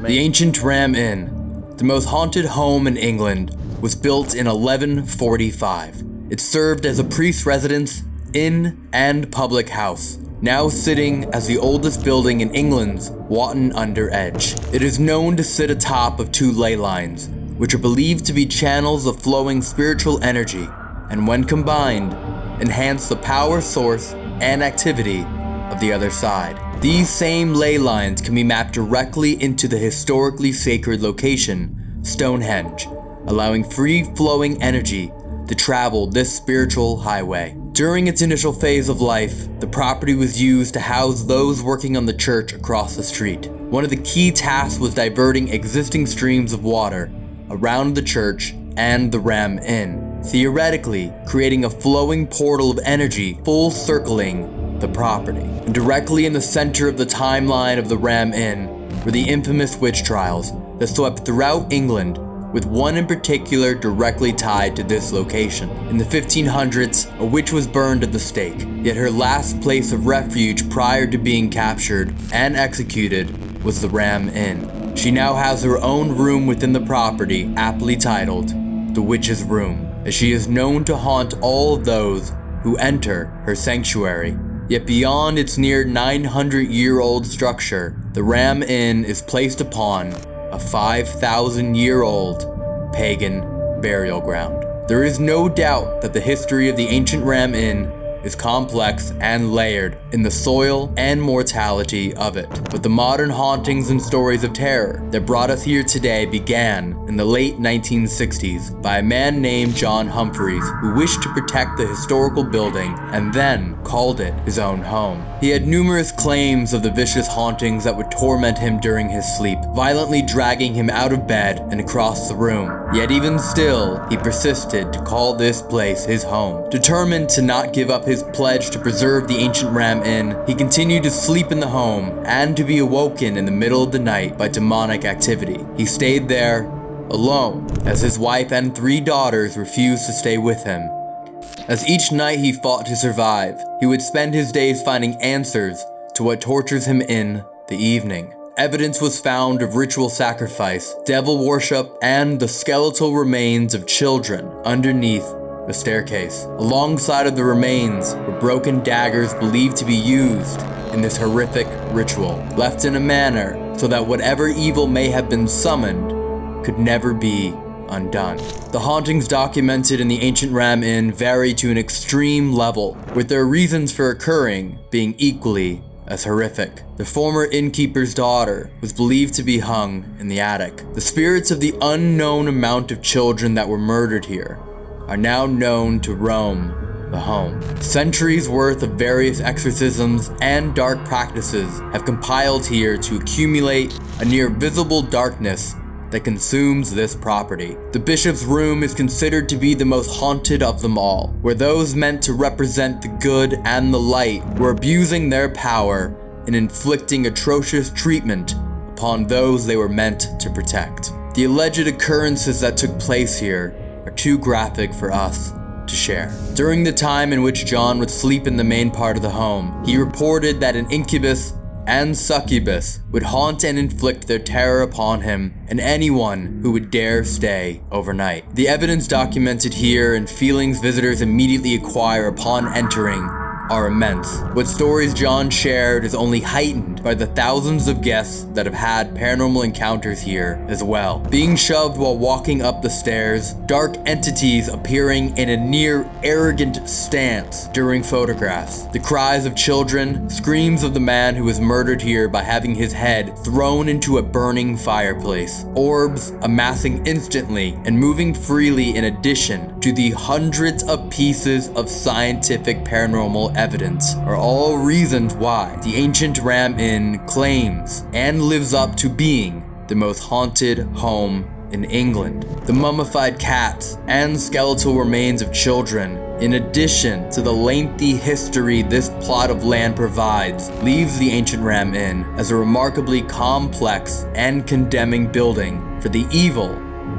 The ancient Ram Inn, the most haunted home in England, was built in 1145. It served as a priest's residence, inn, and public house, now sitting as the oldest building in England's Wotton Under Edge. It is known to sit atop of two ley lines, which are believed to be channels of flowing spiritual energy, and when combined, enhance the power source and activity of the other side. These same ley lines can be mapped directly into the historically sacred location, Stonehenge, allowing free flowing energy to travel this spiritual highway. During its initial phase of life, the property was used to house those working on the church across the street. One of the key tasks was diverting existing streams of water around the church and the Ram Inn, theoretically creating a flowing portal of energy full circling the property. And directly in the center of the timeline of the Ram Inn were the infamous witch trials that swept throughout England with one in particular directly tied to this location. In the 1500s, a witch was burned at the stake, yet her last place of refuge prior to being captured and executed was the Ram Inn. She now has her own room within the property, aptly titled the Witch's Room, as she is known to haunt all those who enter her sanctuary. Yet beyond its near 900 year old structure, the Ram Inn is placed upon a 5,000 year old pagan burial ground. There is no doubt that the history of the ancient Ram Inn is complex and layered in the soil and mortality of it. But the modern hauntings and stories of terror that brought us here today began in the late 1960s by a man named John Humphreys who wished to protect the historical building and then called it his own home. He had numerous claims of the vicious hauntings that would torment him during his sleep, violently dragging him out of bed and across the room. Yet even still, he persisted to call this place his home. Determined to not give up his pledge to preserve the ancient Ram Inn, he continued to sleep in the home and to be awoken in the middle of the night by demonic activity. He stayed there alone, as his wife and three daughters refused to stay with him. As each night he fought to survive, he would spend his days finding answers to what tortures him in the evening. Evidence was found of ritual sacrifice, devil worship, and the skeletal remains of children underneath the staircase. Alongside of the remains were broken daggers believed to be used in this horrific ritual, left in a manner so that whatever evil may have been summoned could never be undone. The hauntings documented in the ancient Ram Inn vary to an extreme level, with their reasons for occurring being equally as horrific. The former innkeeper's daughter was believed to be hung in the attic. The spirits of the unknown amount of children that were murdered here are now known to roam the home. Centuries worth of various exorcisms and dark practices have compiled here to accumulate a near visible darkness that consumes this property. The bishop's room is considered to be the most haunted of them all, where those meant to represent the good and the light were abusing their power and inflicting atrocious treatment upon those they were meant to protect. The alleged occurrences that took place here too graphic for us to share. During the time in which John would sleep in the main part of the home, he reported that an incubus and succubus would haunt and inflict their terror upon him and anyone who would dare stay overnight. The evidence documented here and feelings visitors immediately acquire upon entering are immense. What stories John shared is only heightened by the thousands of guests that have had paranormal encounters here as well. Being shoved while walking up the stairs, dark entities appearing in a near arrogant stance during photographs, the cries of children, screams of the man who was murdered here by having his head thrown into a burning fireplace, orbs amassing instantly and moving freely in addition to the hundreds of pieces of scientific paranormal evidence are all reasons why the ancient Ram Inn claims and lives up to being the most haunted home in England. The mummified cats and skeletal remains of children, in addition to the lengthy history this plot of land provides, leaves the ancient Ram Inn as a remarkably complex and condemning building for the evil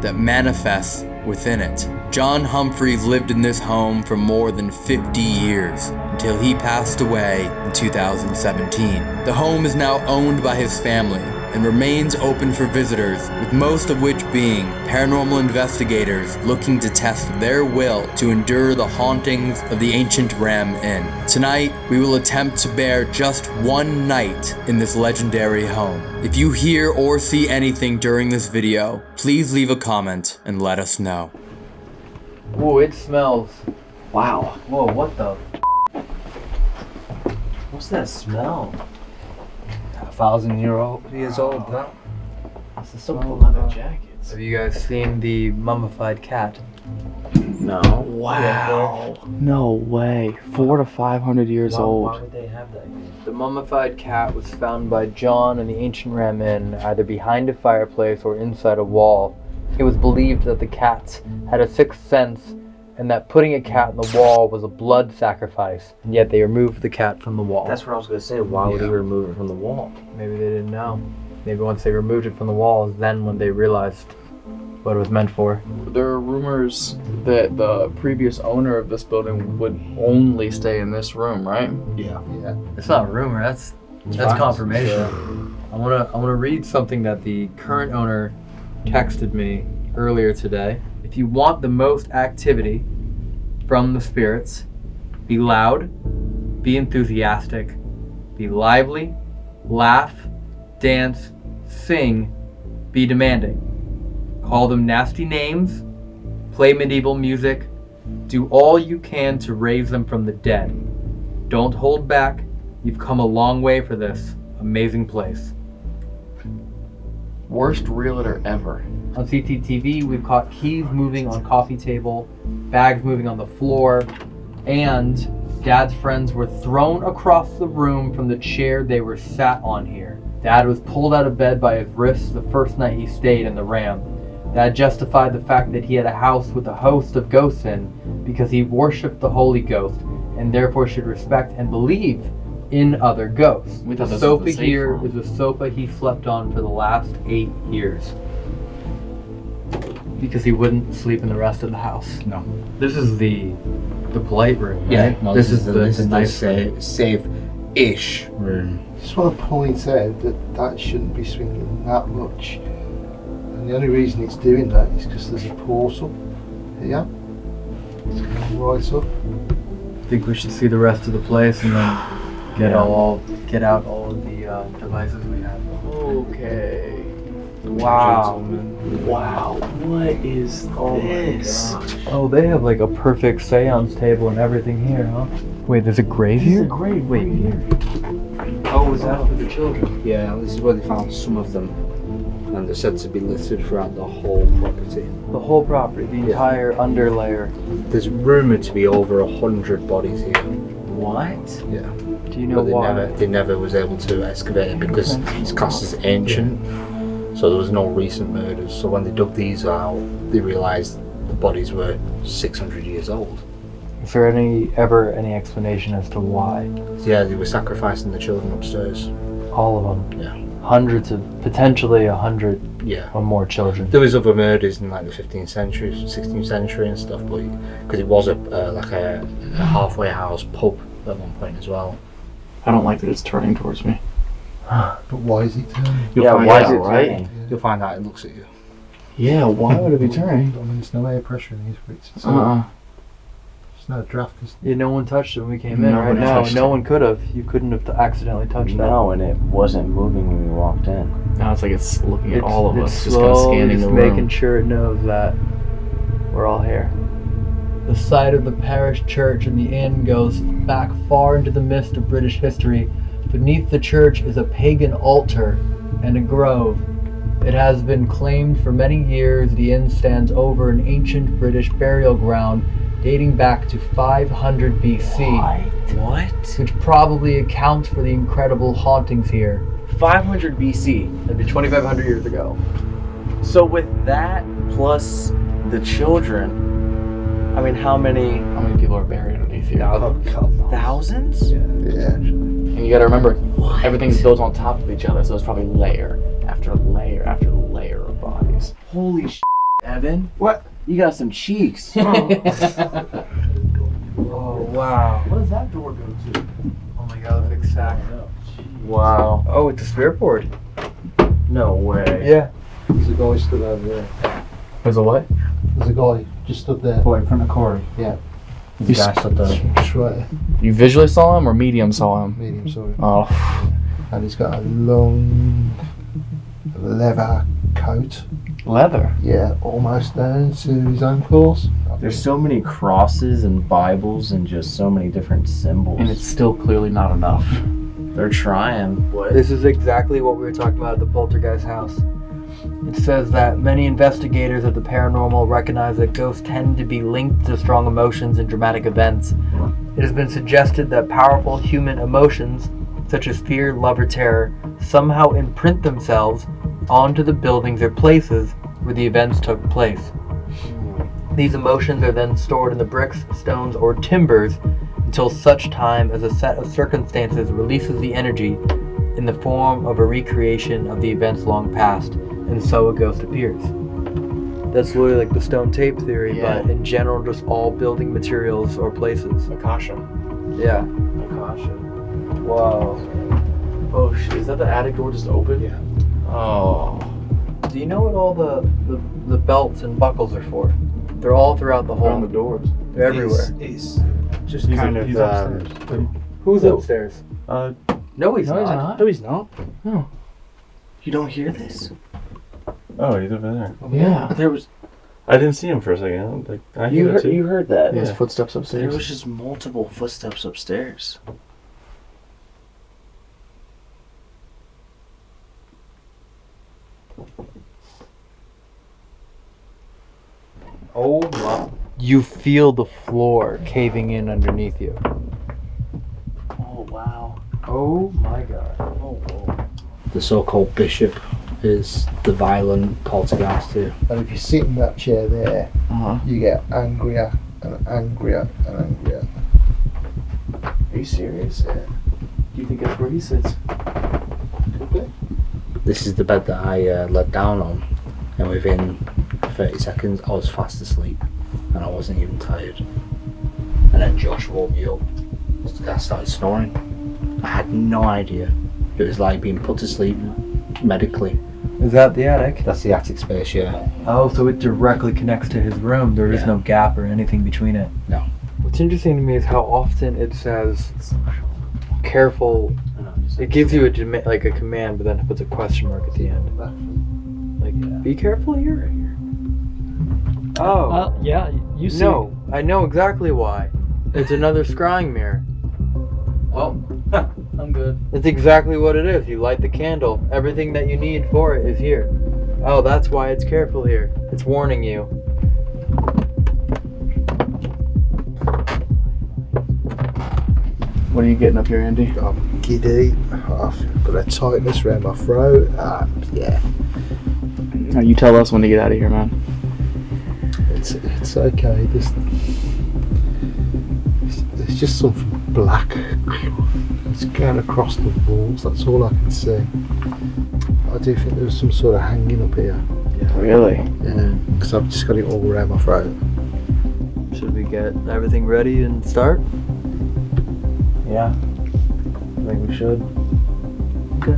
that manifests within it. John Humphreys lived in this home for more than 50 years until he passed away in 2017. The home is now owned by his family and remains open for visitors, with most of which being paranormal investigators looking to test their will to endure the hauntings of the ancient Ram Inn. Tonight, we will attempt to bear just one night in this legendary home. If you hear or see anything during this video, please leave a comment and let us know. Whoa, it smells. Wow. Whoa, what the? What's that smell? A thousand year old years old, that. This is so cool leather jackets. Have you guys seen the mummified cat? No. Wow. No way. Four to five hundred years Why- old. why would they have that The mummified cat was found by John in the ancient Ram Inn, either behind a fireplace or inside a wall. It was believed that the cats had a sixth sense and that putting a cat in the wall was a blood sacrifice, and yet they removed the cat from the wall. That's what I was gonna say. Why would he remove it from the wall? Maybe they didn't know. Maybe once they removed it from the wall, then when they realized what it was meant for. There are rumors that the previous owner of this building would only stay in this room, right? Yeah. Yeah. It's not a rumor. That's It's that's facts. confirmation. I wanna I wanna read something that the current owner texted me earlier today. If you want the most activity from the spirits, be loud, be enthusiastic, be lively, laugh, dance, sing, be demanding. Call them nasty names, play medieval music, do all you can to raise them from the dead. Don't hold back. You've come a long way for this amazing place. Worst realtor ever. On CCTV, we've caught keys moving on coffee table, bags moving on the floor, and Dad's friends were thrown across the room from the chair they were sat on here. Dad was pulled out of bed by his wrists the first night he stayed in the Ram. That justified the fact that he had a house with a host of ghosts in because he worshipped the Holy Ghost and therefore should respect and believe in other ghosts. The thought this was sofa here is the sofa he slept on for the last eight years because he wouldn't sleep in the rest of the house. No. This is the the polite room. Yeah, right? well, this, is the, this the is the nice safe, safe-ish room. Just want to point out that that shouldn't be swinging that much. And the only reason it's doing that is because there's a portal here. It's going right up. I think we should see the rest of the place and then get Yeah. all get out all of the uh, devices we have. Okay. Wow. Wow. What is Oh my this? Oh, they have like a perfect seance table and everything here, huh? Wait, there's a grave There's here? a grave Wait, right here. Oh, is that for the children? Yeah, this is where they found some of them, and they're said to be littered throughout the whole property. The whole property, the entire underlayer. There's rumored to be over a hundred bodies here. What? Yeah. Do you know but they why? never they never was able to excavate it because it's classed as ancient. So there was no recent murders. So when they dug these out, they realised the bodies were 600 years old. Is there any ever any explanation as to why? Yeah, they were sacrificing the children upstairs. All of them. Yeah. Hundreds of potentially a hundred Yeah. or more children. There was other murders in like the 15th century, 16th century and stuff, but because it was a uh, like a, a halfway house pub at one point as well. I don't like that it's turning towards me. But why is it turning? You'll Yeah, find why out, is it right? turning? You'll find out it looks at you. Yeah, why would it be turning? I mean, there's no air pressure in these bricks. It's Uh-uh. There's no draft. Is Yeah, no one touched it when we came in. Right Nobody now, no one could have. You couldn't have accidentally touched it. No, and it wasn't moving when we walked in. Now it's like it's looking that. at all of it's us, just kind of scanning just the making sure it knows that we're all here. The site of the parish church and the inn goes back far into the mist of British history. Beneath the church is a pagan altar and a grove. It has been claimed for many years the inn stands over an ancient British burial ground dating back to 500 BC. What? Which probably accounts for the incredible hauntings here. 500 BC. That'd be 2,500 years ago. So with that plus the children, I mean, how many? How many people are buried underneath here? Oh, thousands? Yeah. And you gotta remember, everything's built on top of each other, so it's probably layer after layer after layer of bodies. Holy sh! Evan, What? you got some cheeks. Oh. oh wow. What does that door go to? Oh my god, big sack. Oh, wow. Oh, it's a spirit board. No way. Yeah. There's a guy stood over there. There's a what? There's a guy just stood there. Boy, in front of Corey. Yeah. You, s- Guys stood there. Just right there. you visually saw him or medium saw him? Medium, sorry. Oh, And he's got a long leather coat. leather. Yeah, almost down to his ankles. There's so many crosses and Bibles and just so many different symbols. And it's still clearly not enough. They're trying. What? This is exactly what we were talking about at the poltergeist house. It says that many investigators of the paranormal recognize that ghosts tend to be linked to strong emotions and dramatic events. It has been suggested that powerful human emotions, such as fear, love, or terror, somehow imprint themselves onto the buildings or places where the events took place. These emotions are then stored in the bricks, stones, or timbers until such time as a set of circumstances releases the energy in the form of a recreation of the events long past, and so a ghost appears. That's literally like the stone tape theory, Yeah. but in general, just all building materials or places. Akasha. Yeah. Akasha. Whoa. Oh shit, is that the attic door just open? Yeah. Oh. Do you know what all the, the, the belts and buckles are for? They're all throughout the whole. on the doors. They're everywhere. He's, just He's kind up- of. he's um, upstairs. Who's So- upstairs? Uh, No, he's no, he's not. not. no, he's not. No. You don't hear this? Oh, he's over there. Oh, yeah. There was I didn't see him for a second. Like, I You heard, you heard that? Yeah. His footsteps upstairs. there was just multiple footsteps upstairs. Oh my. You feel the floor caving in underneath you. Oh wow. Oh my god. Oh whoa. The so-called bishop is the violent poltergeist too. And if you sit in that chair there, Uh-huh. you get angrier and angrier and angrier. Are you serious? Yeah. Do you think that's where he sits? This is the bed that I uh, let down on, and within 30 seconds I was fast asleep, and I wasn't even tired. And then Josh woke me up. I started snoring. I had no idea. It was like being put to sleep medically. Is that the attic? That's the attic space, yeah. Oh, so it directly connects to his room. There is Yeah. no gap or anything between it. No. What's interesting to me is how often it says careful. It gives you a like a command, but then it puts a question mark at the end. Like, be careful here. Oh. Uh, yeah, you see. no, I know exactly why. It's another scrying mirror. Oh, I'm good. It's exactly what it is. You light the candle. Everything that you need for it is here. Oh, that's why it's careful here. It's warning you. What are you getting up here, Andy? I'm giddy. I've got a tightness around my throat. Uh, yeah, Now you tell us when to get out of here, man. it's it's okay. There's there's just something black. It's going across the walls. That's all I can see. I do think there's some sort of hanging up here. Really? Yeah, because I've just got it all around my throat. Should we get everything ready and start? Yeah. I think we should. Okay.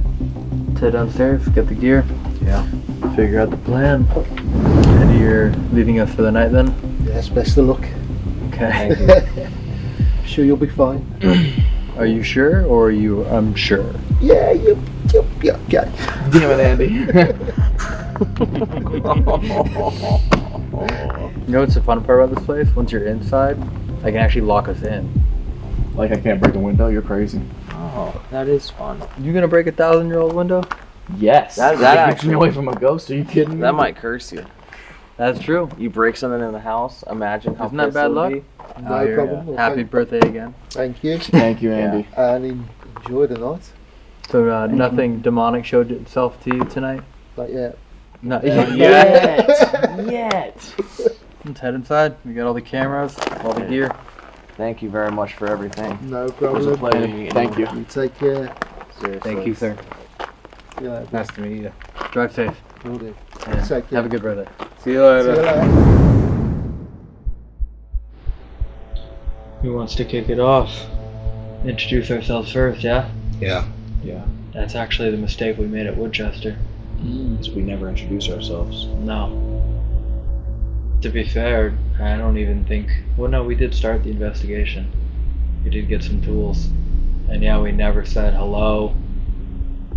Let's head downstairs, get the gear. Yeah. Figure out the plan. And you're leaving us for the night then? Yes, best of luck. Okay. sure you'll be fine. Are you sure or are you unsure? Yeah, you, you'll be okay. Damn it, Andy. You know what's the fun part about this place? Once you're inside, I can actually lock us in. like I can't break a window. You're crazy. Oh, that is fun. You gonna break a thousand year old window? Yes. That- That, that keeps me actually- away from a ghost. Are you kidding me? That might curse you. That's true. You break something in the house. Imagine how Isn't that bad luck? be. No Oh, problem. Well, Happy thank- birthday again. Thank you. Thank you, Andy. And en- enjoy the night. So uh, nothing demonic showed itself to you tonight? Not yet. Not Not yet. yet. Yet. Let's head inside. We got all the cameras, all the gear. Thank you very much for everything. No It was a problem. pleasure meeting Thank you. You take care. Seriously. Thank you, sir. See you later. Nice to meet you. Drive safe. Will do. And Take care. have a good birthday. See you See you later. Who wants to kick it off? Introduce ourselves first, yeah? Yeah. Yeah. That's actually the mistake we made at Woodchester. Mm. Because we never introduce ourselves. No. To be fair, I don't even think. Well, no, we did start the investigation. We did get some tools. And yeah, we never said hello,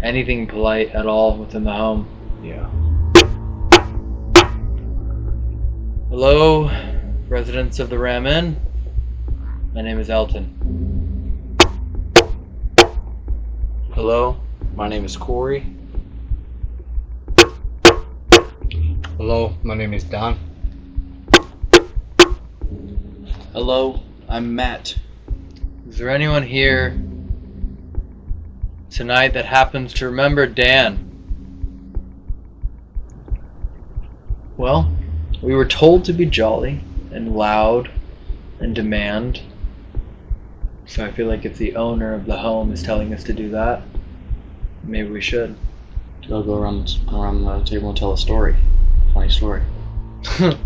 anything polite at all within the home. Yeah. Hello, residents of the Ram Inn. My name is Elton. Hello, my name is Corey. Hello, my name is Dan. Hello, I'm Matt. Is there anyone here tonight that happens to remember Dan? Well, we were told to be jolly and loud and demand. So I feel like if the owner of the home is telling us to do that, maybe we should. I'll go around around the table and tell a story. Funny story.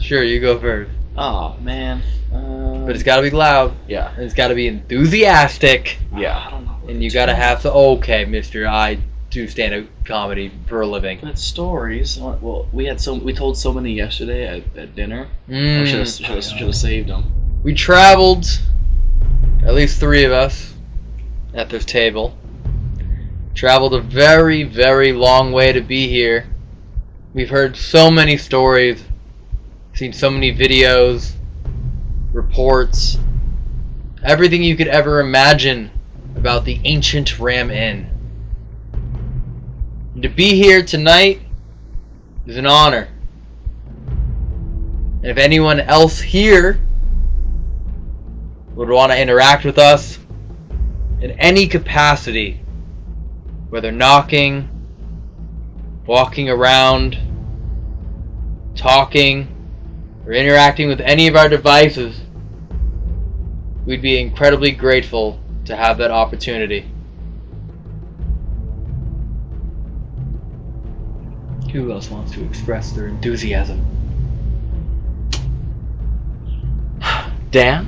Sure, you go first. Oh man. Uh, But it's gotta be loud. Yeah. And it's gotta be enthusiastic. Yeah. And you gotta have to. Okay, Mister, I do stand up comedy for a living. But stories. uh, Well, we had so we told so many yesterday at, at dinner. Mm. I should have should have saved them. We traveled, at least three of us, at this table. Traveled a very, very long way to be here. We've heard so many stories, seen so many videos, reports, everything you could ever imagine about the ancient Ram Inn. And to be here tonight is an honor. And if anyone else here would want to interact with us in any capacity, whether knocking, walking around, talking, or interacting with any of our devices, we'd be incredibly grateful to have that opportunity. Who else wants to express their enthusiasm? Dan?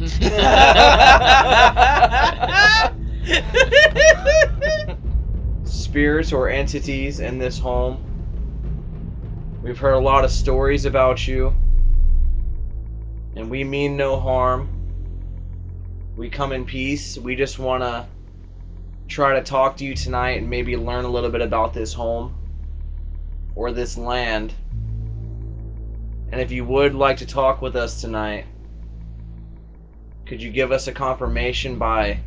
Spirits or entities in this home. We've heard a lot of stories about you. And we mean no harm. We come in peace. We just want to try to talk to you tonight and maybe learn a little bit about this home or this land. And if you would like to talk with us tonight, could you give us a confirmation by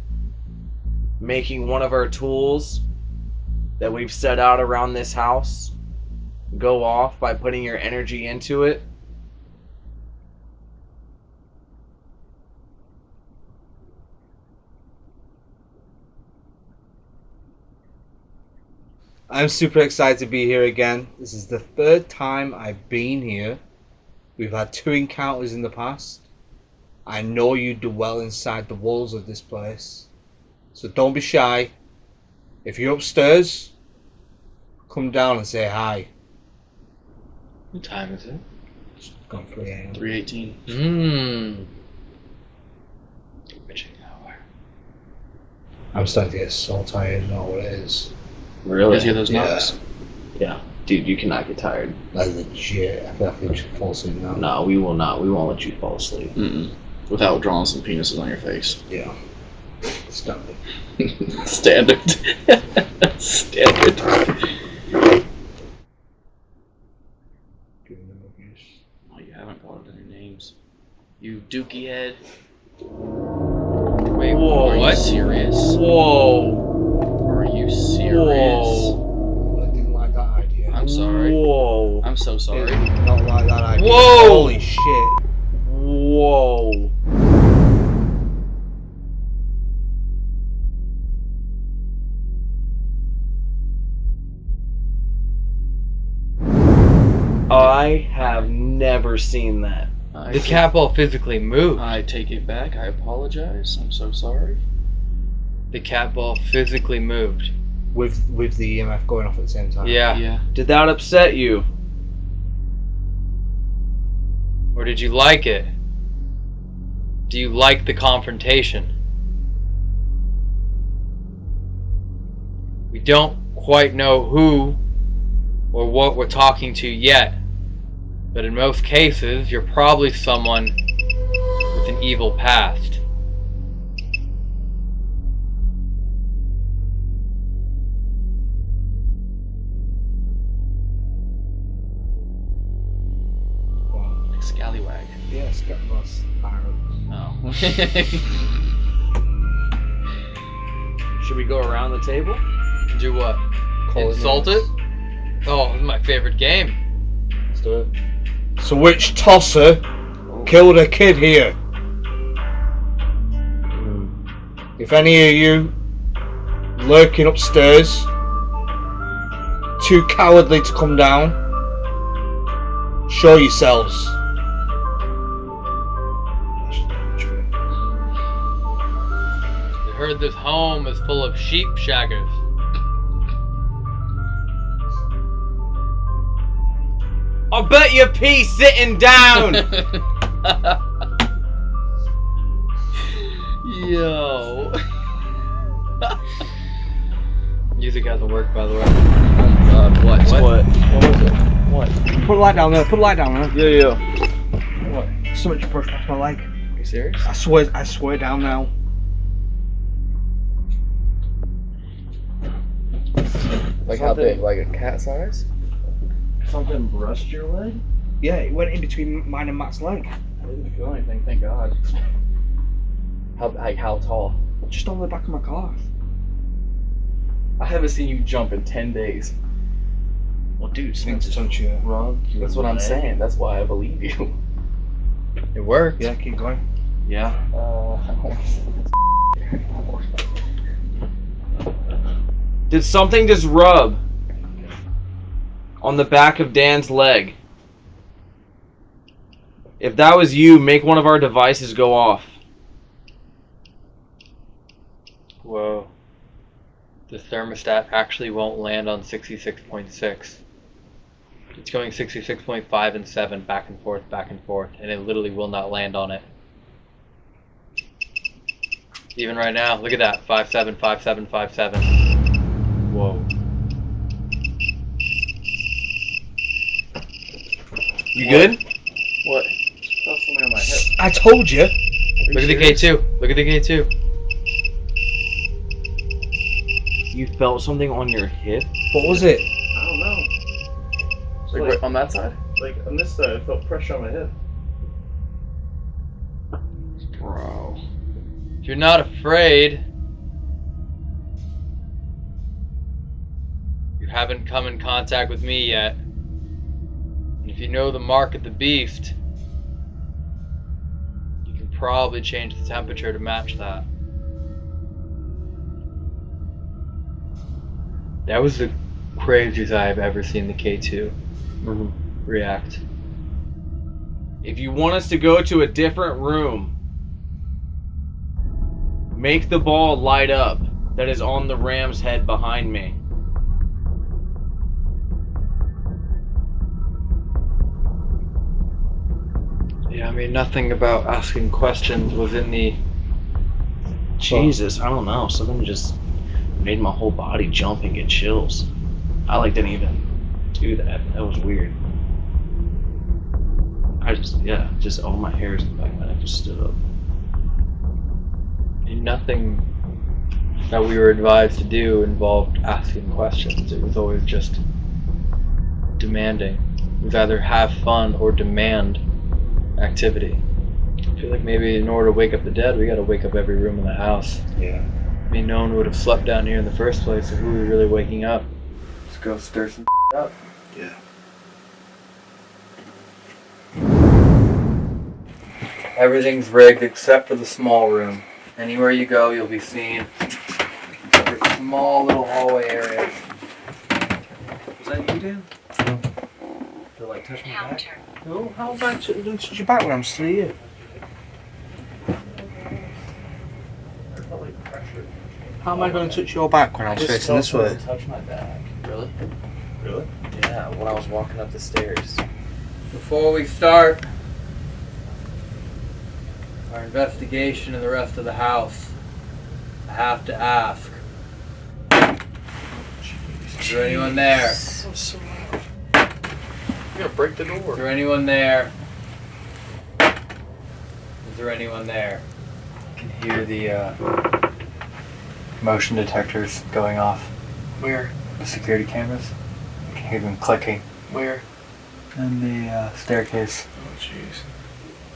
making one of our tools that we've set out around this house go off by putting your energy into it? I'm super excited to be here again. This is the third time I've been here. We've had two encounters in the past. I know you dwell inside the walls of this place. So don't be shy. If you're upstairs, come down and say hi. What time is it? It's gone 3 a.m. Three eighteen. Mmm. I'm starting to get so tired. I know what it is. Really? You those Yeah. knocks? Yeah. Dude, you cannot get tired. Like legit. I feel like I should fall asleep now. No, we will not. We won't let you fall asleep. Mm-mm. Without drawing some penises on your face. Yeah. Standard. Standard. Standard. Oh, you haven't called any names. You dookie head. Wait, Whoa, Are what? you serious? Whoa. Are you serious? I didn't like that idea. I'm sorry. Whoa. I'm so sorry. Did not like that idea. Whoa! Holy shit. Whoa. I have never seen that. I The take- cat ball physically moved. I take it back. I apologize. I'm so sorry. The cat ball physically moved. With with the EMF going off at the same time. Yeah. Yeah. Did that upset you? Or did you like it? Do you like the confrontation? We don't quite know who or what we're talking to yet, but in most cases, you're probably someone with an evil past. Should we go around the table? Do what? Call it Insult it? names. Oh, this is my favorite game. Let's do it. So which tosser killed a kid here? If any of you lurking upstairs, too cowardly to come down, show yourselves. Heard this home is full of sheep shaggers. I'll bet you pee sitting down. Yo. Music hasn't worked, by the way. Oh my god, what? What? What was it? What? Put a light down there. Put a light down there. Yeah, yeah. What? So much brushed past my leg. Are you serious? I swear. I swear down now. Like how big? Like a cat size? Something brushed your leg? Yeah, it went in between mine and Matt's leg. I didn't feel anything, thank God. How like how tall? Just on the back of my car. I haven't seen you jump in ten days. Well, dude, Things touch you. Wrong. That's what I'm saying. That's why I believe you. It worked. Yeah, keep going. Yeah. Uh, Did something just rub on the back of Dan's leg? If that was you, make one of our devices go off. Whoa. The thermostat actually won't land on 66.6. It's going 66.5 and 7 back and forth, back and forth, and it literally will not land on it. Even right now, look at that 5.7, 5.7, 5.7. Whoa. You good? What? Felt something on my hip. I told you. Look at the K2. Look at the K2. You felt something on your hip? What was it? I don't know. Like, right on that side? Like on this side, I felt pressure on my hip. Bro. If you're not afraid, haven't come in contact with me yet. And if you know the mark of the beast, you can probably change the temperature to match that. That was the craziest I've ever seen the K2 mm-hmm. react. If you want us to go to a different room, make the ball light up that is on the ram's head behind me. Yeah, I mean, nothing about asking questions was in the. Jesus, I don't know. Something just made my whole body jump and get chills. I like didn't even do that. That was weird. I just yeah, just all my hairs in the back of my neck just stood up. And Nothing that we were advised to do involved asking questions. It was always just demanding. It was either have fun or demand activity. I feel like maybe in order to wake up the dead, we gotta wake up every room in the house. Yeah. I mean, no one would have slept down here in the first place, so who are we really waking up? Let's go stir some up. Yeah. Everything's rigged except for the small room. Anywhere you go, you'll be seen the small little hallway area. Was that you, Dan? To like touch my back? No, how am I to to touch your back when I'm still here? How am I going to touch your back when I'm Just facing this felt way? something touch my back. Really? Really? Yeah, when I was walking up the stairs. Before we start our investigation of the rest of the house, I have to ask. Is there anyone there? Is You're gonna break the door. Is there anyone there? Is there anyone there? I can hear the uh, motion detectors going off. Where? The security cameras. I can hear them clicking. Where? In the uh, staircase. Oh, jeez.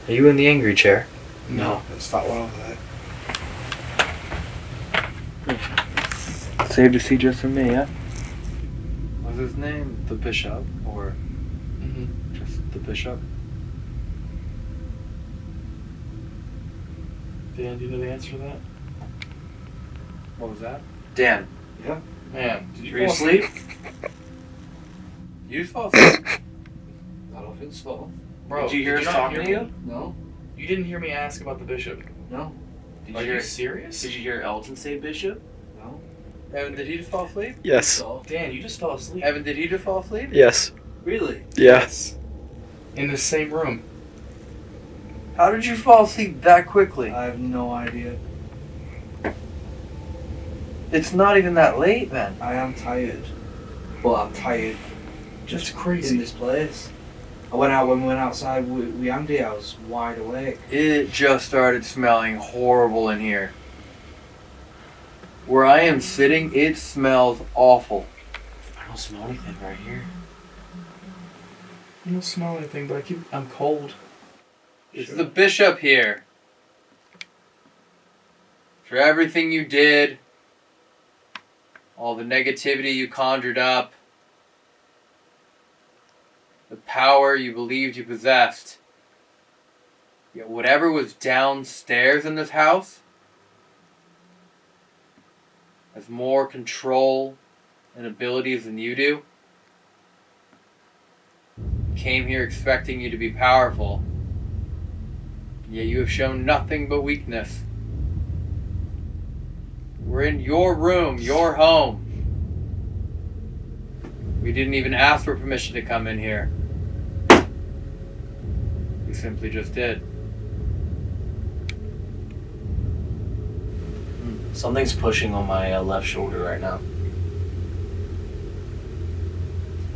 Are you in the angry chair? No, it's that one over there. Saved a seat just for me, yeah? What's his name? The bishop, bishop? Dan, do you know the answer to that? What was that? Dan. Yeah. Man, did you Were you fall asleep? You fall asleep. I don't think so. Bro, Did you hear us not talking to you? No. You didn't hear me ask about the bishop. No. Did Are you you hear- serious? Did you hear Elton say bishop? No. Evan, did he just fall asleep? Yes. Dan, you just fell asleep. Evan, did he just fall asleep? Yes. Really? Yes. In the same room. How did you fall asleep that quickly? I have no idea. It's not even that late then. I am tired. But I'm tired Just in crazy. In this place. I went out when we went outside with, with Andy, I was wide awake. It just started smelling horrible in here. Where I am sitting, it smells awful. I don't smell anything right here. I don't smell anything, but I keep. I'm cold. It's the bishop here. For everything you did, all the negativity you conjured up, the power you believed you possessed. Yet whatever was downstairs in this house has more control and abilities than you do. Came here expecting you to be powerful. Yet you have shown nothing but weakness. We're in your room, your home. We didn't even ask for permission to come in here. We simply just did. Something's pushing on my uh, left shoulder right now.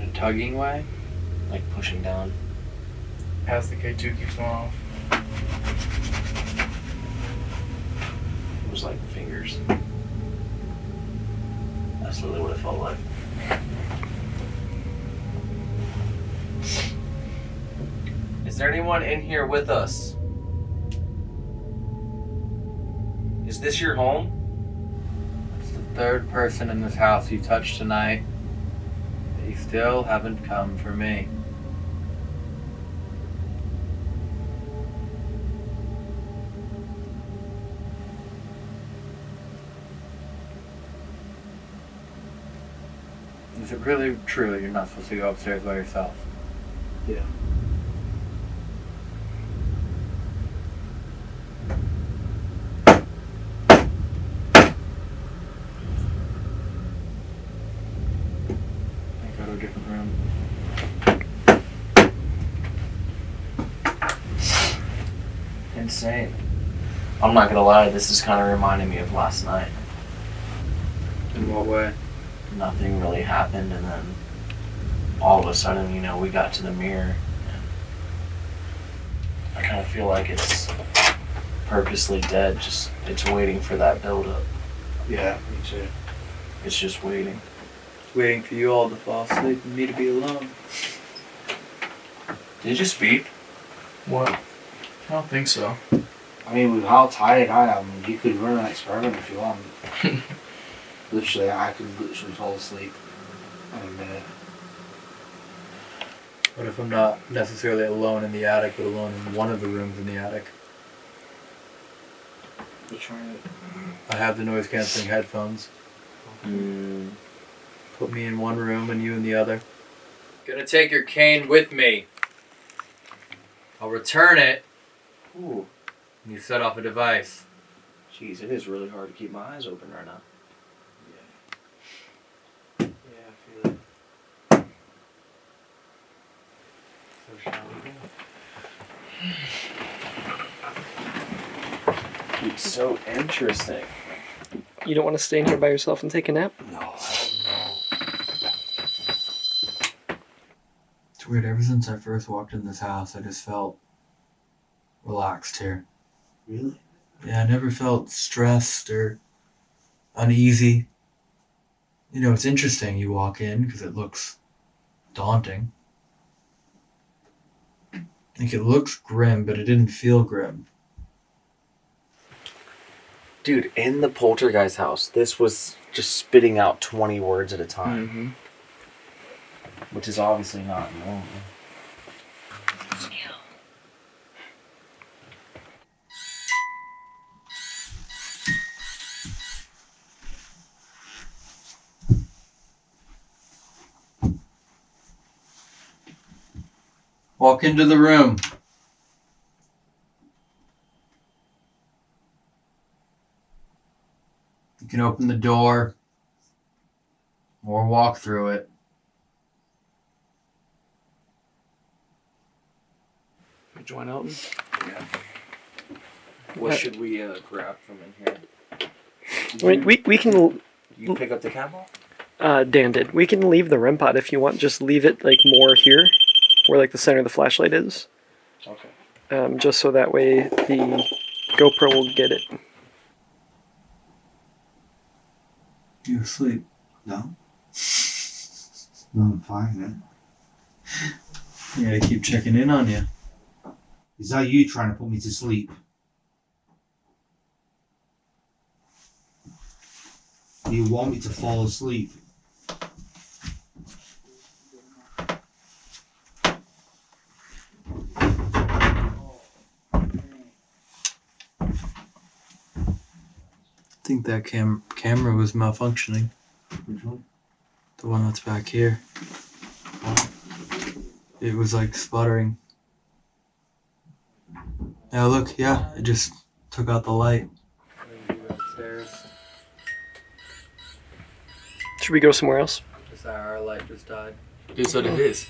In a tugging way? Like pushing down. As the K2 keeps going off. It was like fingers. That's literally what it felt like. Is there anyone in here with us? Is this your home? It's the third person in this house you touched tonight. They still haven't come for me. Is it really true that you're not supposed to go upstairs by yourself? Yeah. I go to a different room. Insane. I'm not gonna lie, this is kind of reminding me of last night. In what way? Nothing really happened, and then all of a sudden, you know, we got to the mirror. And I kind of feel like it's purposely dead, just it's waiting for that buildup. Yeah, me too. It's just waiting. Waiting for you all to fall asleep and me to be alone. Did you speak? What? I don't think so. I mean, with how tired I am, you could run an experiment if you want. literally, I could literally fall asleep in a minute. What if I'm not necessarily alone in the attic, but alone in one of the rooms in the attic? Which one? I have the noise canceling headphones. Mm, Put me in one room and you in the other. Gonna take your cane with me. I'll return it. Ooh. And you set off a device. Jeez, it is really hard to keep my eyes open right now. Yeah, I feel it. So shall we go? It's so interesting. You don't want to stay in here by yourself and take a nap? No, It's weird. Ever since I first walked in this house, I just felt relaxed here. Really? Yeah, I never felt stressed or uneasy. You know, it's interesting. You walk in because it looks daunting. Like it looks grim, but it didn't feel grim. Dude, in the poltergeist house, this was just spitting out 20 words at a time, Mm-hmm. which is obviously not normal. Walk into the room. You can open the door or walk through it. Join Elton. Yeah. What should we uh, grab from in here? I mean, we we can. You pick up the camel? Uh, Dan did. We can leave the REM pod if you want. Just leave it like more here, where like the center of the flashlight is. Okay. Um, just so that way the GoPro will get it. You asleep? No. No, I'm fine, man. I gotta keep checking in on you. Is that you trying to put me to sleep? You want me to fall asleep? Think that cam camera was malfunctioning. Which one? The one that's back here. It was like sputtering. Now look, yeah, it just took out the light. Should we go somewhere else? Just our light just died. Dude, so did his.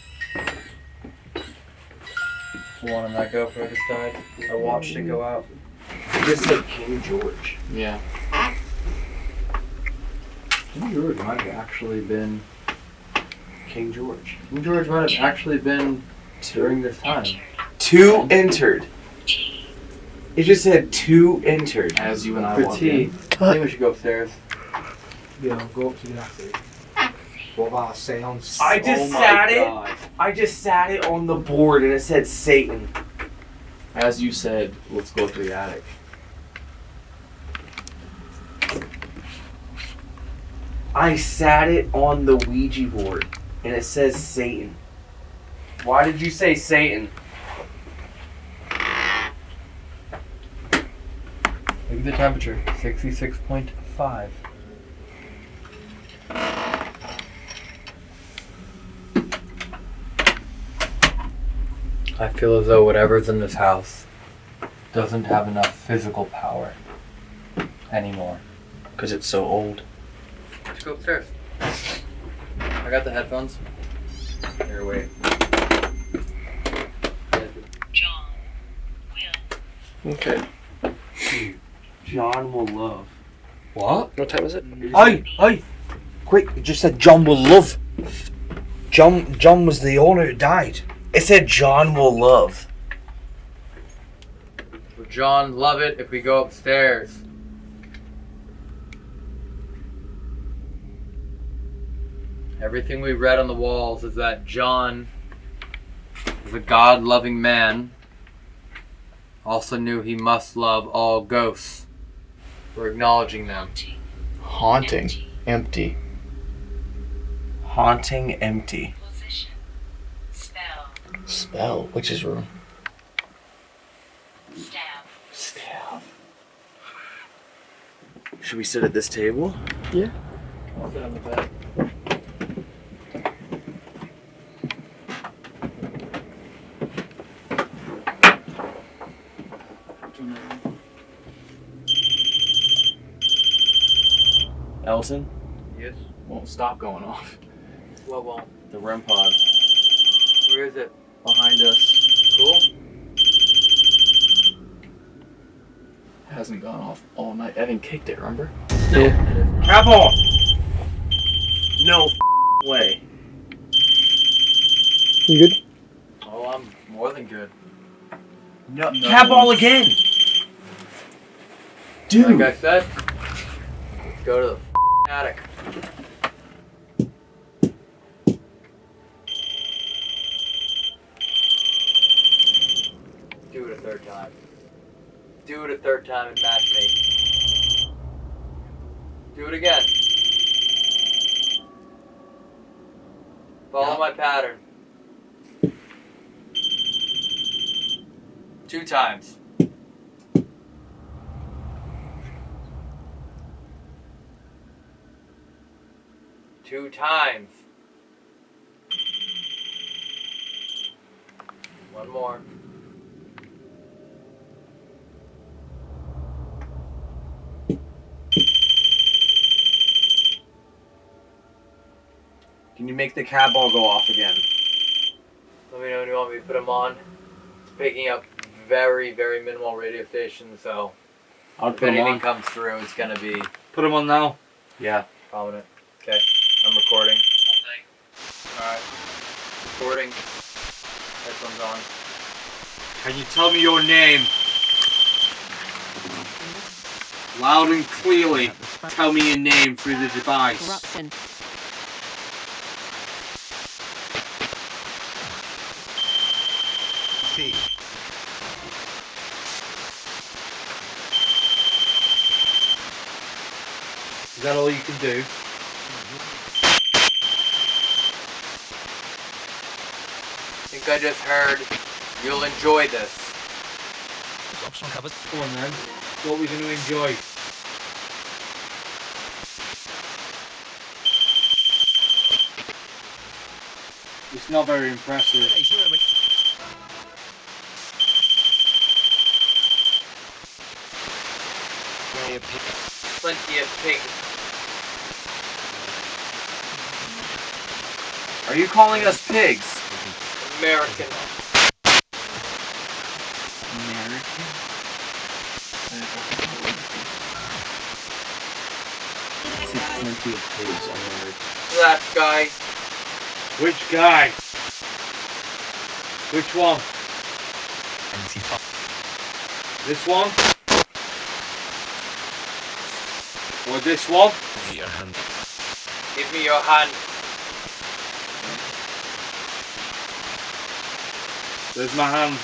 The one on that GoPro just died. I watched it go out. It just said King George. Yeah. King George might have actually been. King George. King George might have actually been during this time. Two entered. It just said two entered. As you and I For walked tea. in. I think we should go upstairs. Yeah, go up to the attic. What about sounds? I just Oh my sat God. it. I just sat it on the board and it said Satan. As you said, let's go up to the attic. I sat it on the Ouija board and it says Satan. Why did you say Satan? Look at the temperature 66.5. I feel as though whatever's in this house doesn't have enough physical power anymore. Because it's so old. Let's go upstairs. I got the headphones. Here, wait. Okay. John will love. What? What time is it? Hey, hey, quick! It just said John will love. John, John was the owner who died. It said John will love. John love it if we go upstairs? Everything we read on the walls is that John is a God loving man, also knew he must love all ghosts. We're acknowledging them. Haunting. Empty. Haunting empty. Spell. Which is room? Stab. Should we sit at this table? Yeah. I'll sit on the bed. Elton? Yes. Won't stop going off. What won't? The REM pod. Where is it? Behind us. Cool. Hasn't gone off all night. Evan kicked it, remember? Yeah. Cap on! No way. You good? Oh, I'm more than good. No, cap all again! Like I said, let's go to the attic. Do it a third time. Do it a third time and match me. Do it again. Follow my pattern. Two times. Two times. One more. Can you make the cat ball go off again? Let me know when you want me to put them on. It's picking up very, very minimal radio stations, so I'll if put 'em anything on. comes through, it's gonna be Put them on now. yeah, prominent. Okay, I'm recording. Alright, recording. Headphones on. Can you tell me your name? Loud and clearly. Tell me your name through the device. Corruption. Is that all you can do? Think I just heard you'll enjoy this. Come on then. What are we going to enjoy? It's not very impressive. Plenty of pigs. Are you calling us pigs? American. plenty of pigs on. That guy. Which guy? Which one? This one? Or this one? Here hand. Give me your hand. There's my hand.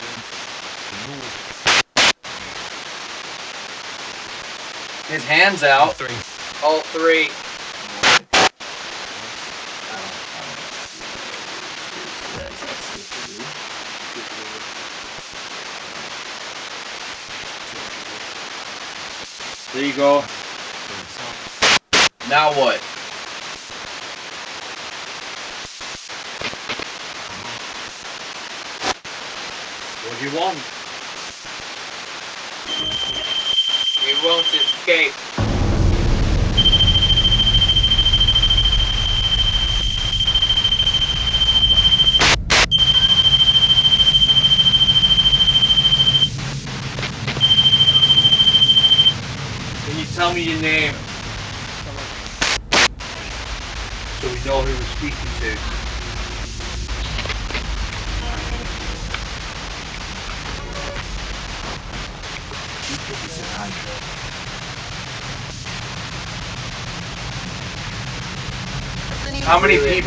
His hands out. Three. All three. There you go. Now what? What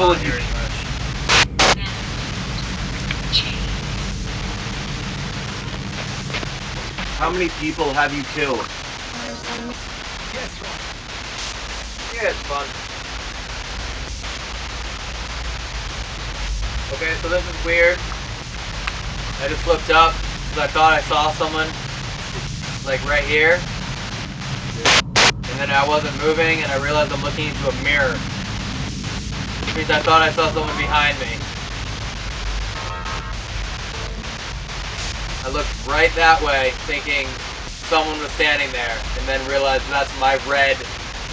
people you How many people have you killed? Yeah, it's fun. Okay, so this is weird. I just looked up because I thought I saw someone like right here. And then I wasn't moving and I realized I'm looking into a mirror. Means I thought I saw someone behind me. I looked right that way thinking someone was standing there and then realized that's my red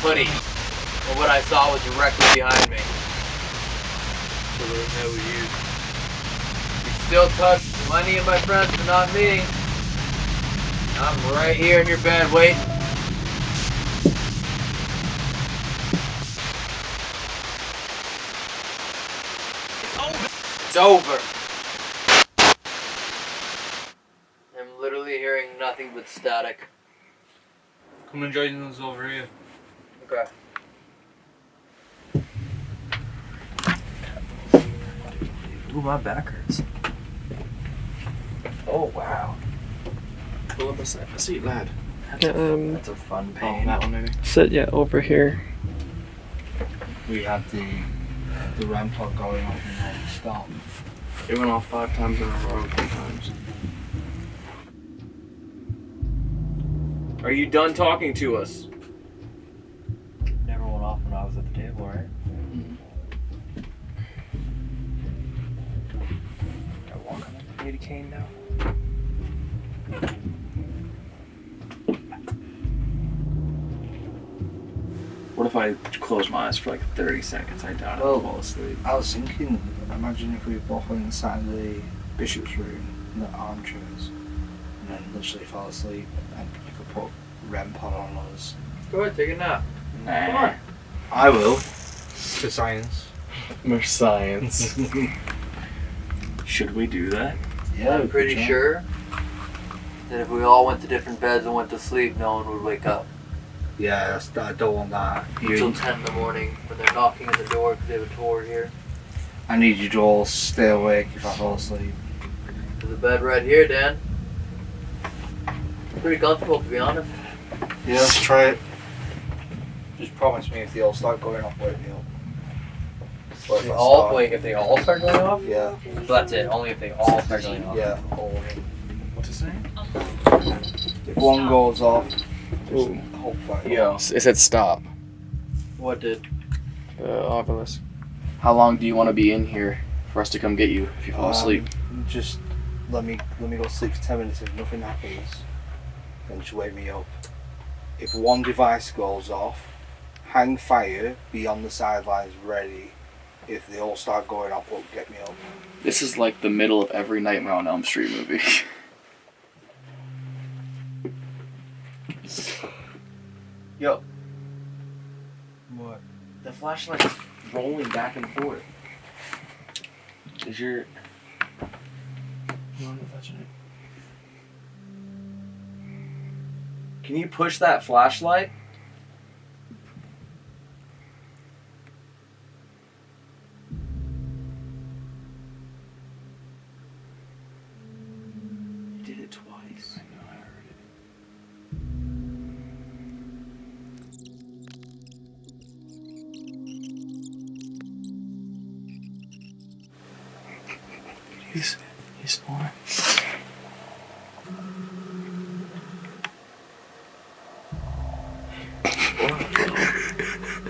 hoodie. And what I saw was directly behind me. So we'll know you. You still touch plenty of my friends, but not me. I'm right here in your bed waiting. Over. I'm literally hearing nothing but static. Come and join us over here. Okay. Ooh, my back hurts. Oh wow. Pull up a se- a seat, lad. Um, That's a fun pain. that one maybe. sit yeah over here. We have the the REM clock going off and then it went off five times in a row, three times. Are you done talking to us? Never went off when I was at the table, right? Mm-hmm. candy cane now. What if I close my eyes for like 30 seconds? I doubt I'll fall asleep. I was thinking, imagine if we both went inside the bishop's room, in the armchairs, and then literally fell asleep, and you could put REM pod on us. Go ahead, take a nap. Nah. Come on. I will. For science. For science. Should we do that? Yeah, I'm pretty sure that if we all went to different beds and went to sleep, no one would wake up Yeah, that's, I don't want that. until 10 in the morning when they're knocking at the door because they have a tour here. I need you to all stay awake if I fall asleep. There's a bed right here, Dan. Pretty comfortable, to be honest. Yeah, let's try it. Just promise me if they all start going off, wake me up. If They all start- wait if they all start going off. Yeah. So that's it. Only if they all start going off. Yeah, all of them. What's his name? If one goes off, just hope fire. Yo. It said stop. What did? Uh, the Ovilus. How long do you want to be in here for us to come get you if you fall Um, asleep? Just let me let me go sleep for ten minutes. If nothing happens, then just wake me up. If one device goes off, hang fire, be on the sidelines ready. If they all start going off, well, get me up. This is like the middle of every Nightmare on Elm Street movie. Yo. What? The flashlight's rolling back and forth. Is your. You want to touch it? Can you push that flashlight? You did it twice. He's he's.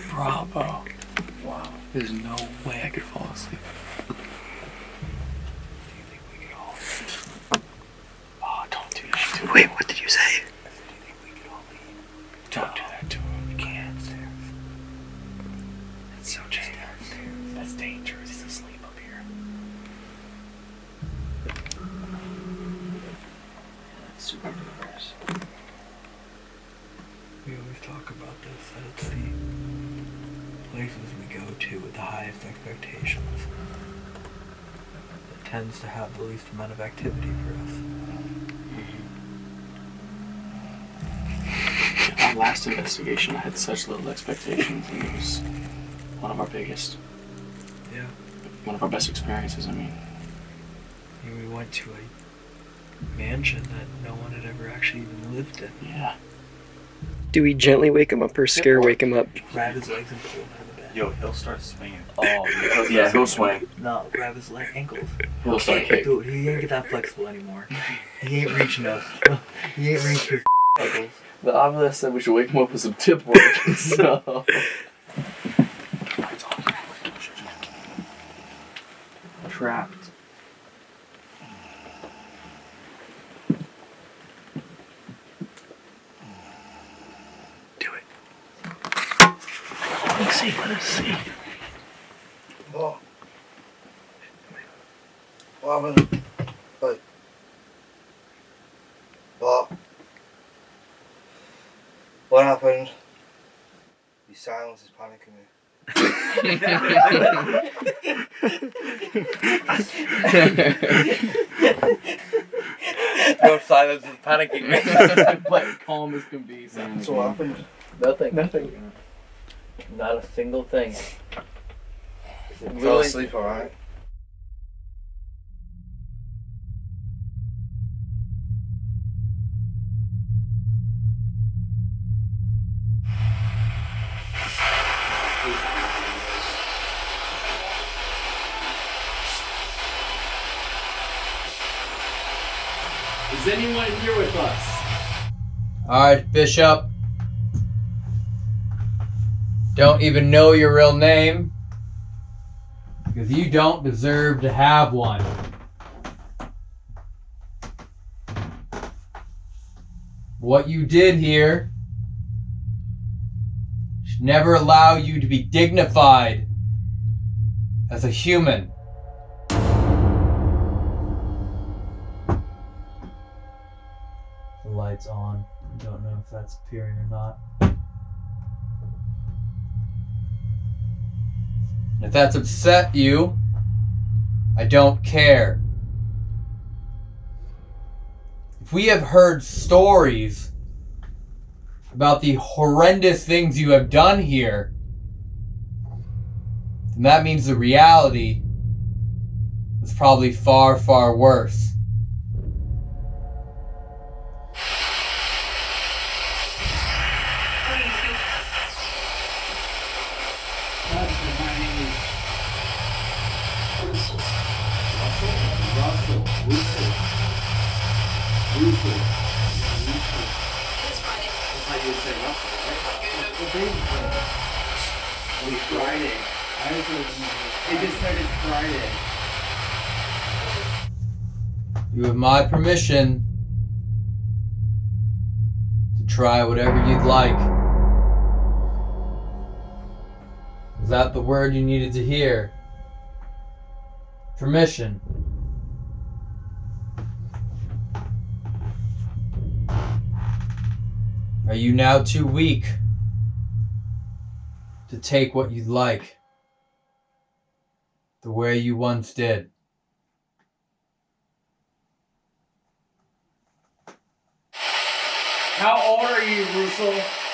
Bravo. Wow. There's no way I could fall asleep. Such little expectations, and it was one of our biggest. Yeah. One of our best experiences. I mean, I mean, we went to a mansion that no one had ever actually even lived in. Yeah. Do we gently wake him up or scare wake him up? Grab his legs and pull him out of the bed. Yo, he'll start swinging. Oh, yeah, he'll swing. No, grab his leg ankles. He'll start. Dude, he ain't get that flexible anymore. He ain't reaching us. He ain't reaching his ankles. The Ovilus said we should wake him up with some tip work. so. Trapped. Let's see, let us see. What? What happened? Wait. What? What happened? Your silence is panicking me. Your silence is panicking me. but calm as can be. So what happened? Nothing. Nothing. Not a single thing. You fell asleep alright? plus. Alright, Bishop. Don't even know your real name. Because you don't deserve to have one. What you did here should never allow you to be dignified as a human. Light's on. I don't know if that's appearing or not. If that's upset you, I don't care. If we have heard stories about the horrendous things you have done here, then that means the reality was probably far, far worse. It just said it's Friday. You have my permission to try whatever you'd like. Is that the word you needed to hear? Permission. Are you now too weak to take what you'd like the way you once did? How old are you, Russell?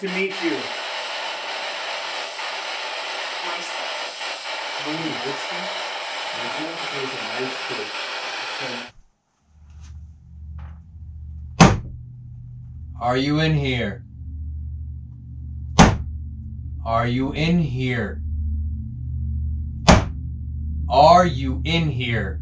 To meet you. A nice. Are you in here? Are you in here? Are you in here?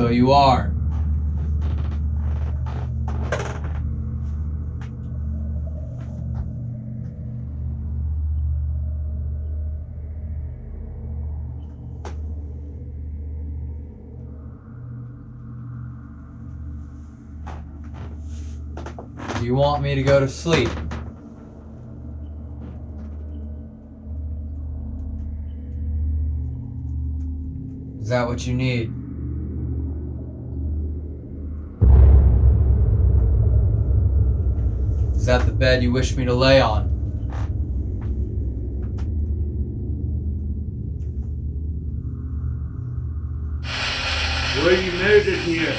So you are. Do you want me to go to sleep? Is that what you need? Is that the bed you wish me to lay on? Were you murdered here?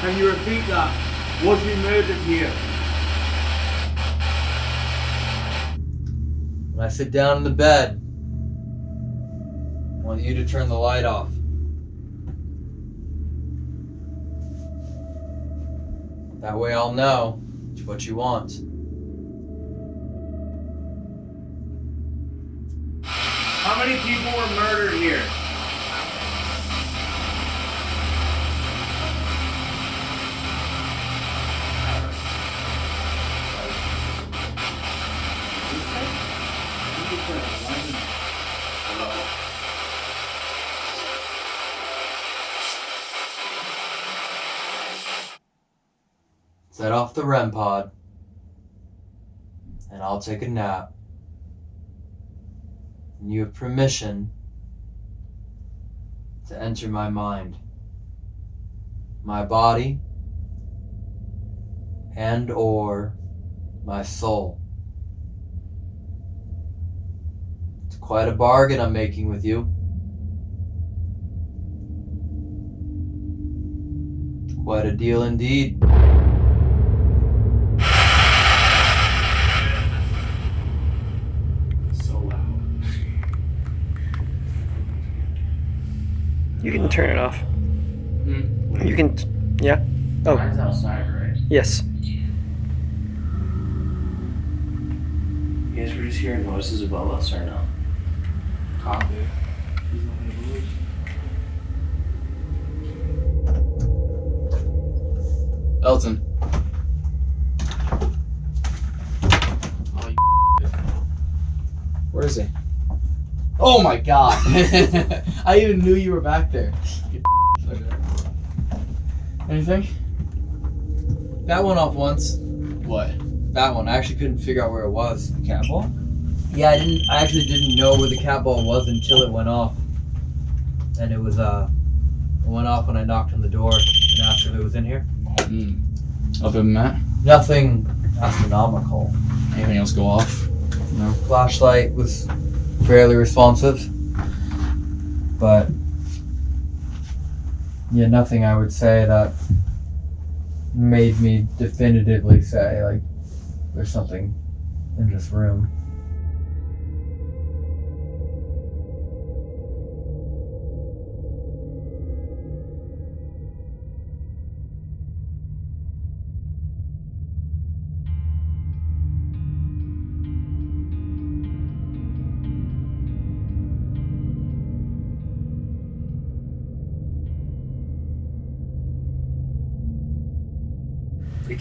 Can you repeat that? Was he murdered here? When I sit down in the bed, want you to turn the light off. That way I'll know it's what you want. How many people were murdered here? Set off the REM pod, and I'll take a nap. And you have permission to enter my mind, my body, and or my soul. It's quite a bargain I'm making with you. Quite a deal indeed. You can turn it off. Hmm? You can. t- Yeah. Oh. Mine's outside, right? Yes. You guys were just hearing noises above us or no? Copy. Elton. Oh, Where is he? Oh my god! I even knew you were back there. Anything? That went off once. What? That one. I actually couldn't figure out where it was. The cat ball? Yeah, I didn't. I actually didn't know where the cat ball was until it went off. And it was uh, it went off when I knocked on the door and asked if it was in here. Other than that, Nothing astronomical. anything else go off? No. Flashlight was fairly responsive, but yeah, nothing I would say that made me definitively say like there's something in this room.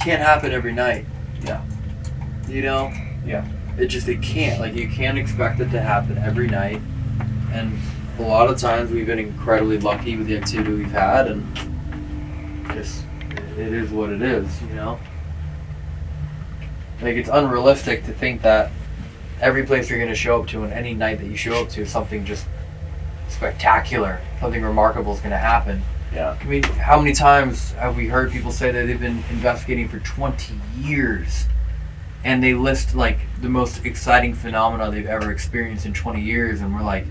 Can't happen every night. Yeah. You know? Yeah. It just it can't. Like you can't expect it to happen every night. And a lot of times we've been incredibly lucky with the activity we've had and just it is what it is, you know? Like it's unrealistic to think that every place you're gonna show up to and any night that you show up to something just spectacular, something remarkable is gonna happen. Yeah. I mean, how many times have we heard people say that they've been investigating for 20 years and they list like the most exciting phenomena they've ever experienced in 20 years and we're like,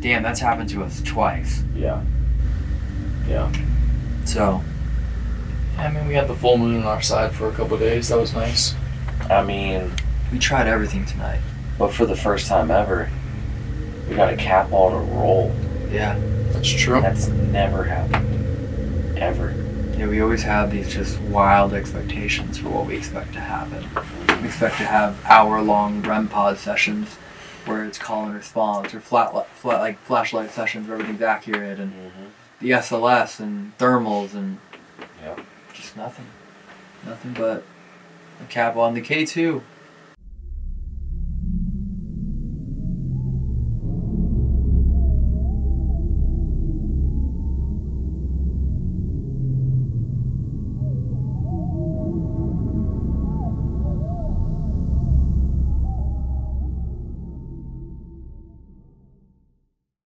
damn, that's happened to us twice. Yeah. Yeah. So, I mean, we had the full moon on our side for a couple of days. That was nice. I mean, we tried everything tonight. But for the first time ever, we got a cat ball to roll. Yeah. That's true. That's never happened. Ever. Yeah, we always have these just wild expectations for what we expect to happen. We expect to have hour-long REM pod sessions where it's call and response, or flat, flat like flashlight sessions where everything's accurate, and mm-hmm. the SLS and thermals and Yeah. just nothing, nothing but a ball and the K two.